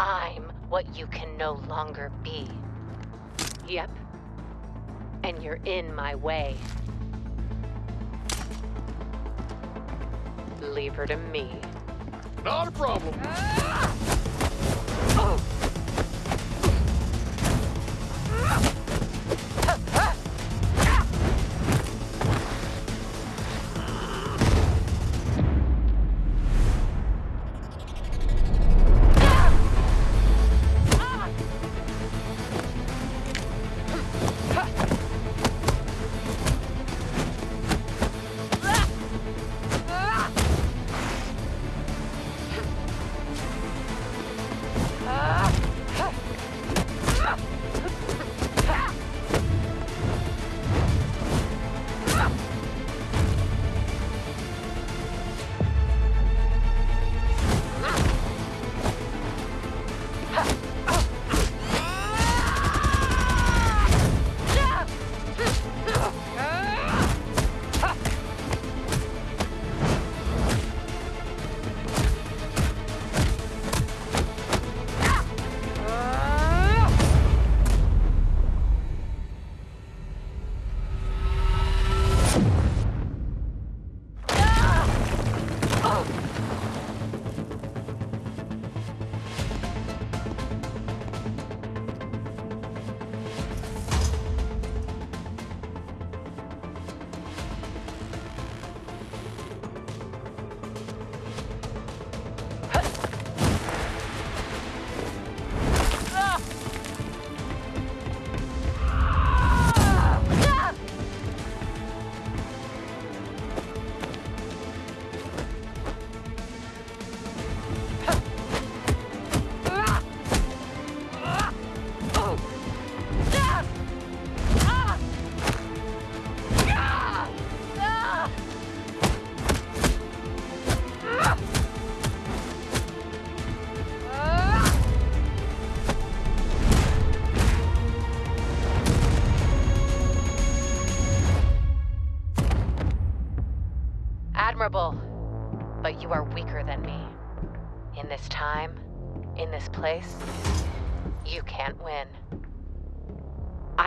I'm what you can no longer be. Yep. And you're in my way. Leave her to me. Not a problem. Ah!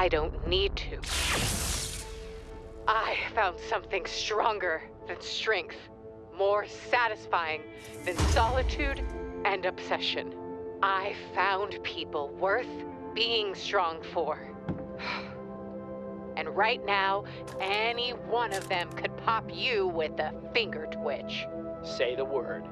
I don't need to. I found something stronger than strength, more satisfying than solitude and obsession. I found people worth being strong for. And right now, any one of them could pop you with a finger twitch. Say the word.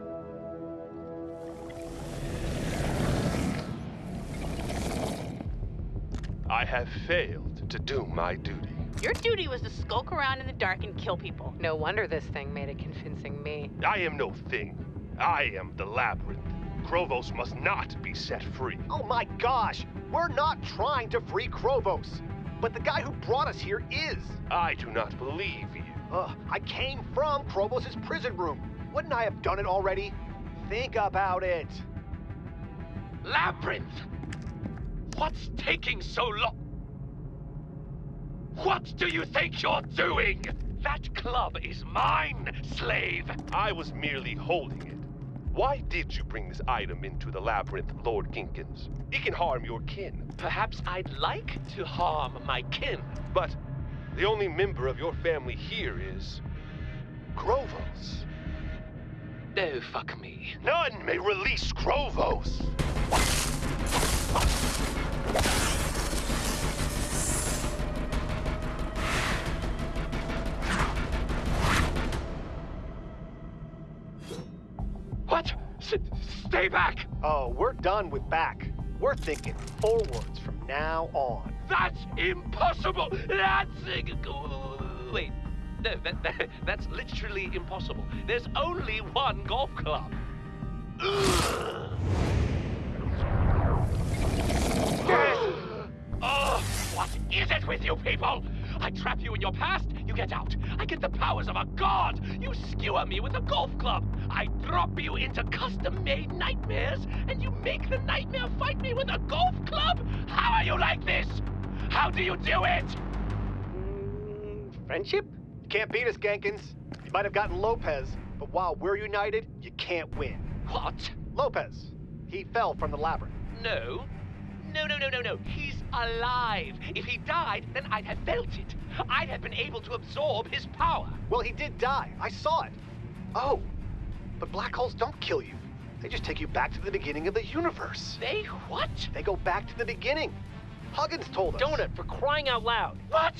I have failed to do my duty. Your duty was to skulk around in the dark and kill people. No wonder this thing made it convincing me. I am no thing. I am the labyrinth. Chrovos must not be set free. Oh my gosh! We're not trying to free Chrovos. But the guy who brought us here is. I do not believe you. Ugh, I came from Chrovos' prison room. Wouldn't I have done it already? Think about it. Labyrinth! What's taking so long? What do you think you're doing? That club is mine, slave! I was merely holding it. Why did you bring this item into the labyrinth, Lord Genkins? It can harm your kin. Perhaps I'd like to harm my kin. But the only member of your family here is... Chrovos. Oh, fuck me. None may release Chrovos! What? S stay back! Oh, we're done with back. We're thinking forwards from now on. That's impossible! That's... Wait. No, that, that, that's literally impossible. There's only one golf club. Ugh. Oh, what is it with you people? I trap you in your past, you get out. I get the powers of a god. You skewer me with a golf club. I drop you into custom-made nightmares, and you make the nightmare fight me with a golf club? How are you like this? How do you do it? Mm, friendship? You can't beat us, Genkins. You might have gotten Lopez, but while we're united, you can't win. What? Lopez. He fell from the labyrinth. No. No, no, no, no, no. He's alive. If he died, then I'd have felt it. I'd have been able to absorb his power. Well, he did die. I saw it. Oh, but black holes don't kill you. They just take you back to the beginning of the universe. They what? They go back to the beginning. Huggins told us. Donut, for crying out loud. What?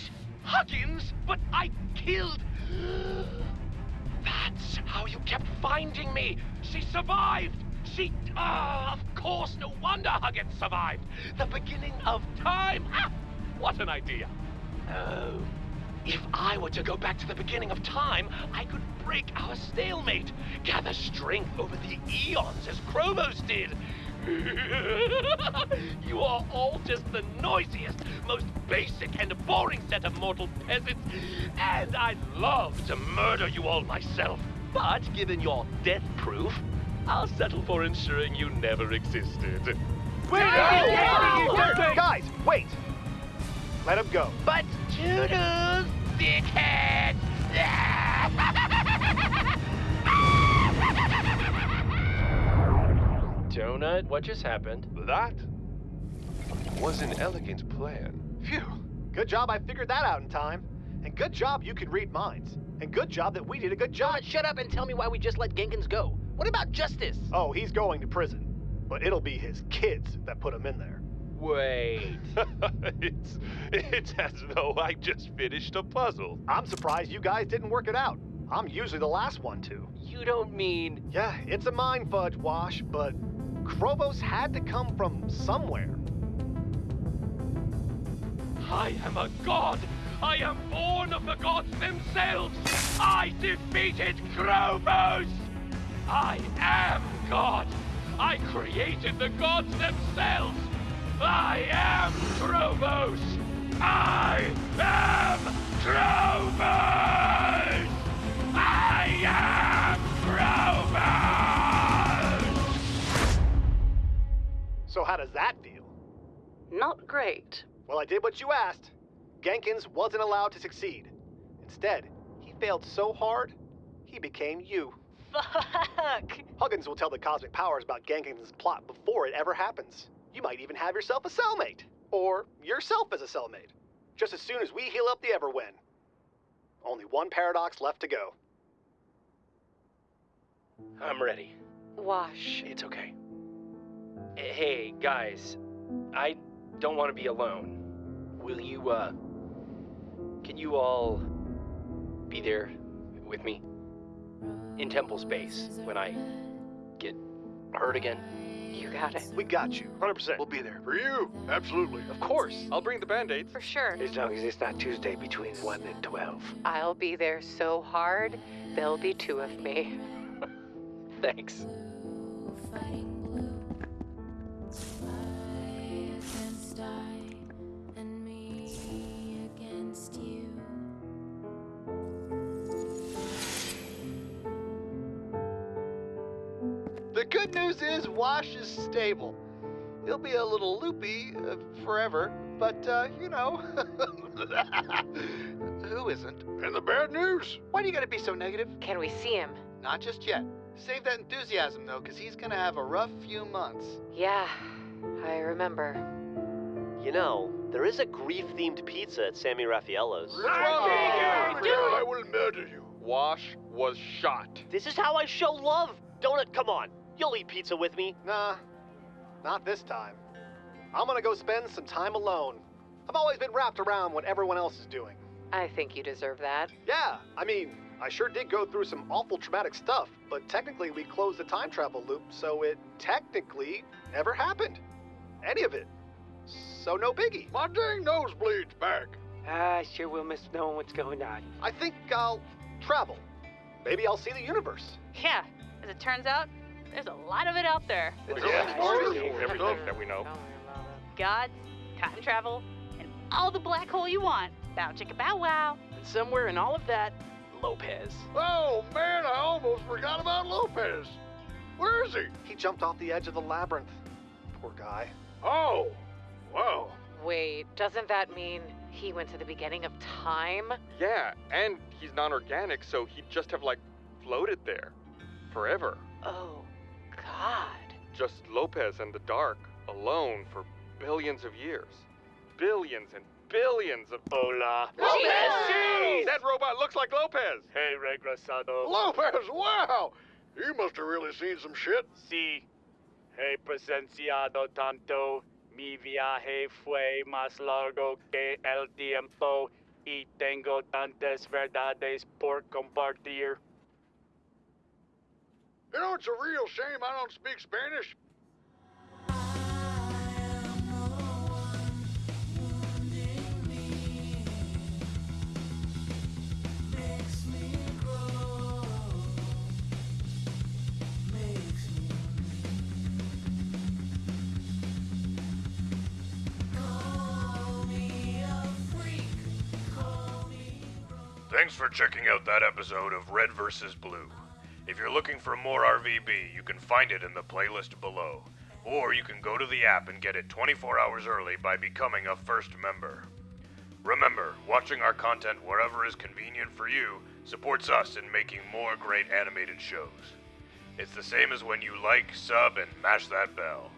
Huggins? But I killed... That's how you kept finding me. She survived. She... Ah, of course, no wonder Huggins survived. The beginning of time. Ah, what an idea. Oh, if I were to go back to the beginning of time, I could break our stalemate, gather strength over the eons as Krovos did. you are all just the noisiest, most basic and boring set of mortal peasants, and I'd love to murder you all myself. But given your death proof, I'll settle for ensuring you never existed. Wait! Guys, wait! Let him go. But toodles, dickhead! Donut, what just happened? That was an elegant plan. Phew. Good job I figured that out in time. And good job you can read minds. And good job that we did a good job. shut up and tell me why we just let Genkins go. What about justice? Oh, he's going to prison. But it'll be his kids that put him in there. Wait. it's it's as though I just finished a puzzle. I'm surprised you guys didn't work it out. I'm usually the last one to. You don't mean. Yeah, it's a mind fudge, Wash, but Chrovos had to come from somewhere. I am a god. I am born of the gods themselves. I defeated Chrovos. I am God. I created the gods themselves. I am Chrovos. I am Chrovos. I am Chrovos. So how does that feel? Not great. Well, I did what you asked. Genkins wasn't allowed to succeed. Instead, he failed so hard, he became you. Fuck! Huggins will tell the Cosmic Powers about Genkins' plot before it ever happens. You might even have yourself a cellmate. Or yourself as a cellmate. Just as soon as we heal up the Everwhen. Only one paradox left to go. I'm ready. Wash. It's okay. Hey, guys. I don't want to be alone. Will you, uh. Can you all be there with me? In temple space when I get hurt again? You got it. We got you. 100%. We'll be there. For you, absolutely. Of course. I'll bring the band-aids. For sure. As long as it's not Tuesday between 1 and 12. I'll be there so hard, there'll be two of me. Thanks. Good news is Wash is stable. He'll be a little loopy uh, forever, but, uh, you know. Who isn't? And the bad news? Why do you gotta be so negative? Can we see him? Not just yet. Save that enthusiasm, though, because he's gonna have a rough few months. Yeah, I remember. You know, there is a grief-themed pizza at Sammy Raffaello's. I will murder you. Wash was shot. This is how I show love. Donut, come on. You'll eat pizza with me. Nah, not this time. I'm gonna go spend some time alone. I've always been wrapped around what everyone else is doing. I think you deserve that. Yeah, I mean, I sure did go through some awful traumatic stuff, but technically we closed the time travel loop, so it technically never happened. Any of it. So no biggie. My dang nosebleed's back. I sure will miss knowing what's going on. I think I'll travel. Maybe I'll see the universe. Yeah, as it turns out, there's a lot of it out there. Yeah, Everything that we know. Gods, time travel, and all the black hole you want. Bow chicka bow wow. And somewhere in all of that, Lopez. Oh, man, I almost forgot about Lopez. Where is he? He jumped off the edge of the labyrinth. Poor guy. Oh, wow. Wait, doesn't that mean he went to the beginning of time? Yeah, and he's non-organic, so he'd just have like floated there forever. Oh, God. Just Lopez and the dark alone for billions of years. Billions and billions of Hola. Lopez! That robot looks like Lopez. Hey, regresado. Lopez, wow! You must have really seen some shit. Sí. He presenciado tanto. Mi viaje fue más largo que el tiempo y tengo tantas verdades por compartir. You know, it's a real shame I don't speak Spanish. Thanks for checking out that episode of Red vs. Blue. If you're looking for more RVB, you can find it in the playlist below. Or you can go to the app and get it 24 hours early by becoming a first member. Remember, watching our content wherever is convenient for you supports us in making more great animated shows. It's the same as when you like, sub, and mash that bell.